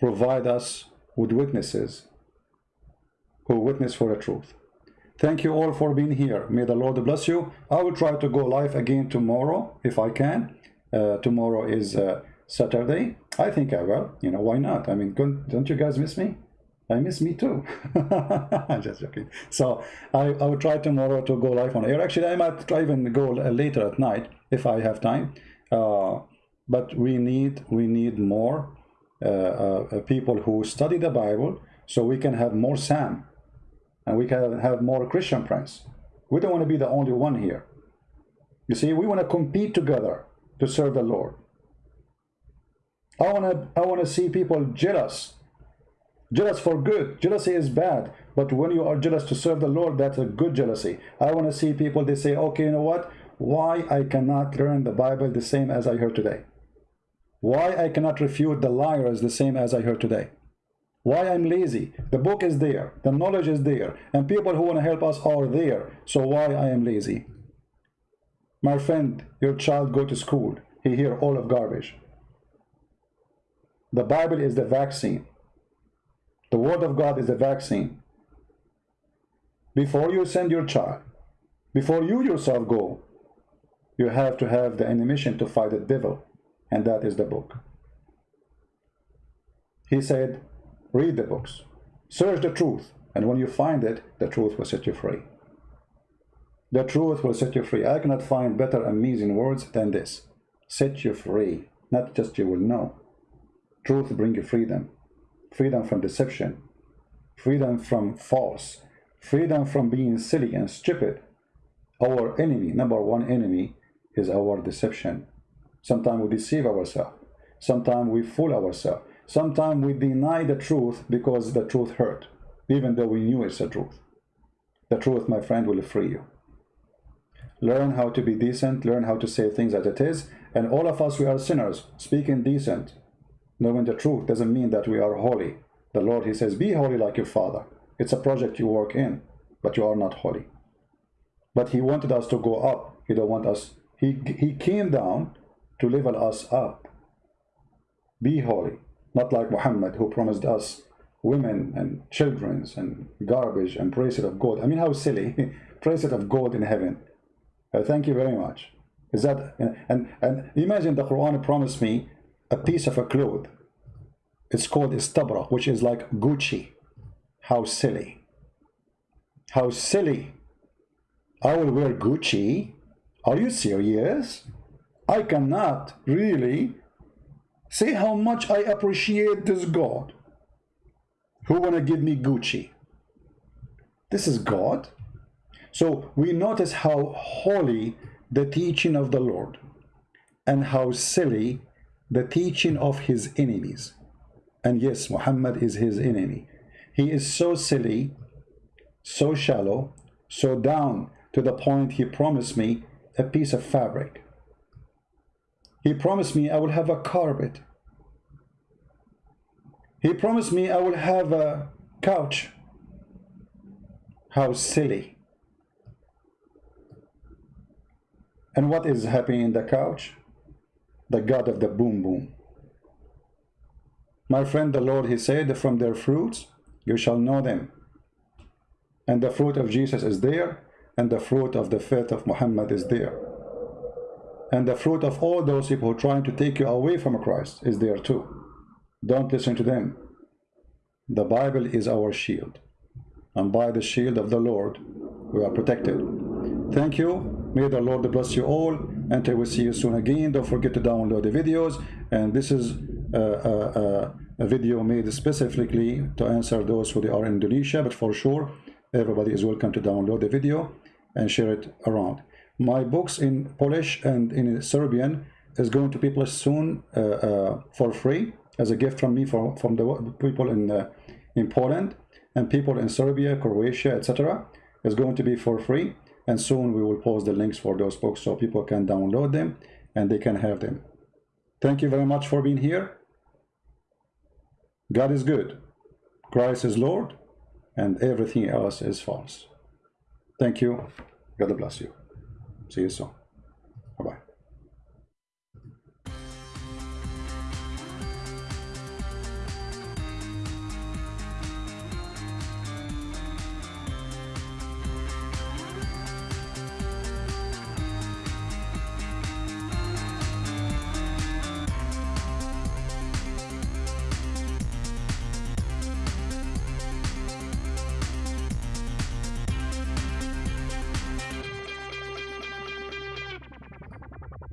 provide us with witnesses who witness for the truth. Thank you all for being here. May the Lord bless you. I will try to go live again tomorrow if I can. Uh, tomorrow is uh, Saturday. I think I will. You know, why not? I mean, don't you guys miss me? I miss me too. I'm just joking. So I, I will try tomorrow to go live on air. Actually, I might try even go later at night if I have time. Uh, but we need we need more uh, uh, Uh, uh, people who study the Bible so we can have more Sam and we can have more Christian friends. We don't want to be the only one here. You see, we want to compete together to serve the Lord. I want to I want to see people jealous Jealous for good. Jealousy is bad. But when you are jealous to serve the Lord, that's a good jealousy. I want to see people, they say, okay, you know what? Why I cannot learn the Bible the same as I heard today? Why I cannot refute the liars the same as I heard today? Why I'm lazy? The book is there. The knowledge is there. And people who want to help us are there. So why I am lazy? My friend, your child go to school. He hear all of garbage. The Bible is the vaccine. The Word of God is the vaccine. Before you send your child, before you yourself go, you have to have the animation to fight the devil, and that is the book. He said, read the books, search the truth, and when you find it, the truth will set you free. The truth will set you free. I cannot find better amazing words than this. Set you free. Not just you will know. Truth bring you freedom freedom from deception, freedom from false, freedom from being silly and stupid. Our enemy, number one enemy, is our deception. Sometimes we deceive ourselves. Sometimes we fool ourselves. Sometimes we deny the truth because the truth hurt, even though we knew it's the truth. The truth, my friend, will free you. Learn how to be decent, learn how to say things as it is, and all of us, we are sinners, speaking decent, Knowing the truth doesn't mean that we are holy. The Lord, he says, be holy like your father. It's a project you work in, but you are not holy. But he wanted us to go up. He don't want us. He, he came down to level us up. Be holy. Not like Muhammad who promised us women and children and garbage and bracelet of gold. I mean, how silly. bracelet of gold in heaven. Uh, thank you very much. Is that and and imagine the Quran promised me a piece of a cloth. It's called istabra, which is like Gucci. How silly. How silly. I will wear Gucci. Are you serious? I cannot really say how much I appreciate this God who want to give me Gucci. This is God. So we notice how holy the teaching of the Lord and how silly the teaching of his enemies. And yes, Muhammad is his enemy. He is so silly, so shallow, so down to the point he promised me a piece of fabric. He promised me I will have a carpet. He promised me I will have a couch. How silly. And what is happening in the couch? the God of the boom boom. My friend, the Lord, he said, from their fruits you shall know them. And the fruit of Jesus is there, and the fruit of the faith of Muhammad is there. And the fruit of all those people who are trying to take you away from Christ is there too. Don't listen to them. The Bible is our shield. And by the shield of the Lord, we are protected. Thank you. May the Lord bless you all until we see you soon again. Don't forget to download the videos. And this is a, a, a video made specifically to answer those who are in Indonesia. But for sure, everybody is welcome to download the video and share it around. My books in Polish and in Serbian is going to be published soon uh, uh, for free as a gift from me for, from the people in, uh, in Poland and people in Serbia, Croatia, etc. is going to be for free and soon we will post the links for those books so people can download them and they can have them. Thank you very much for being here. God is good. Christ is Lord and everything else is false. Thank you. God bless you. See you soon. Bye-bye.